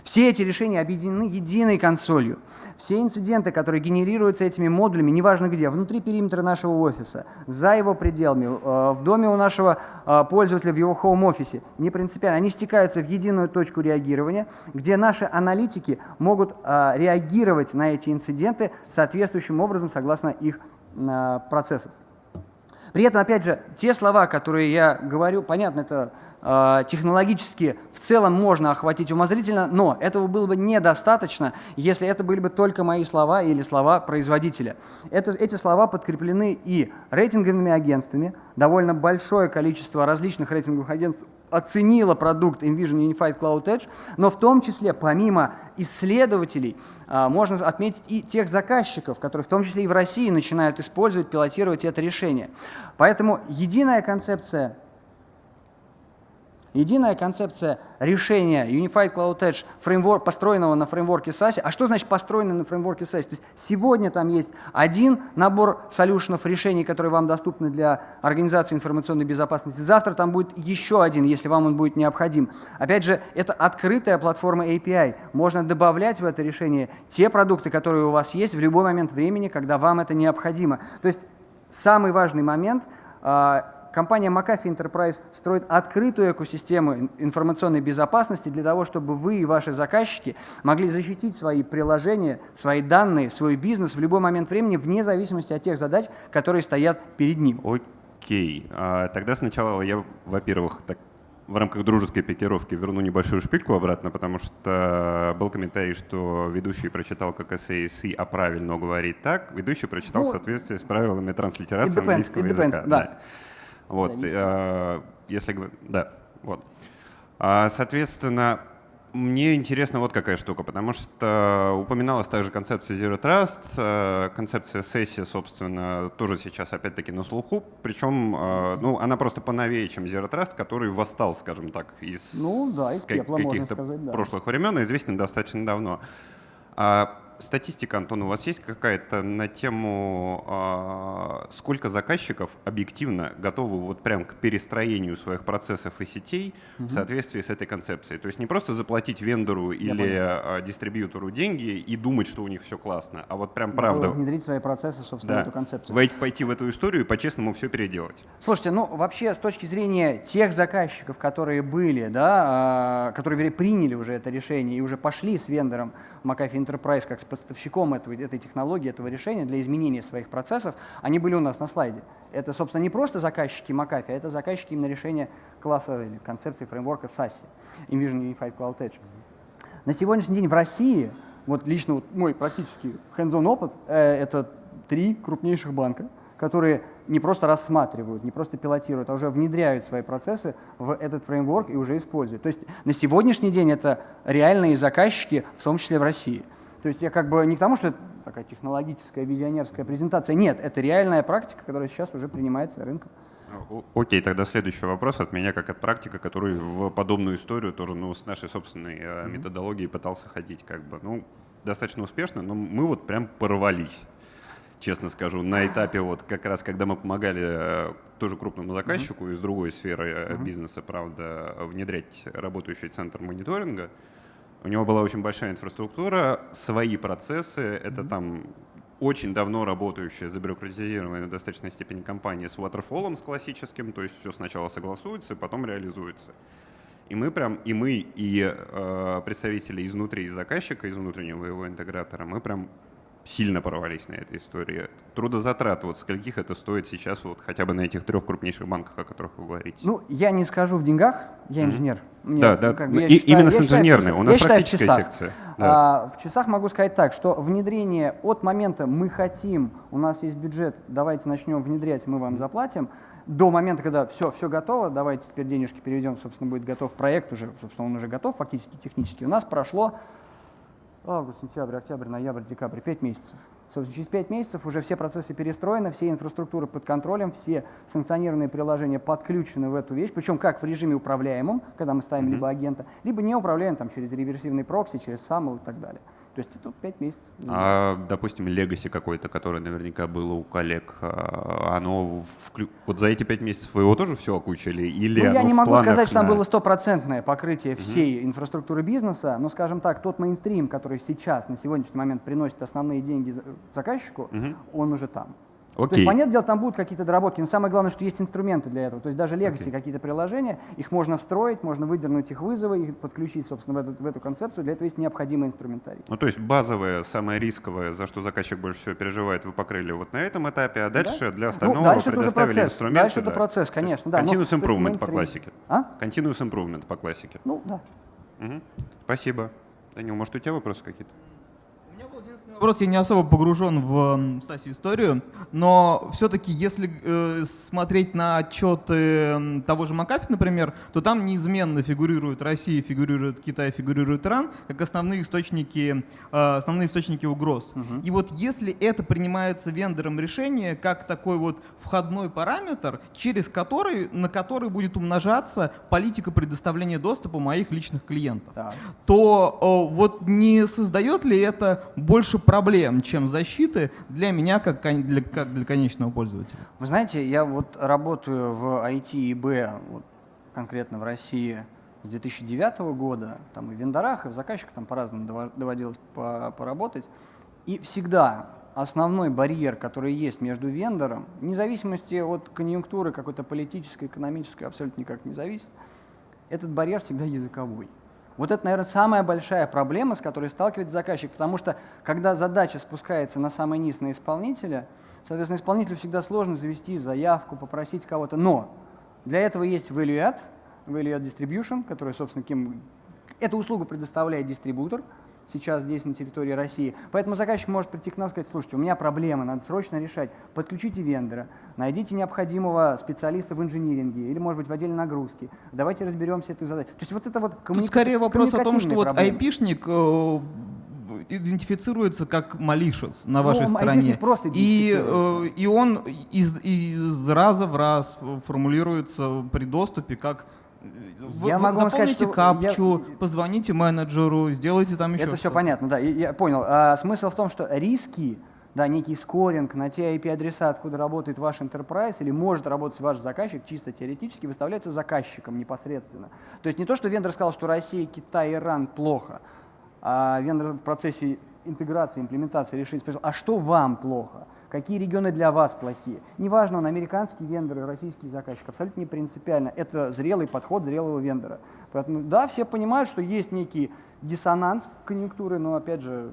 все эти решения объединены единой консолью. Все инциденты, которые генерируются этими модулями, неважно где, внутри периметра нашего офиса, за его пределами, э, в доме у нашего э, пользователя, в его хоум-офисе, не принципиально, они стекаются в единую точку реагирования, где наши аналитики могут э, реагировать на эти инциденты соответствующим образом согласно их процессам. При этом, опять же, те слова, которые я говорю, понятно, это технологически в целом можно охватить умозрительно, но этого было бы недостаточно, если это были бы только мои слова или слова производителя. Это, эти слова подкреплены и рейтинговыми агентствами, довольно большое количество различных рейтинговых агентств оценило продукт InVision Unified Cloud Edge, но в том числе, помимо исследователей, э, можно отметить и тех заказчиков, которые в том числе и в России начинают использовать, пилотировать это решение. Поэтому единая концепция Единая концепция решения Unified Cloud Edge, фреймворк, построенного на фреймворке SASE. А что значит построенный на фреймворке SASE? То есть сегодня там есть один набор солюшенов, решений, которые вам доступны для организации информационной безопасности. Завтра там будет еще один, если вам он будет необходим. Опять же, это открытая платформа API. Можно добавлять в это решение те продукты, которые у вас есть в любой момент времени, когда вам это необходимо. То есть самый важный момент а, – компания McAfee Enterprise строит открытую экосистему информационной безопасности для того, чтобы вы и ваши заказчики могли защитить свои приложения, свои данные, свой бизнес в любой момент времени, вне зависимости от тех задач, которые стоят перед ним. Окей. А, тогда сначала я, во-первых, так в рамках дружеской пикировки верну небольшую шпильку обратно, потому что был комментарий, что ведущий прочитал как SAC, а правильно говорит так. Ведущий прочитал ну, в соответствии с правилами транслитерации depends, английского языка. Да. Да. Вот, э, если да, вот. А, соответственно, мне интересно вот какая штука, потому что упоминалась также концепция Zero Trust, э, концепция сессии, собственно, тоже сейчас опять-таки на слуху, причем э, ну, она просто поновее, чем Zero Trust, который восстал, скажем так, из, ну, да, из пепла, каких-то да. прошлых времен и известен достаточно давно. А статистика, Антон, у вас есть какая-то на тему, а, сколько заказчиков объективно готовы вот прям к перестроению своих процессов и сетей угу. в соответствии с этой концепцией? То есть не просто заплатить вендору Я или понял. дистрибьютору деньги и думать, что у них все классно, а вот прям правда... внедрить свои процессы, собственно, да. в эту концепцию. Пойти в эту историю и по-честному все переделать. Слушайте, ну вообще с точки зрения тех заказчиков, которые были, да, а, которые приняли уже это решение и уже пошли с вендором McAfee Enterprise как с поставщиком этого, этой технологии, этого решения для изменения своих процессов, они были у нас на слайде. Это, собственно, не просто заказчики McAfee, а это заказчики именно решения класса или концепции фреймворка SASE, Envision Unified Cloud Edge. На сегодняшний день в России, вот лично вот мой практически hands-on опыт, э, это три крупнейших банка, которые не просто рассматривают, не просто пилотируют, а уже внедряют свои процессы в этот фреймворк и уже используют. То есть на сегодняшний день это реальные заказчики, в том числе в России. То есть я как бы не к тому, что это такая технологическая, визионерская презентация. Нет, это реальная практика, которая сейчас уже принимается рынком. Окей, тогда следующий вопрос от меня, как от практика, который в подобную историю тоже ну, с нашей собственной mm-hmm. методологией пытался ходить. Как бы, ну, достаточно успешно, но мы вот прям порвались честно скажу, на этапе вот как раз, когда мы помогали э, тоже крупному заказчику uh-huh. из другой сферы uh-huh. бизнеса, правда, внедрять работающий центр мониторинга. У него была очень большая инфраструктура, свои процессы, это uh-huh. там очень давно работающая, забюрократизированная в достаточной степени компания с waterfall, с классическим, то есть все сначала согласуется, потом реализуется. И мы прям, и мы, и э, представители изнутри из заказчика, из внутреннего его интегратора, мы прям сильно порвались на этой истории. Трудозатрат, вот скольких это стоит сейчас вот хотя бы на этих трех крупнейших банках, о которых вы говорите? Ну, я не скажу в деньгах, я инженер. Mm-hmm. Мне, да, да, как бы, и, считаю, именно с инженерной, у нас практическая в секция. Да. А, в часах могу сказать так, что внедрение от момента «мы хотим», у нас есть бюджет, давайте начнем внедрять, мы вам заплатим, до момента, когда все, все готово, давайте теперь денежки переведем, собственно, будет готов проект уже, собственно, он уже готов фактически, технически, у нас прошло август, сентябрь, октябрь, ноябрь, декабрь, 5 месяцев. Собственно, через 5 месяцев уже все процессы перестроены, все инфраструктуры под контролем, все санкционированные приложения подключены в эту вещь, причем как в режиме управляемом, когда мы ставим mm-hmm. либо агента, либо не управляем там, через реверсивный прокси, через SAML и так далее. То есть это 5 месяцев. А, допустим, легаси какой-то, который наверняка было у коллег, а, оно вклю... вот за эти 5 месяцев вы его тоже все окучили? Или ну, я не могу сказать, что на... там было стопроцентное покрытие всей инфраструктуры бизнеса, но, скажем так, тот мейнстрим, который сейчас, на сегодняшний момент приносит основные деньги заказчику, угу. он уже там. Окей. То есть, понятное дело, там будут какие-то доработки, но самое главное, что есть инструменты для этого. То есть даже Legacy, okay. какие-то приложения, их можно встроить, можно выдернуть их вызовы, их подключить, собственно, в эту, в эту концепцию. Для этого есть необходимый инструментарий. Ну, то есть базовое, самое рисковое, за что заказчик больше всего переживает, вы покрыли вот на этом этапе, а дальше да? для ну, остального ну, дальше предоставили процесс. инструменты. Дальше да. это процесс, конечно. Да, Continuous но, improvement по классике. А? Continuous improvement по классике. Ну, да. Угу. Спасибо. Данил, может, у тебя вопросы какие-то? Вопрос, я не особо погружен в Стаси историю, но все-таки, если э, смотреть на отчеты того же Макафи, например, то там неизменно фигурирует Россия, фигурирует Китай, фигурирует Иран, как основные источники, э, основные источники угроз. Угу. И вот если это принимается вендором решение, как такой вот входной параметр, через который, на который будет умножаться политика предоставления доступа моих личных клиентов, да. то э, вот не создает ли это больше проблем, чем защиты для меня как для, как для конечного пользователя. Вы знаете, я вот работаю в IT и Б, вот конкретно в России с 2009 года, там и в вендорах, и в заказчиках там по-разному доводилось поработать. И всегда основной барьер, который есть между вендором, вне зависимости от конъюнктуры какой-то политической, экономической, абсолютно никак не зависит, этот барьер всегда языковой. Вот это, наверное, самая большая проблема, с которой сталкивается заказчик, потому что когда задача спускается на самый низ на исполнителя, соответственно, исполнителю всегда сложно завести заявку, попросить кого-то. Но для этого есть value add, value add distribution, который, собственно, кем... эту услугу предоставляет дистрибутор, сейчас здесь на территории России. Поэтому заказчик может прийти к нам и сказать, слушайте, у меня проблема, надо срочно решать. Подключите вендора, найдите необходимого специалиста в инжиниринге или, может быть, в отделе нагрузки. Давайте разберемся этой задачей. То есть вот это вот коммуника... Тут скорее вопрос о том, что вот айпишник э, идентифицируется как malicious на вашей ну, стороне. Просто и, э, и он из, из раза в раз формулируется при доступе как вы, я могу заполните сказать, капчу, я... позвоните менеджеру, сделайте там еще Это все понятно, да, я, я понял. А, смысл в том, что риски, да, некий скоринг на те IP-адреса, откуда работает ваш enterprise или может работать ваш заказчик, чисто теоретически выставляется заказчиком непосредственно. То есть не то, что вендор сказал, что Россия, Китай, Иран плохо, а вендор в процессе интеграции, имплементации решить, а что вам плохо? какие регионы для вас плохие. Неважно, он американский вендор, российский заказчик, абсолютно не принципиально. Это зрелый подход зрелого вендора. Поэтому да, все понимают, что есть некий диссонанс конъюнктуры, но опять же,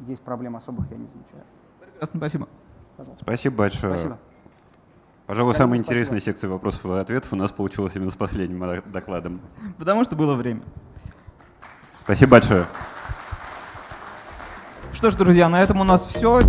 здесь проблем особых я не замечаю. Прекрасно, спасибо. Пожалуйста. Спасибо большое. Спасибо. Пожалуй, Конечно, самая спасибо. интересная секция вопросов и ответов у нас получилась именно с последним докладом. Потому что было время. Спасибо большое. Что ж, друзья, на этом у нас все.